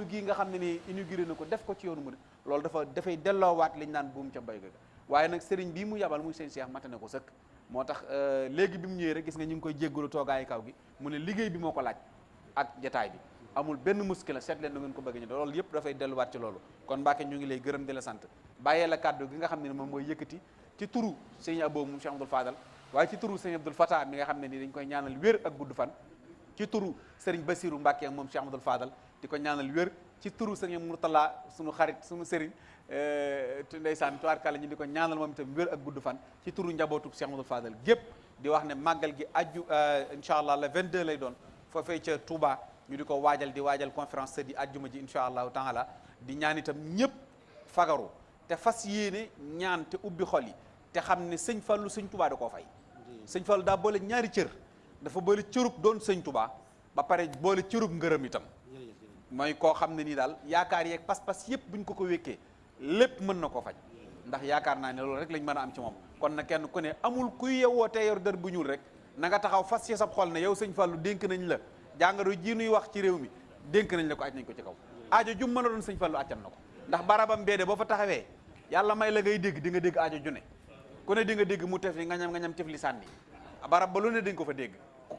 gii nga xam ne ni inauguré na ko def ko ci yoonu mu loolu dafa dafay delloowaat liñ naan buum ca mbay ga. Waaye nag sëriñ bii mu yabal muy sëñ Cheikh mate na ko sëkk. Moo tax léegi bi mu rek gis nga ñu ngi koy jéggalu toogaayu kaw gi mu ne liggéey bi moo ko laaj ak jataay bi. Amul benn muskila seet leen ngeen ko bëgg ñu loolu yëpp dafay delluwaat ci loolu. Kon Mbacke ñu ngi lay gërëm di la sant. Bàyyee la kàddu gi nga xam moom mooy ci turu sëñ Abo moom Cheikh Abdoul Fadal waaye ci turu sëñ Abdoul Fatah mi nga xam ne ni dañ koy ñaanal wér ak gudd fan. Ci turu Mbacke moom Cheikh Fadal di ko ñaanal wér. Ci turu sëriñ Mourtala suñu xarit suñu sëriñ ndeysaan tubaarkàlla ñu di ko ñaanal moom itam wér ak gudd fan ci turu njabootu Cheikh Abdoul Fadal gépp. Di wax ne màggal gi aju incha allah le 22 lay doon foofee ca Touba. Ñu di ko waajal di waajal conférence di ajjuma ji incha allahu taala. Di ñaan itam ñëpp fagaru te fas yéene ñaan te ubbi xol yi te xam ne sëñ Fallu sëñ Touba da koo fay. Sëñ Fallu daa boole ñaari cër. Dafa boole cërub doon sëñ Touba ba pare boole cërub ngërëm itam. Mooy koo xam ne nii daal yaakaar yeeg pas-pas yëpp buñ ko ko wékkee lépp mën na ko faj. ndax yaakaar naa ne loolu rek lañ mën am ci kon na kenn ku ne amul kuy yewwoo te yor dër bu ñuul rek na nga taxaw fas ci sab xol ne yow sëñ Fallu dénk nañ la jàngoro ji nuy wax ci réew mi dénk nañ la ko aj nañ ko ci kaw. aajo jum mën a doon sëñ Fallu accan na ko. ndax barabam beede boo fa taxawee yàlla may la ngay dégg di nga dégg aajo ju ne. ku ne di nga dégg mu barab ba lu ne ko fa dégg.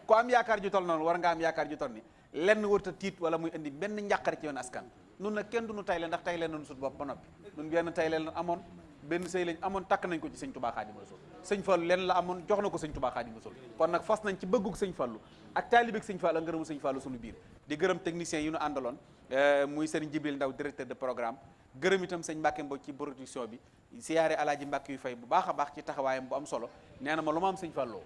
ku am yaakaar ju tol noonu war nga am yaakaar ju tol ni. lenn warta tiit wala muy indi benn njàqare ci yoon askan nun nag kenn du nu tayle ndax tayle nañu sut bopp ba noppi. Nun benn tayle lañ amoon benn sëy lañ amoon takk nañ ko ci sëñ Touba Xaadimu Rasuul. Sëñ Fallu lenn la amoon jox na ko sëñ Touba Xaadimu Rasuul. Kon nag fas nañ ci bëggug sëñ Fallu ak taalibeeg sëñ Fallu ngërëmu sëñ Fallu suñu biir. Di gërëm techniciens yi ñu àndaloon muy sëriñ Jibril Ndaw directeur de programme. Gërëm itam sëñ Mbàkke Mbow ci production bi. Siyaare alaaji Mbàkke yu fay bu baax a baax ci taxawaayam bu am solo. Nee na ma lu am sëñ Fallu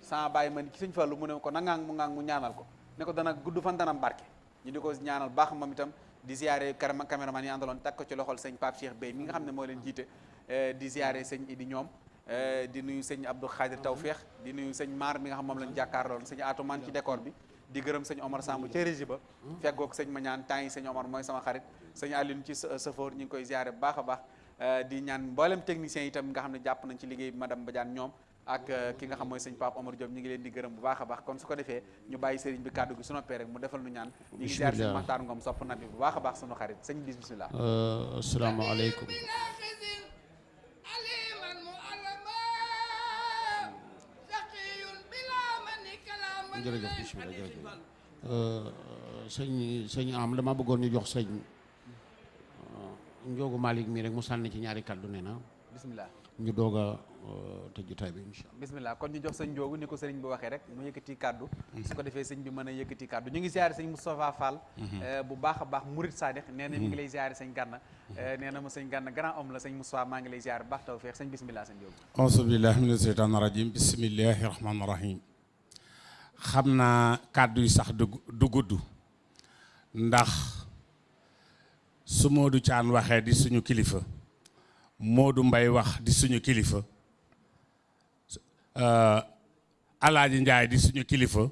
sama bàyyi ma ci sëñ Fallu mu ne ko na ngaang mu ngaang mu ñaanal ko. Ne ko dana gudd fan dana ñu di ko ñaanal baax moom itam di ziare caméraman yi àndaloon teg ko ci loxol sëñ Pape Cheikh Bey mi nga xam ne moo leen jiite di ziare sëñ Idi ñoom di nuyu sëñ Abdou Khadir Tawfeex di nuyu sëñ Maar mi nga xam moom lañ jàkkaarloon sëñ Atoman ci décor bi di gërëm sëñ Omar Samb ca régie ba feggoog sëñ ma ñaan temps yi sëñ Omar mooy sama xarit sëñ Aline ci safoor ñu ngi koy ziare bu baax baax di ñaan mboolem technicien itam nga xam ne jàpp nañ ci liggéey madame Badiane ñoom ak ki nga xam mooy sëñ Pape Omar Diop ñu ngi leen di gërëm bu baax a baax. Kon su ko defee ñu bàyyi sëriñ bi kàddu gi su noppee rek mu defal nu ñaan. Ñu ngi ziar sëñ Maxtaar Ngom sopp na bi bu baax a baax sunu xarit. Sëñ bis bismillah. Asalaamaaleykum. Jërëjëf bismillah jërëjëf. Sëñ sëñ am dama bëggoon ñu jox sëñ Njoogu Malick mii rek mu sànni ci ñaari kàddu nee na. Bismillah. Ñu doog a tëj jotaay bi incha allah. Bismillah kon ñu jox sëñ Njoogu ni ko sëriñ bi waxee rek mu yëkkati kàddu. Su ko defee sëñ bi mën a yëkkati kàddu. Ñu ngi ziare sëñ Moustapha Fall bu baax a baax Murid Sadix nee na mi ngi lay ziare sëñ Gànna nee na ma sëñ Gànna grand homme la sëñ Moustapha maa ngi lay ziare bu baax taw feex sëñ bismillah sëñ Njoogu. Auzu billahi mina sheytaani rajim bismillahi rahmaani rahim xam naa kàddu yi sax du gudd. Ndax su Modou Thiane waxee di suñu kilifa Modou Mbay wax di suñu kilifa Alaaji Njaay di suñu kilifa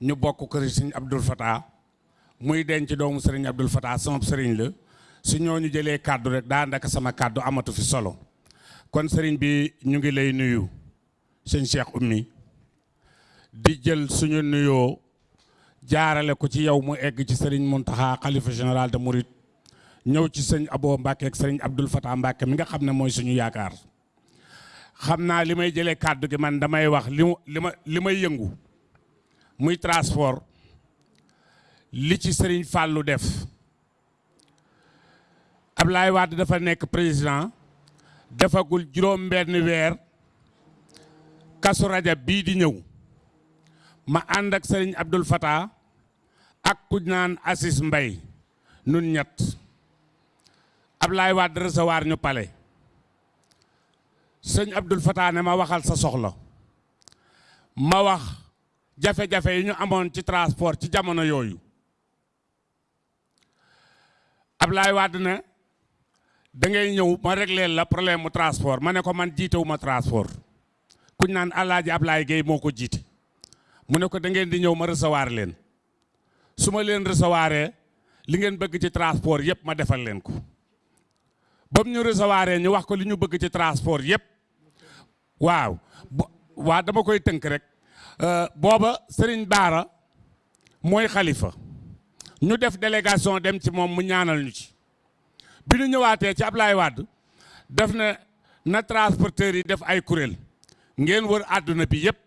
ñu bokk kër sëriñ Abdul Fatah muy denc doomu sëriñ Abdul Fatah sama sëriñ la. Su ñooñu jëlee kàddu rek daa ndaka sama kàddu amatu fi solo. Kon sëriñ bi ñu ngi lay nuyu sëñ Cheikh Oumy. Di jël suñu nuyoo jaarale ko ci yow mu egg ci sëriñ Muntaxa xalifa général de Mouride. Ñëw ci sëñ Abo Mbàkke ak sëriñ Abdul Fatah Mbàkke mi nga xam ne suñu yaakaar xam naa li may jëlee kàddu gi man damay wax li li ma li may yëngu muy transport li ci sëriñ Fàllu def. Ablaye Wade dafa nekk président defagul juróom benn weer kasu rajab bii di ñëw. Ma ànd ak sëriñ Abdul Fattah ak ku naan Assis Mbay nun ñett. Ablaye Wade recevoir ñu pale sëñ Abdul Fatah ne ma waxal sa soxla. Ma wax jafe-jafe yi ñu amoon ci transport ci jamono yooyu. Ablaye Wade ne da ngay ñëw ma réglé la problème transport. Ma ne ko man jiitewu ma transport kuñ naan Alaaji Ablaye Gueye moo ko jiite. Mu ne ko da ngeen di ñëw ma recevoir leen. Su ma leen recevoiree li ngeen bëgg ci transport yëpp ma defal leen ko. Ba mu ñu recevoiree ñu wax ko li ñu bëgg ci transport yëpp waaw. Waa dama koy tënk rek. Booba Serigne Baara mooy xalifa. Ñu def délégation dem ci moom mu ñaanal ñu ci. Bi ñu ñëwaatee ci Ablaye Wade def na na transporteurs yi def ay kuréel. Ngeen wër àdduna bi yëpp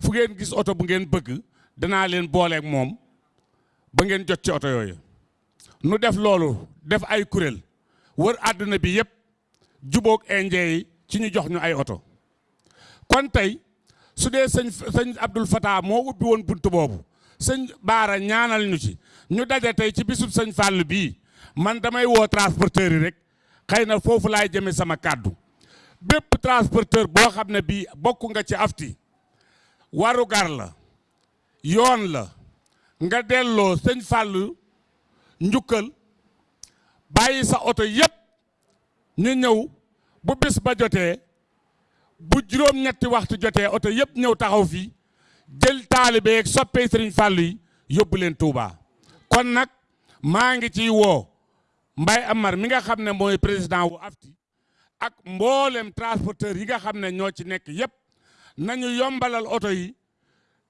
fu ngeen gis oto bu ngeen bëgg danaa leen booleeg moom ba ngeen jot ci oto yooyu. Nu def loolu def ay kuréel. Wër àdduna bi yëpp jubóog indien ci ñu jox ñu ay oto. Kon tey su dee sëñ sëñ Abdul Fattah moo ubbi woon bunt boobu sëñ Baara ñaanal ñu ci ñu daje tey ci bisub sëñ Fàll bii. Man damay woo transporteur yi rek xëy na foofu laay jëme sama kàddu. Bépp transporteur boo xam ne bii bokk nga ci afti warugar la yoon la nga delloo sëñ Fàll njukkal bàyyi sa oto yépp ñu ñëw bu bis ba jotee bu juróom-ñetti waxtu jotee oto yëpp ñëw taxaw fii jël taalibe yeeg soppee sëriñ Fàllu yi yóbbu leen Touba. Kon nag maa ngi ciy woo Mbay Amar mi nga xam ne mooy président wu afti ak mboolem transporteur yi nga xam ne ñoo ci nekk yëpp nañu yombalal oto yi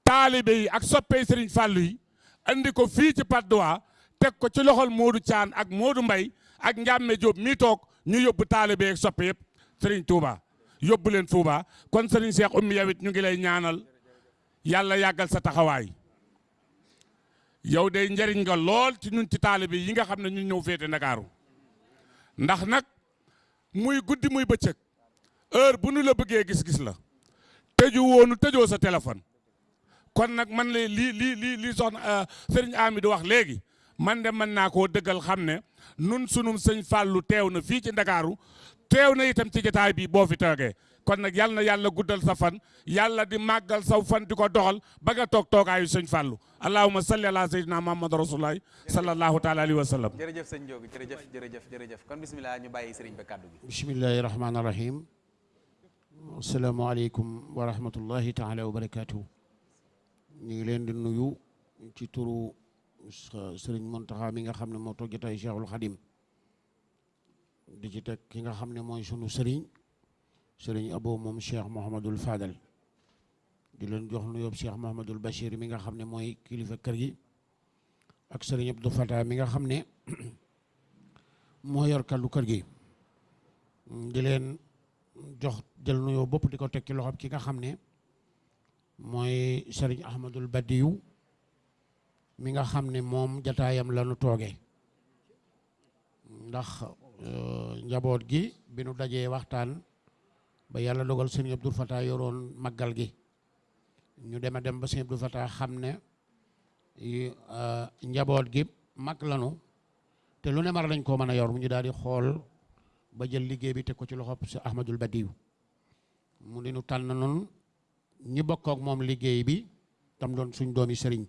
taalibe yi ak soppee sëriñ Fàllu yi andi ko fii ci Patte d'Oie teg ko ci loxol Modou Thian ak Modou Mbay ak Njàmme Jóob mi toog ñu yóbbu taalibe yeeg soppe yëpp sëriñ Touba. Yóbbu leen Touba kon sëriñ Cheikh Oumy yow it ñu ngi lay ñaanal yàlla yàggal sa taxawaay yow day njëriñ nga lool ci ñun ci taalibe yi nga xam ne ñun ñëw féete Ndakaaru ndax nag muy guddi muy bëccëg heure bu nu la bëggee gis-gis la tëju woonu tëjoo sa téléphone kon nag man la lii lii lii lii soxna sëriñ Amidou wax léegi man de mën naa koo dëggal xam ne nun sunum sëñ Fàllu teew na fii ci Ndakaaru teew na itam ci jotaay bi boo fi toogee kon nag yal na yàlla guddal sa fan yàlla di màggal saw fan di ko doxal ba nga toog toogaayu sëñ Fàllu allahumma salli ala sayyidina muhammad rasulullah sallallahu taala alayhi wa sallam jërëjëf sëñ Njóogu jërëjëf jërëjëf jërëjëf kon bismillah ñu bàyyi sëriñ ba kàddu gi bismillahi rahmaani rahim asalaamaaleykum wa rahmatullahi taala wa barakaatu ñu ngi leen di nuyu ci turu sëriñ Muntaxa mi nga xam ne moo toog jotaay Cheikhul Xadim di ci teg ki nga xam ne mooy sunu sëriñ sëriñ abo moom cheikh Mouhamadul Fadal. Di leen jox nuyoo cheikh Mouhamadul Bachir mi nga xam ne mooy kilifa kër gi ak sëriñ Abdou mi nga xam ne moo yor kàddu kër gi. Di leen jox jël nuyoo bopp di ko teg ci loxoom ki nga xam ne mooy sëriñ Ahmadul Badiyu mi nga xam ne moom jataayam la tooge. Ndax njaboot gi bi nu dajee waxtaan ba yàlla dogal sëñ Abdou Fatah yoroon màggal gi. Ñu dema dem ba sëñ Abdou Fatah xam ne njaboot gi mag lanu te lu ne mar lañ koo mën a yor. Ñu xool ba jël liggéey bi teg ko ci loxob si Ahmadul Badiyu mu di nu tànn noonu ñi bokk ak moom liggéey bi tam doon suñ doomi sëriñ.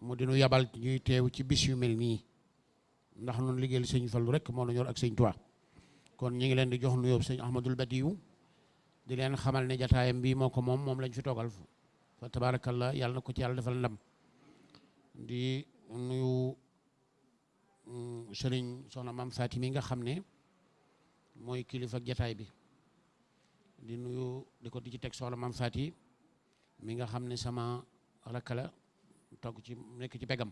Mu di nu yabal ñuy teew ci bis yu mel ndax noonu liggéeyal sëñ Fallu rek moo la ñor ak Tuubaa. Kon ñu ngi leen di jox nuyoo sëñ Ahmadul Badiyu di leen xamal ne jataayam bi moo ko moom moom lañ fi toogal fa tabaarakallah yàlla na ko ci yàlla defal ndam. Di nuyu sëriñ soxna maam Faati mi nga xam ne mooy kilifa jataay bi. Di nuyu di ko di ci teg soxna maam Faati mi nga xam ne sama rakk la togg ci nekk ci pegam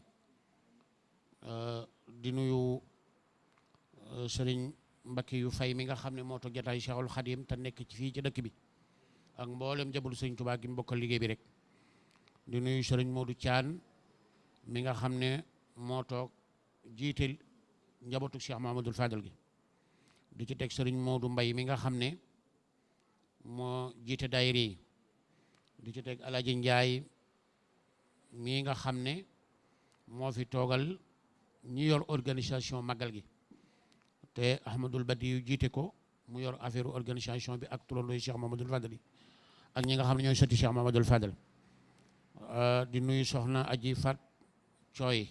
di nuyu sëriñ Mbakki yu fay mi nga xam ne moo toog jataay Cheikhul Khadim te nekk ci fii ci dëkk bi ak mboolem jabalu sëriñ Tuubaa gi mu liggéey bi rek. Di nuyu sëriñ Modou Thian mi nga xam ne moo toog jiite njabootu Cheikh Mahamadul Fadal gi. Di ci teg sëriñ Modou Mbay mi nga xam ne moo jiite daayira yi. Di ci teg Alaaji Njaay mi nga xam ne moo fi toogal ñi yor organisation màggal gi. Te Ahmadul Badi jiite ko mu yor affaire organisation bi ak turandooy Cheikh Mamadul Fadal yi ak ñi nga xam ne ñooy sotti Cheikh Mamadul Fadal di nuyu soxna Aji Fat Cooy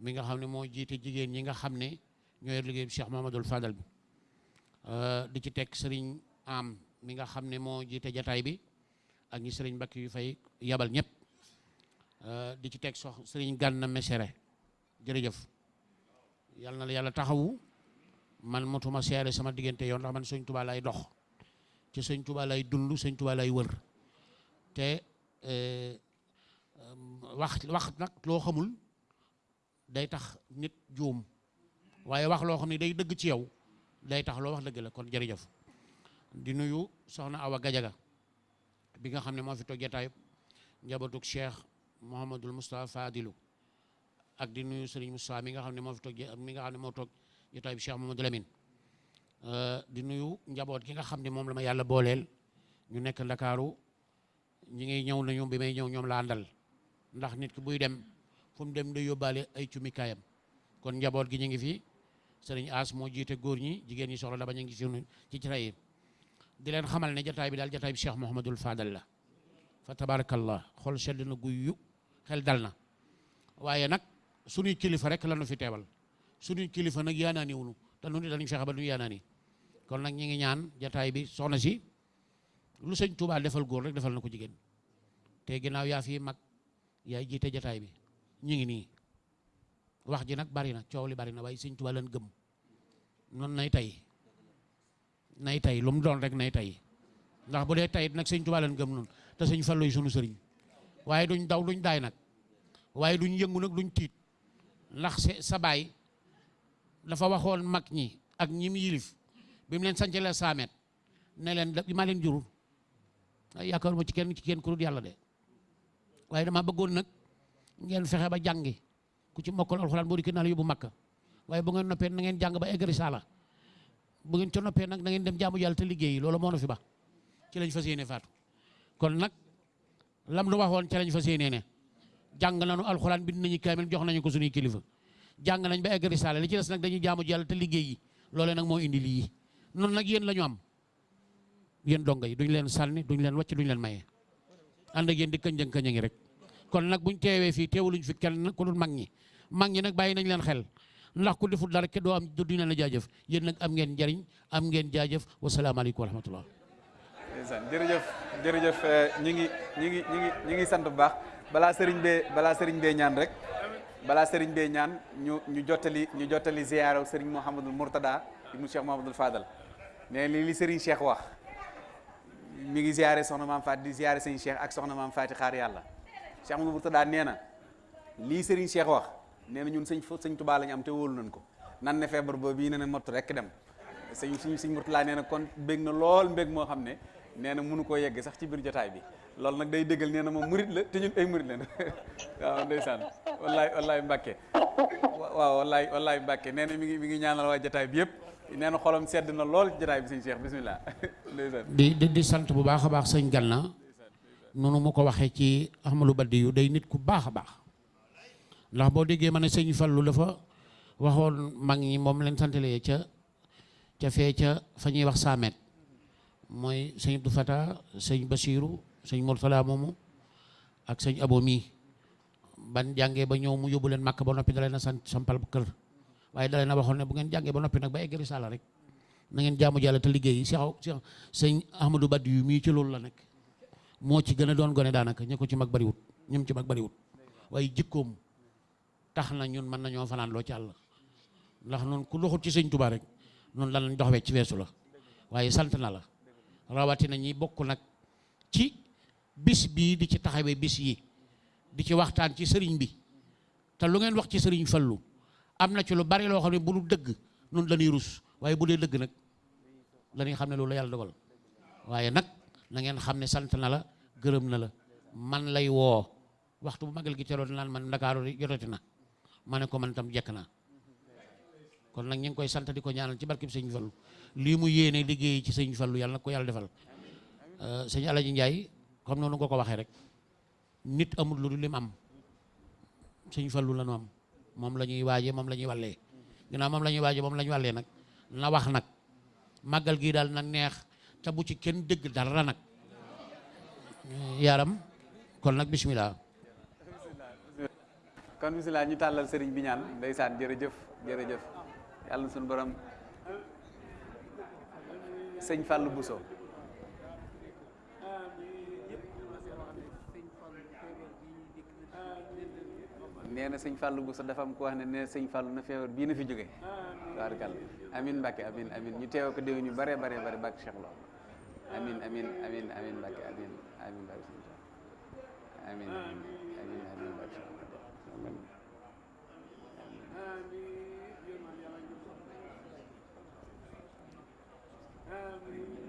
mi nga xam ne moo jiite jigéen ñi nga xam ne ñoo yor liggéey Cheikh Mamadul Fadal bi. Di ci teg sëriñ am mi nga xam ne moo jiite jataay bi ak ñi sëriñ Mbakki yu fay yabal ñëpp di ci teg sox sëriñ Gana Messere jërëjëf. Yal na la taxawu. Man motuma seere sama diggante yoon ndax man sëñ Tuubaa lay dox. Ci sëñ Tuubaa lay dund sëñ Tuubaa lay wër. Te wax wax nag loo xamul day tax nit juum. Waaye wax loo xam ne day dëgg ci yow day tax loo wax dëgg la. Kon jërëjëf. Di nuyu soxna Awa Gajaga bi nga xam ne moo fi toog jataayub njabootug Cheikh Mouhamadul Moustapha Fadilu ak di nuyu Serigne Moustapha mi nga xam ne moo fi toog mi nga xam ne moo toog jataayub Cheikh Mouhamadou Lamine di nuyu njaboot gi nga xam ne moom la ma yàlla booleel ñu nekk Ndakaaru ñi ngi ñëw nañu bi may ñëw ñoom laa àndal ndax nit ki buy dem fu mu dem day yóbbaale ay cumikaayam kon njaboot gi ñu ngi fi Serigne As moo jiite góor ñi jigéen ñi soxla daba ñu ngi ci ci ci di leen xamal ne jataay bi daal jataay bi Cheikh Mouhamadul Fadal la fa tabarakallah xol sedd na guy xel dal na waaye nag suñuy kilifa rek la nu fi teewal. Suñuy kilifa nag yaanaani wunu. Te nu ni dañu fexe ba nu kon nag ñi ngi ñaan jataay bi soxna si lu sëñ Tuubaa defal góor rek defal na ko jigéen. Te yaa fi mag yaay jiite jataay bi. Ñu ngi nii. Wax ji nag bari na coow li bari na waaye sëñ Tuubaa leen gëm. Noonu nay tey nay tey lu doon rek nay tey ndax bu dee tey nag sëñ Tuubaa leen gëm noonu te sëñ Fallu sunu sëriñ. Waaye duñ daw duñ daay nag. Waaye duñ yëngu nag duñ tiit ndax sa baay dafa waxoon mag ñi ak ñi mu yilif. Bi mu leen sancale saamet ne leen da maa leen jurul. Yaakaaruma ci kenn ci kenn ku dul yàlla de. Waaye dama bëggoon nag ngeen fexe ba jàngi. Ku ci mokkal alxuraan boo di naa makka. Waaye bu ngeen noppee na ngeen jàng ba egg risaala. Bu ngeen ca noppee nag na ngeen dem jaamu yàlla te liggéeyi loolu moo na fi ba. Ci lañ fas yéene faatu. Kon nag lam nu waxoon ci lañ fas yéene ne jàng nañu alxuraan bind nañu kaamil jox nañu ko suñuy kilifa. Jàng nañ ba egg risaala li ci des nag dañuy jaamu yàlla te liggéeyi loole nag moo indi lii. Noonu nag yéen la ñu am. Yéen donga yi duñ leen sànni duñ leen wàcc duñ leen maye. Ànd ak yéen di kënjëng kënjëngi rek. Kon nag buñ teewee fii teewuluñ fi kenn ku dul mag ñi. Mag ñi nag bàyyi nañ leen xel. Ndax ku deful dara ke doo am du dina la jaajëf. Yéen nag am ngeen njariñ am ngeen jaajëf. Wasalaamaaleykum wa rahmatullah. Jërëjëf jërëjëf ñi ngi ñi ngi ñi ngi ñi ngi sant bu baax balaa sëriñ bee balaa sëriñ bee ñaan rek balaa sëriñ bee ñaan ñu ñu jottali ñu jottali ziyaara sëriñ Mouhamadul Mourtada ibnu Cheikh Mouhamadul Fadal. Ne li li sëriñ Cheikh wax mi ngi ziyaare soxna maam Faati di ziyaare sëriñ Cheikh ak soxna maam Faati xaar yàlla. Cheikh Mouhamadul Mourtada nee na lii sëriñ Cheikh wax nee na ñun sëñ sëñ Tuubaa lañu am te wóolu nañ ko. Nan bii ne na mott rek dem. Sëñ suñ sëñ Mourtada nee na kon bég na lool mbég moo xam ne nee na mënu koo yegg sax ci biir jotaay bi loolu nag day déggal nee na moom la te ñun ay murit la waaw ndeysaan. Wallaay wallaay Mbàkke. Waaw wallaay wallaay Mbàkke. Nee na mi ngi mi ngi ñaanal waa jotaay bi yëpp. Nee na xolam sedd na lool ci jotaay bi sëñ Cheikh. Bismillah. Ndeysaan. Di di di sant bu baax a baax sëñ Gana noonu mu ko waxee ci Ahmadou Badiou day nit ku baax a baax. Ndax boo déggee ma ne sëñ Fallu dafa waxoon mag ñi moom leen santalee ca ca fee ca fa wax Samet. Mooy sëñ Abdou Fata sëñ Basiru sëñ Mourtala moomu ak sëñ Abo mii. Ban jàngee ba ñëw mu yóbbu leen màkk ba noppi da leen a sant sampal kër. Waaye da leen a waxoon ne bu ngeen jàngee ba noppi nag ba egg risaala rek na ngeen jaamu Yàlla te liggéey. Cheikh Cheikh sëñ Ahmadou Badiou mii ci loolu la nekk. Moo ci gën a doon gone daanaka ñi ci mag bariwut ñum ci mag bariwut. Waaye jikkoom tax ñun mën nañoo fanaan loo ci àll ndax noonu ku doxut ci sëñ Tuubaa rek noonu danañ dox wecc ci la. Waaye sant na la. Rawatina ñi bokk nag ci bis bii di ci taxawee bis yi di ci waxtaan ci sëriñ bi. Te lu ngeen wax ci sëriñ Fallu am na ci lu bari loo xam ne bu lu dëgg nun dañuy rus. Waaye bu dee dëgg nag dañuy xam ne loolu la yàlla dogal. Waaye nag na ngeen xam ne sant na la gërëm na la. Man lay woo. Waxtu bu magal gi teroon naan man ndakaaru jotati na. Ma ne ko man tam jekk naa. Kon nag ñu ngi koy sant di ko ñaanal ci barkeb sëñ Fallu. Lii mu yéene liggéey ci sëñ Fallu yàlla na ko yàlla defal. Sëñ Alaji comme noonu nga ko waxee rek nit amul lu dul lim am. Sëñ Fallu la nu am. Moom la ñuy waaje moom la ñuy wallee moom la ñuy waaje moom la ñuy nag na wax nag. Màggal gii daal na neex te bu ci kenn dëgg dara nag. Yaram kon nag bismillah. Kon bismillah ñu tàllal sëriñ bi ñaan. Ndeysaan jërëjëf jërëjëf. Yàlla na suñu borom sëñ Fallou Bousso. neena seigne fallu fàllu sa dafa am ku wax ne nee sëñ fàllu na feebar bi na fi joge barkal amin mbàkke amin amin. Ñu teew ko deew ñu bare bare bare bàkk cheikh lo amin amin amin amin mbàkke amin amin mbàkke sëñ amin amin amin amin mbàkke cheikh amin amin. Amin.